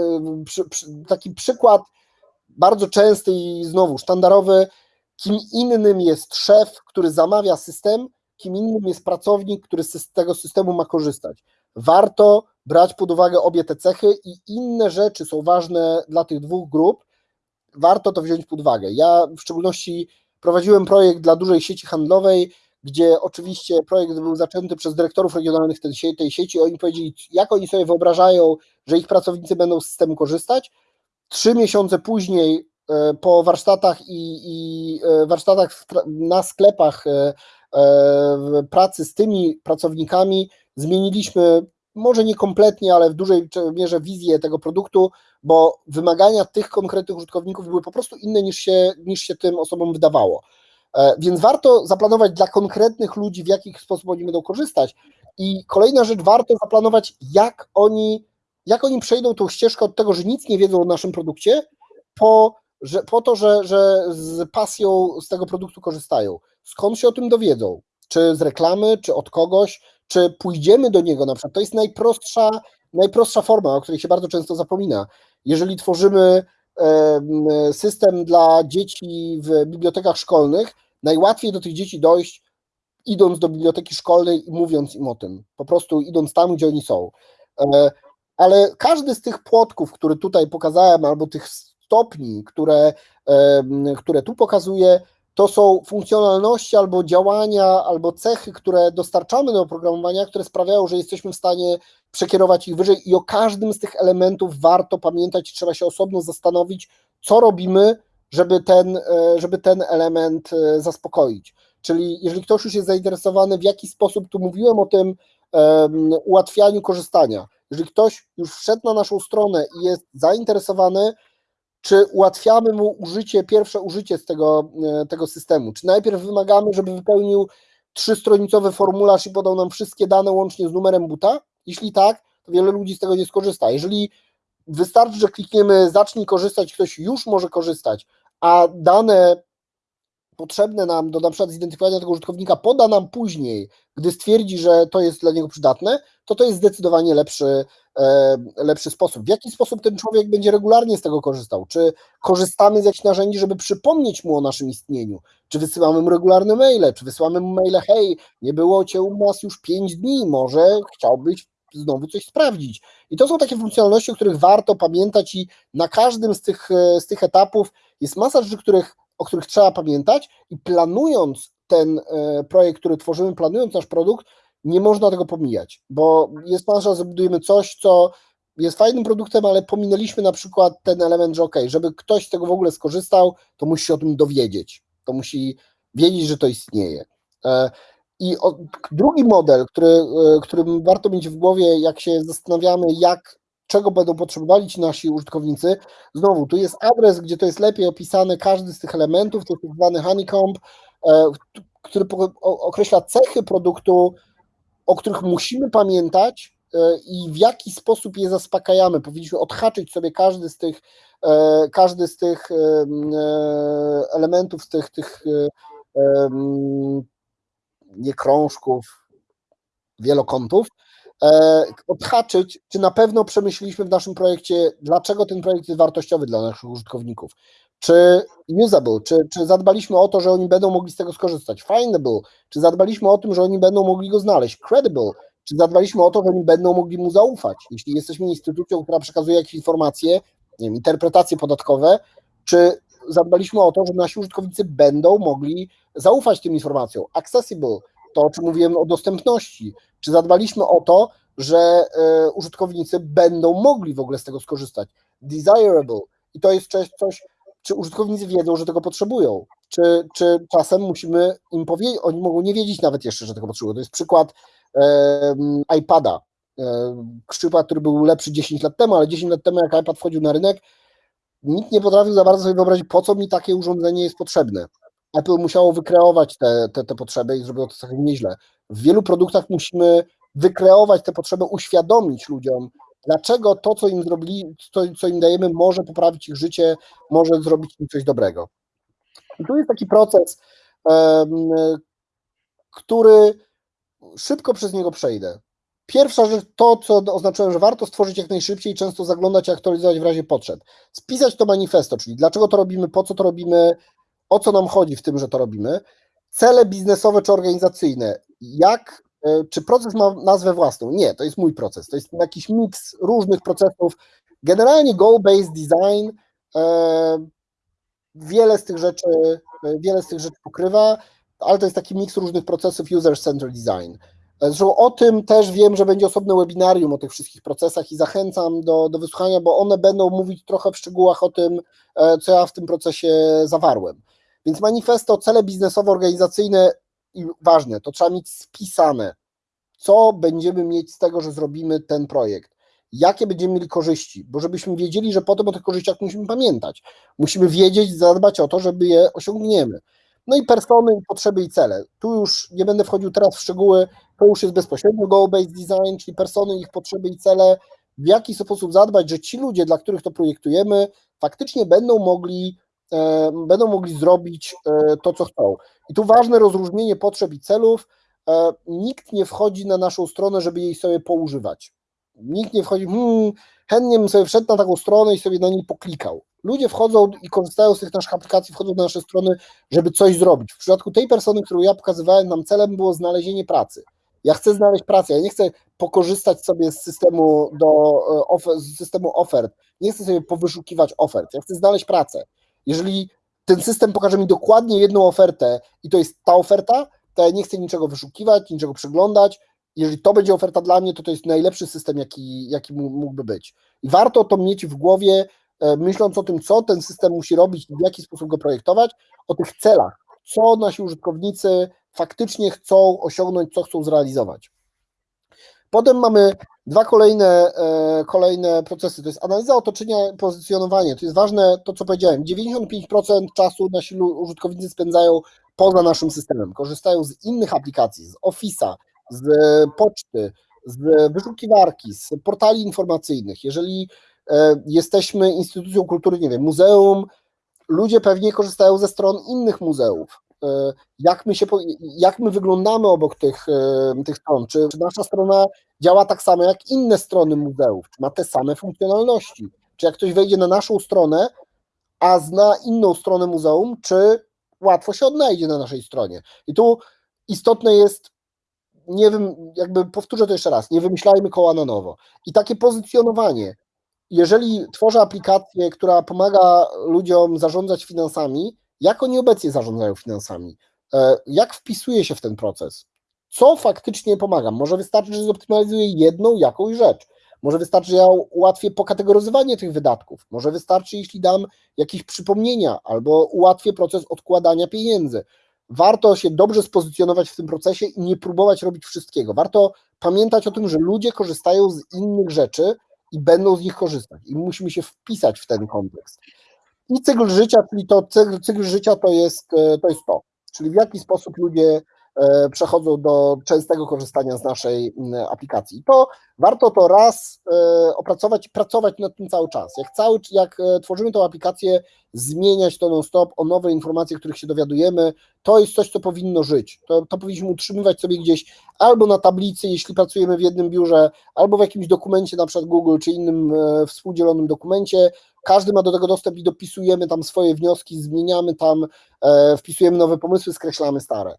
taki przykład bardzo częsty i znowu sztandarowy, kim innym jest szef, który zamawia system, kim innym jest pracownik, który z tego systemu ma korzystać. Warto brać pod uwagę obie te cechy i inne rzeczy są ważne dla tych dwóch grup, warto to wziąć pod uwagę. Ja w szczególności prowadziłem projekt dla dużej sieci handlowej, gdzie oczywiście projekt był zaczęty przez dyrektorów regionalnych tej sieci. Oni powiedzieli, jak oni sobie wyobrażają, że ich pracownicy będą z systemu korzystać. Trzy miesiące później, e, po warsztatach i, i e, warsztatach na sklepach e, pracy z tymi pracownikami, zmieniliśmy może nie kompletnie, ale w dużej mierze wizję tego produktu, bo wymagania tych konkretnych użytkowników były po prostu inne niż się, niż się tym osobom wydawało. E, Więc warto zaplanować dla konkretnych ludzi, w jaki sposób oni będą korzystać. I kolejna rzecz, warto zaplanować, jak oni, jak oni przejdą tą ścieżkę od tego, że nic nie wiedzą o naszym produkcie, po, że, po to, że, że z pasją z tego produktu korzystają. Skąd się o tym dowiedzą? Czy z reklamy, czy od kogoś, czy pójdziemy do niego na przykład. To jest najprostsza, najprostsza forma, o której się bardzo często zapomina. Jeżeli tworzymy em, system dla dzieci w bibliotekach szkolnych, najłatwiej do tych dzieci dojść, idąc do biblioteki szkolnej i mówiąc im o tym, po prostu idąc tam, gdzie oni są. E, Ale każdy z tych płotków, które tutaj pokazałem, albo tych stopni, które, które tu pokazuję, to są funkcjonalności albo działania, albo cechy, które dostarczamy do oprogramowania, które sprawiają, że jesteśmy w stanie przekierować ich wyżej i o każdym z tych elementów warto pamiętać, trzeba się osobno zastanowić, co robimy, żeby ten, e, żeby ten element e, zaspokoić. Czyli jeżeli ktoś już jest zainteresowany, w jaki sposób, tu mówiłem o tym um, ułatwianiu korzystania, jeżeli ktoś już wszedł na naszą stronę i jest zainteresowany, czy ułatwiamy mu użycie, pierwsze użycie z tego, e, tego systemu, czy najpierw wymagamy, żeby wypełnił trzystronicowy formularz i podał nam wszystkie dane łącznie z numerem buta? Jeśli tak, to wiele ludzi z tego nie skorzysta. Jeżeli wystarczy, że klikniemy zacznij korzystać, ktoś już może korzystać, a dane potrzebne nam do na przykład zidentyfikowania tego użytkownika poda nam później, gdy stwierdzi, że to jest dla niego przydatne, to to jest zdecydowanie lepszy, lepszy sposób. W jaki sposób ten człowiek będzie regularnie z tego korzystał? Czy korzystamy z jakichś narzędzi, żeby przypomnieć mu o naszym istnieniu? Czy wysyłamy mu regularne maile? Czy wysyłamy mu maile, hej, nie było cię u nas już 5 dni, może chciałbyś znowu coś sprawdzić. I to są takie funkcjonalności, o których warto pamiętać i na każdym z tych, z tych etapów jest masa rzeczy, których, o których trzeba pamiętać i planując ten e, projekt, który tworzymy, planując nasz produkt, nie można tego pomijać, bo jest szansa, że budujemy coś, co jest fajnym produktem, ale pominęliśmy na przykład ten element, że ok, żeby ktoś z tego w ogóle skorzystał, to musi się o tym dowiedzieć, to musi wiedzieć, że to istnieje. E, I drugi model, który, e, którym warto mieć w głowie, jak się zastanawiamy, jak, czego będą potrzebowali ci nasi użytkownicy, znowu, tu jest adres, gdzie to jest lepiej opisane, każdy z tych elementów, to jest tak zwany honeycomb, e, który określa cechy produktu, o których musimy pamiętać i w jaki sposób je zaspokajamy. Powinniśmy odhaczyć sobie każdy z tych, każdy z tych elementów, z tych, tych nie krążków, wielokątów, odhaczyć, czy na pewno przemyśleliśmy w naszym projekcie, dlaczego ten projekt jest wartościowy dla naszych użytkowników. Czy usable, czy, czy zadbaliśmy o to, że oni będą mogli z tego skorzystać? Findable, czy zadbaliśmy o tym, że oni będą mogli go znaleźć? Credible, czy zadbaliśmy o to, że oni będą mogli mu zaufać? Jeśli jesteśmy instytucją, która przekazuje jakieś informacje, nie wiem, interpretacje podatkowe, czy zadbaliśmy o to, że nasi użytkownicy będą mogli zaufać tym informacjom? Accessible, to o czym mówiłem o dostępności, czy zadbaliśmy o to, że y, użytkownicy będą mogli w ogóle z tego skorzystać? desirable i to jest coś, coś czy użytkownicy wiedzą, że tego potrzebują, czy, czy czasem musimy im powiedzieć, oni mogą nie wiedzieć nawet jeszcze, że tego potrzebują. To jest przykład iPada, przykład, który był lepszy 10 lat temu, ale 10 lat temu jak iPad wchodził na rynek, nikt nie potrafił za bardzo sobie wyobrazić, po co mi takie urządzenie jest potrzebne. Apple musiało wykreować te, te, te potrzeby i zrobiło to całkiem nieźle. W wielu produktach musimy wykreować te potrzeby, uświadomić ludziom, dlaczego to, co im zrobili, to, co im dajemy, może poprawić ich życie, może zrobić im coś dobrego. I tu jest taki proces, który szybko przez niego przejdę. Pierwsza rzecz, to co oznaczyłem, że warto stworzyć jak najszybciej, często zaglądać i aktualizować w razie potrzeb. Spisać to manifesto, czyli dlaczego to robimy, po co to robimy, o co nam chodzi w tym, że to robimy. Cele biznesowe czy organizacyjne, jak, czy proces ma nazwę własną? Nie, to jest mój proces, to jest jakiś miks różnych procesów. Generalnie goal-based design e, wiele z tych rzeczy, e, wiele z tych rzeczy pokrywa, ale to jest taki miks różnych procesów user-centered design. Zresztą o tym też wiem, że będzie osobne webinarium o tych wszystkich procesach i zachęcam do, do wysłuchania, bo one będą mówić trochę w szczegółach o tym, co ja w tym procesie zawarłem. Więc manifesto, cele biznesowe, organizacyjne i ważne, to trzeba mieć spisane, co będziemy mieć z tego, że zrobimy ten projekt, jakie będziemy mieli korzyści, bo żebyśmy wiedzieli, że potem o tych korzyściach musimy pamiętać. Musimy wiedzieć, zadbać o to, żeby je osiągniemy. No i persony, potrzeby i cele. Tu już nie będę wchodził teraz w szczegóły, to już jest bezpośrednio goal-based design, czyli persony, ich potrzeby i cele, w jaki sposób zadbać, że ci ludzie, dla których to projektujemy, faktycznie będą mogli będą mogli zrobić e, to, co chcą. I tu ważne rozróżnienie potrzeb i celów. E, nikt nie wchodzi na naszą stronę, żeby jej sobie poużywać. Nikt nie wchodzi, hmm, chętnie bym sobie wszedł na taką stronę i sobie na niej poklikał. Ludzie wchodzą i korzystają z tych naszych aplikacji, wchodzą na nasze strony, żeby coś zrobić. W przypadku tej persony, którą ja pokazywałem, nam celem było znalezienie pracy. Ja chcę znaleźć pracę, ja nie chcę pokorzystać sobie z systemu, do, z systemu ofert, nie chcę sobie powyszukiwać ofert, ja chcę znaleźć pracę. Jeżeli ten system pokaże mi dokładnie jedną ofertę i to jest ta oferta, to ja nie chcę niczego wyszukiwać, niczego przeglądać. Jeżeli to będzie oferta dla mnie, to to jest najlepszy system, jaki, jaki mógłby być. I warto to mieć w głowie, e, myśląc o tym, co ten system musi robić w jaki sposób go projektować, o tych celach, co nasi użytkownicy faktycznie chcą osiągnąć, co chcą zrealizować. Potem mamy dwa kolejne, e, kolejne procesy. To jest analiza otoczenia pozycjonowanie. To jest ważne to, co powiedziałem. 95% czasu nasi użytkownicy spędzają poza naszym systemem. Korzystają z innych aplikacji, z Office'a, z poczty, z wyszukiwarki, z portali informacyjnych. Jeżeli e, jesteśmy instytucją kultury, nie wiem, muzeum, ludzie pewnie korzystają ze stron innych muzeów. E, jak my, się, jak my wyglądamy obok tych, e, tych stron, czy, nasza strona działa tak samo jak inne strony muzeów, czy ma te same funkcjonalności, czy jak ktoś wejdzie na naszą stronę, a zna inną stronę muzeum, czy łatwo się odnajdzie na naszej stronie. I tu istotne jest, nie wiem, jakby powtórzę to jeszcze raz, nie wymyślajmy koła na nowo. I takie pozycjonowanie, jeżeli tworzę aplikację, która pomaga ludziom zarządzać finansami, jak oni obecnie zarządzają finansami? E, jak wpisuje się w ten proces? Co faktycznie pomaga? Może wystarczy, że zoptymalizuję jedną jakąś rzecz. Może wystarczy, że ja ułatwię pokategoryzowanie tych wydatków. Może wystarczy, jeśli dam jakieś przypomnienia albo ułatwię proces odkładania pieniędzy. Warto się dobrze spozycjonować w tym procesie i nie próbować robić wszystkiego. Warto pamiętać o tym, że ludzie korzystają z innych rzeczy i będą z nich korzystać. I musimy się wpisać w ten kontekst. I cykl życia, czyli to cykl, życia to jest, e, to jest to, czyli w jaki sposób ludzie przechodzą do częstego korzystania z naszej aplikacji. To warto to raz e, opracować i pracować nad tym cały czas. Jak, cały, jak tworzymy tą aplikację, zmieniać to non-stop o nowe informacje, których się dowiadujemy, to jest coś, co powinno żyć. To, to powinniśmy utrzymywać sobie gdzieś albo na tablicy, jeśli pracujemy w jednym biurze, albo w jakimś dokumencie, na przykład Google, czy innym współdzielonym dokumencie, każdy ma do tego dostęp i dopisujemy tam swoje wnioski, zmieniamy tam, e, wpisujemy nowe pomysły, skreślamy stare.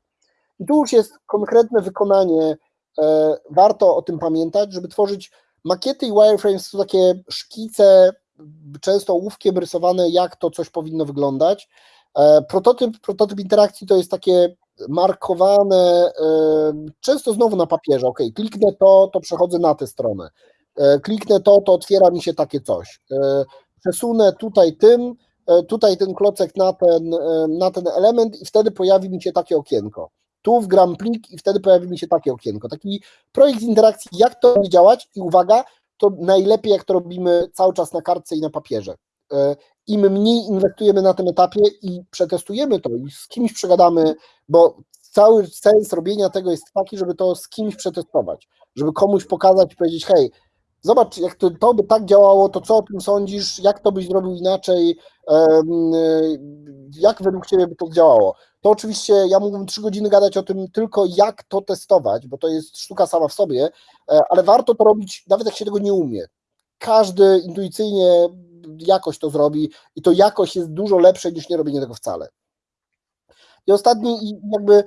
I tu już jest konkretne wykonanie, e, warto o tym pamiętać, żeby tworzyć makiety i wireframes to takie szkice, często ołówkiem rysowane, jak to coś powinno wyglądać. E, prototyp, prototyp interakcji to jest takie markowane, często znowu na papierze, ok, kliknę to, to przechodzę na tę stronę, kliknę to, to otwiera mi się takie coś przesunę tutaj tym, e, tutaj ten klocek na ten, e, na ten element i wtedy pojawi mi się takie okienko. Tu wgram plik i wtedy pojawi mi się takie okienko. Taki projekt interakcji, jak to będzie działać i uwaga, to najlepiej jak to robimy cały czas na kartce i na papierze. E, Im mniej inwestujemy na tym etapie i przetestujemy to i z kimś przegadamy, bo cały sens robienia tego jest taki, żeby to z kimś przetestować, żeby komuś pokazać i powiedzieć, hej, zobacz, jak to, to by tak działało, to co o tym sądzisz, jak to byś zrobił inaczej, jak według Ciebie by to działało. To oczywiście ja mógłbym trzy godziny gadać o tym tylko, jak to testować, bo to jest sztuka sama w sobie, e, ale warto to robić, nawet jak się tego nie umie. Każdy intuicyjnie jakoś to zrobi i to jakoś jest dużo lepsze niż nie robienie tego wcale. I ostatni, jakby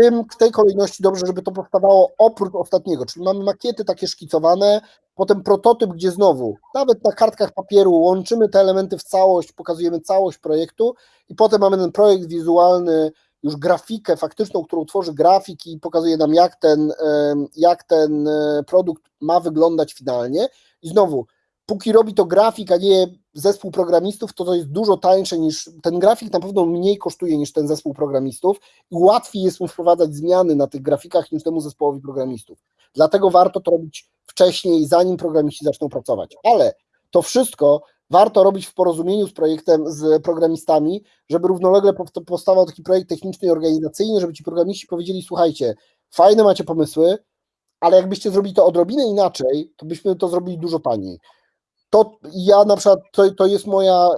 tym, w tej kolejności dobrze, żeby to powstawało oprócz ostatniego, czyli mamy makiety takie szkicowane, potem prototyp, gdzie znowu, nawet na kartkach papieru łączymy te elementy w całość, pokazujemy całość projektu i potem mamy ten projekt wizualny, już grafikę faktyczną, którą tworzy grafik i pokazuje nam, jak ten, jak ten e, produkt ma wyglądać finalnie. I znowu, póki robi to grafik, a nie zespół programistów, to to jest dużo tańsze niż ten grafik, na pewno mniej kosztuje niż ten zespół programistów i łatwiej jest mu wprowadzać zmiany na tych grafikach niż temu zespołowi programistów. Dlatego warto to robić wcześniej, zanim programiści zaczną pracować. Ale to wszystko warto robić w porozumieniu z projektem, z programistami, żeby równolegle powstawał taki projekt techniczny i organizacyjny, żeby ci programiści powiedzieli: Słuchajcie, fajne macie pomysły, ale jakbyście zrobili to odrobinę inaczej, to byśmy to zrobili dużo taniej to ja na przykład, to, to jest moja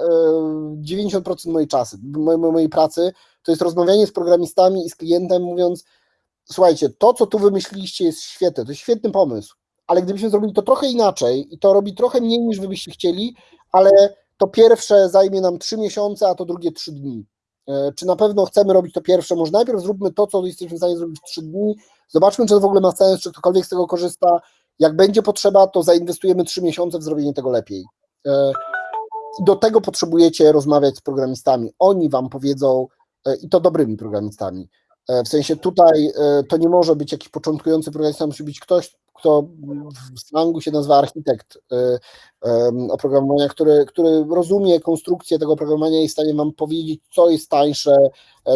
90% e, mojej czasy, mojej, mojej pracy, to jest rozmawianie z programistami i z klientem, mówiąc, słuchajcie, to co tu wymyśliliście jest świetne, to jest świetny pomysł, ale gdybyśmy zrobili to trochę inaczej i to robi trochę mniej niż wy byście chcieli, ale to pierwsze zajmie nam 3 miesiące, a to drugie 3 dni. E, czy na pewno chcemy robić to pierwsze? Może najpierw zróbmy to, co jesteśmy w stanie zrobić w 3 dni, zobaczmy, czy to w ogóle ma sens, czy ktokolwiek z tego korzysta, jak będzie potrzeba, to zainwestujemy trzy miesiące w zrobienie tego lepiej. E, do tego potrzebujecie rozmawiać z programistami. Oni wam powiedzą, e, i to dobrymi programistami. E, w sensie tutaj to nie może być jakiś początkujący programista, musi być ktoś, kto w slangu się nazywa architekt oprogramowania, który, który rozumie konstrukcję tego oprogramowania i jest w stanie wam powiedzieć, co jest tańsze,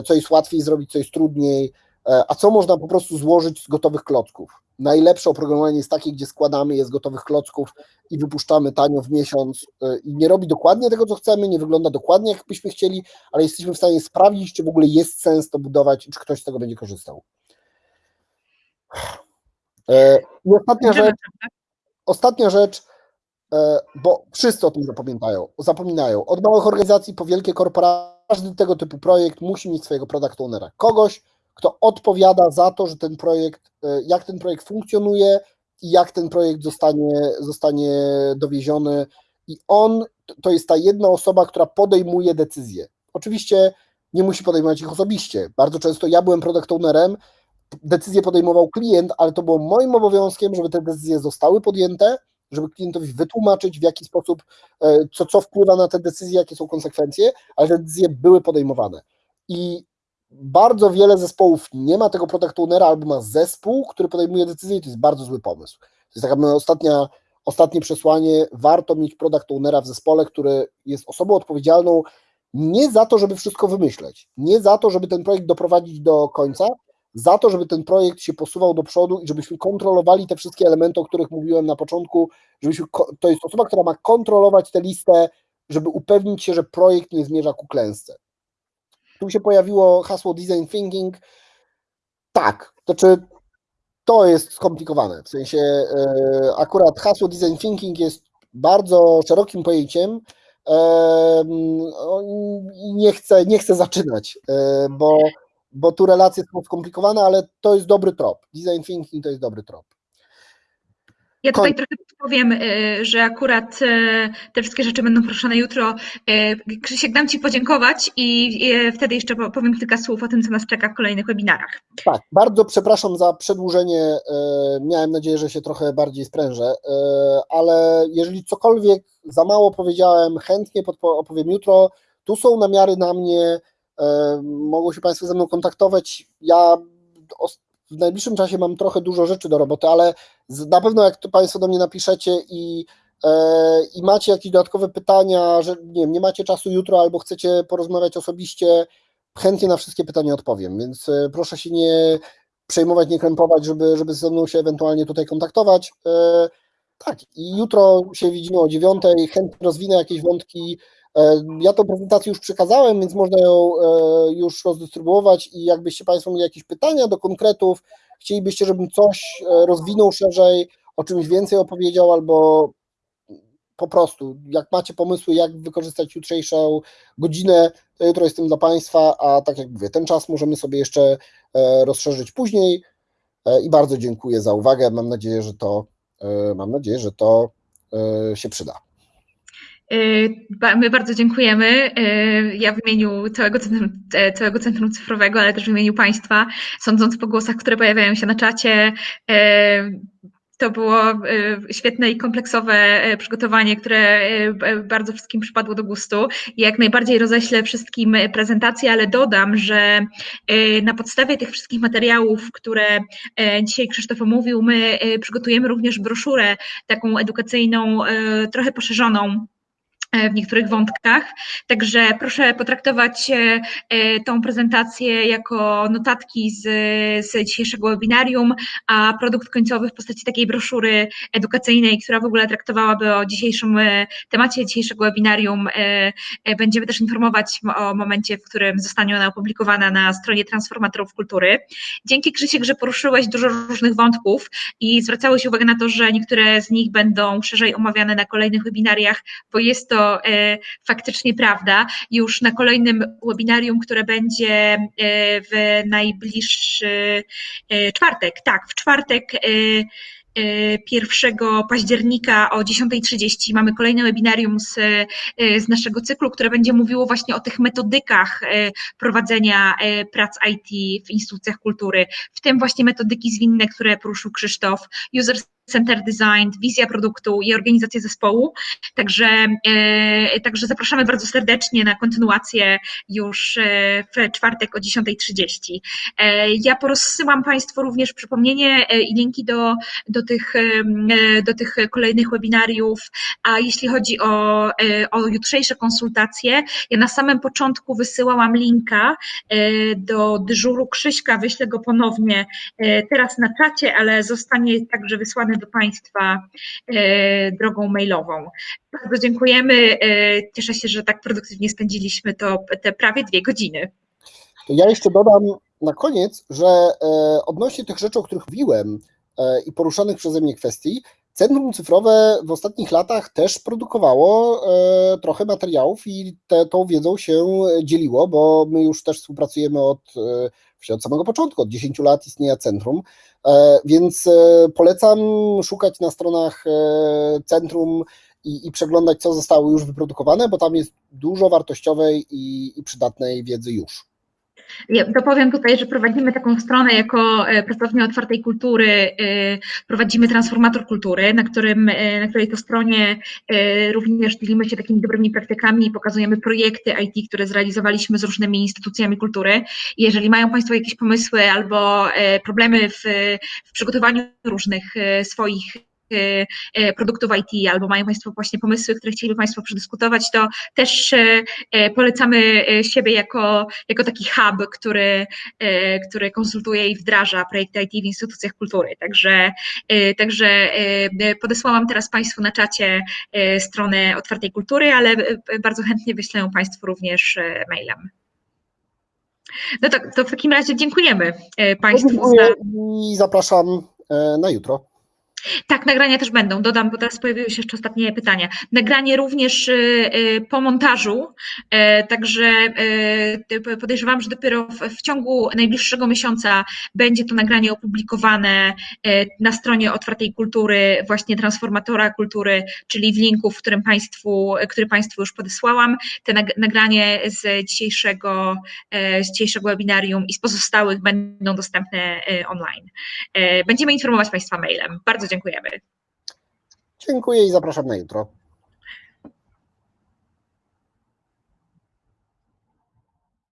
co jest łatwiej zrobić, co jest trudniej, a co można po prostu złożyć z gotowych klocków najlepsze oprogramowanie jest takie, gdzie składamy je z gotowych klocków i wypuszczamy tanio w miesiąc y, i nie robi dokładnie tego, co chcemy, nie wygląda dokładnie, jak byśmy chcieli, ale jesteśmy w stanie sprawdzić, czy w ogóle jest sens to budować i czy ktoś z tego będzie korzystał. E, I ostatnia rzecz, ostatnia rzecz, e, bo wszyscy o tym zapominają, zapominają. Od małych organizacji po wielkie korporacje, każdy tego typu projekt musi mieć swojego product ownera. Kogoś, kto odpowiada za to, że ten projekt, e, jak ten projekt funkcjonuje i jak ten projekt zostanie, zostanie dowieziony. I on to jest ta jedna osoba, która podejmuje decyzje. Oczywiście nie musi podejmować ich osobiście. Bardzo często ja byłem product ownerem, decyzję podejmował klient, ale to było moim obowiązkiem, żeby te decyzje zostały podjęte, żeby klientowi wytłumaczyć, w jaki sposób, e, co, co wpływa na te decyzje, jakie są konsekwencje, ale te decyzje były podejmowane. I bardzo wiele zespołów nie ma tego product ownera albo ma zespół, który podejmuje decyzje i to jest bardzo zły pomysł. To jest taka ostatnia, ostatnie przesłanie, warto mieć product ownera w zespole, który jest osobą odpowiedzialną nie za to, żeby wszystko wymyśleć, nie za to, żeby ten projekt doprowadzić do końca, za to, żeby ten projekt się posuwał do przodu i żebyśmy kontrolowali te wszystkie elementy, o których mówiłem na początku, żebyśmy, to jest osoba, która ma kontrolować tę listę, żeby upewnić się, że projekt nie zmierza ku klęsce. Tu się pojawiło hasło design thinking. Tak, to czy to jest skomplikowane. W sensie e, akurat hasło design thinking jest bardzo szerokim pojęciem. Nie chcę, nie chcę zaczynać, e, bo, bo tu relacje są skomplikowane, ale to jest dobry trop. Design thinking to jest dobry trop. Ja tutaj trochę powiem, y, że akurat y, te wszystkie rzeczy będą proszone jutro. Y, Krzysiek, dam Ci podziękować i wtedy jeszcze powiem kilka słów o tym, co nas czeka w kolejnych webinarach. Tak, bardzo przepraszam za przedłużenie. Miałem nadzieję, że się trochę bardziej sprężę, ale jeżeli cokolwiek za mało powiedziałem, chętnie opowiem jutro. Tu są namiary na mnie, mogą się Państwo ze mną kontaktować. Ja w najbliższym czasie mam trochę dużo rzeczy do roboty, ale na pewno jak to Państwo do mnie napiszecie i i macie jakieś dodatkowe pytania, że nie wiem, nie macie czasu jutro albo chcecie porozmawiać osobiście, chętnie na wszystkie pytania odpowiem, więc proszę się nie przejmować, nie krępować, żeby, żeby ze mną się ewentualnie tutaj kontaktować. Tak, i jutro się widzimy o dziewiątej, chętnie rozwinę jakieś wątki. Ja tą prezentację już przekazałem, więc można ją już rozdystrybuować i jakbyście Państwo mieli jakieś pytania do konkretów, chcielibyście, żebym coś rozwinął szerzej, o czymś więcej opowiedział, albo po prostu, jak macie pomysły, jak wykorzystać jutrzejszą godzinę, to jutro jestem dla Państwa, a tak jak mówię, ten czas możemy sobie jeszcze rozszerzyć później i bardzo dziękuję za uwagę, mam nadzieję, że to, mam nadzieję, że to się przyda. My bardzo dziękujemy. Ja w imieniu całego centrum, całego centrum Cyfrowego, ale też w imieniu Państwa, sądząc po głosach, które pojawiają się na czacie, to było świetne i kompleksowe przygotowanie, które bardzo wszystkim przypadło do gustu. Jak najbardziej roześlę wszystkim prezentację, ale dodam, że na podstawie tych wszystkich materiałów, które dzisiaj Krzysztof omówił, my przygotujemy również broszurę taką edukacyjną, trochę poszerzoną w niektórych wątkach. Także proszę potraktować tą prezentację jako notatki z, z dzisiejszego webinarium, a produkt końcowy w postaci takiej broszury edukacyjnej, która w ogóle traktowałaby o dzisiejszym temacie dzisiejszego webinarium. Będziemy też informować o momencie, w którym zostanie ona opublikowana na stronie Transformatorów Kultury. Dzięki Krzysiek, że poruszyłeś dużo różnych wątków i zwracałeś uwagę na to, że niektóre z nich będą szerzej omawiane na kolejnych webinariach, bo jest to faktycznie prawda. Już na kolejnym webinarium, które będzie e, w najbliższy e, czwartek, tak, w czwartek 1 października o 10.30 mamy kolejne webinarium z, z naszego cyklu, które będzie mówiło właśnie o tych metodykach prowadzenia prac IT w instytucjach kultury, w tym właśnie metodyki zwinne, które poruszył Krzysztof, user center design, wizja produktu i organizacja zespołu. Także, e, także zapraszamy bardzo serdecznie na kontynuację już e, w czwartek o 10.30. E, ja porozsyłam Państwu również przypomnienie i linki do, do, tych, do tych kolejnych webinariów, a jeśli chodzi o, o jutrzejsze konsultacje, ja na samym początku wysyłałam linka do dyżuru Krzyśka, wyślę go ponownie teraz na czacie, ale zostanie także wysłany do Państwa e, drogą mailową. Bardzo dziękujemy. E, cieszę się, że tak produktywnie spędziliśmy to te prawie dwie godziny. Ja jeszcze dodam na koniec, że e, odnośnie tych rzeczy, o których mówiłem i poruszanych przeze mnie kwestii, Centrum Cyfrowe w ostatnich latach też produkowało trochę materiałów i te, tą wiedzą się dzieliło, bo my już też współpracujemy od, od samego początku, od 10 lat istnienia centrum, E, więc e, polecam szukać na stronach e, centrum i, i przeglądać, co zostało już wyprodukowane, bo tam jest dużo wartościowej i, i przydatnej wiedzy już. Ja dopowiem tutaj, że prowadzimy taką stronę jako pracownia otwartej kultury, prowadzimy transformator kultury, na, którym, na której to stronie również dzielimy się takimi dobrymi praktykami i pokazujemy projekty IT, które zrealizowaliśmy z różnymi instytucjami kultury. Jeżeli mają Państwo jakieś pomysły albo problemy w, w przygotowaniu różnych swoich produktów IT, albo mają Państwo właśnie pomysły, które chcieliby Państwo przedyskutować, to też y, polecamy siebie jako, jako taki hub, który, który konsultuje i wdraża projekty IT w instytucjach kultury. Także, także podesłałam teraz Państwu na czacie stronę Otwartej Kultury, ale bardzo chętnie wyślę Państwu również mailem. No tak, to w takim razie dziękujemy Państwu. Dziękuję za... I zapraszam na jutro. Tak, nagrania też będą. Dodam, bo teraz pojawiły się jeszcze ostatnie pytania. Nagranie również y, y, po montażu, y, także podejrzewam, że dopiero w, ciągu najbliższego miesiąca będzie to nagranie opublikowane na stronie Otwartej Kultury, właśnie Transformatora Kultury, czyli w linku, w którym Państwu, który Państwu już podesłałam. Te nagranie z dzisiejszego, z dzisiejszego webinarium i z pozostałych będą dostępne online. Będziemy informować Państwa mailem. Bardzo dziękujemy. Dziękuję i zapraszam na jutro.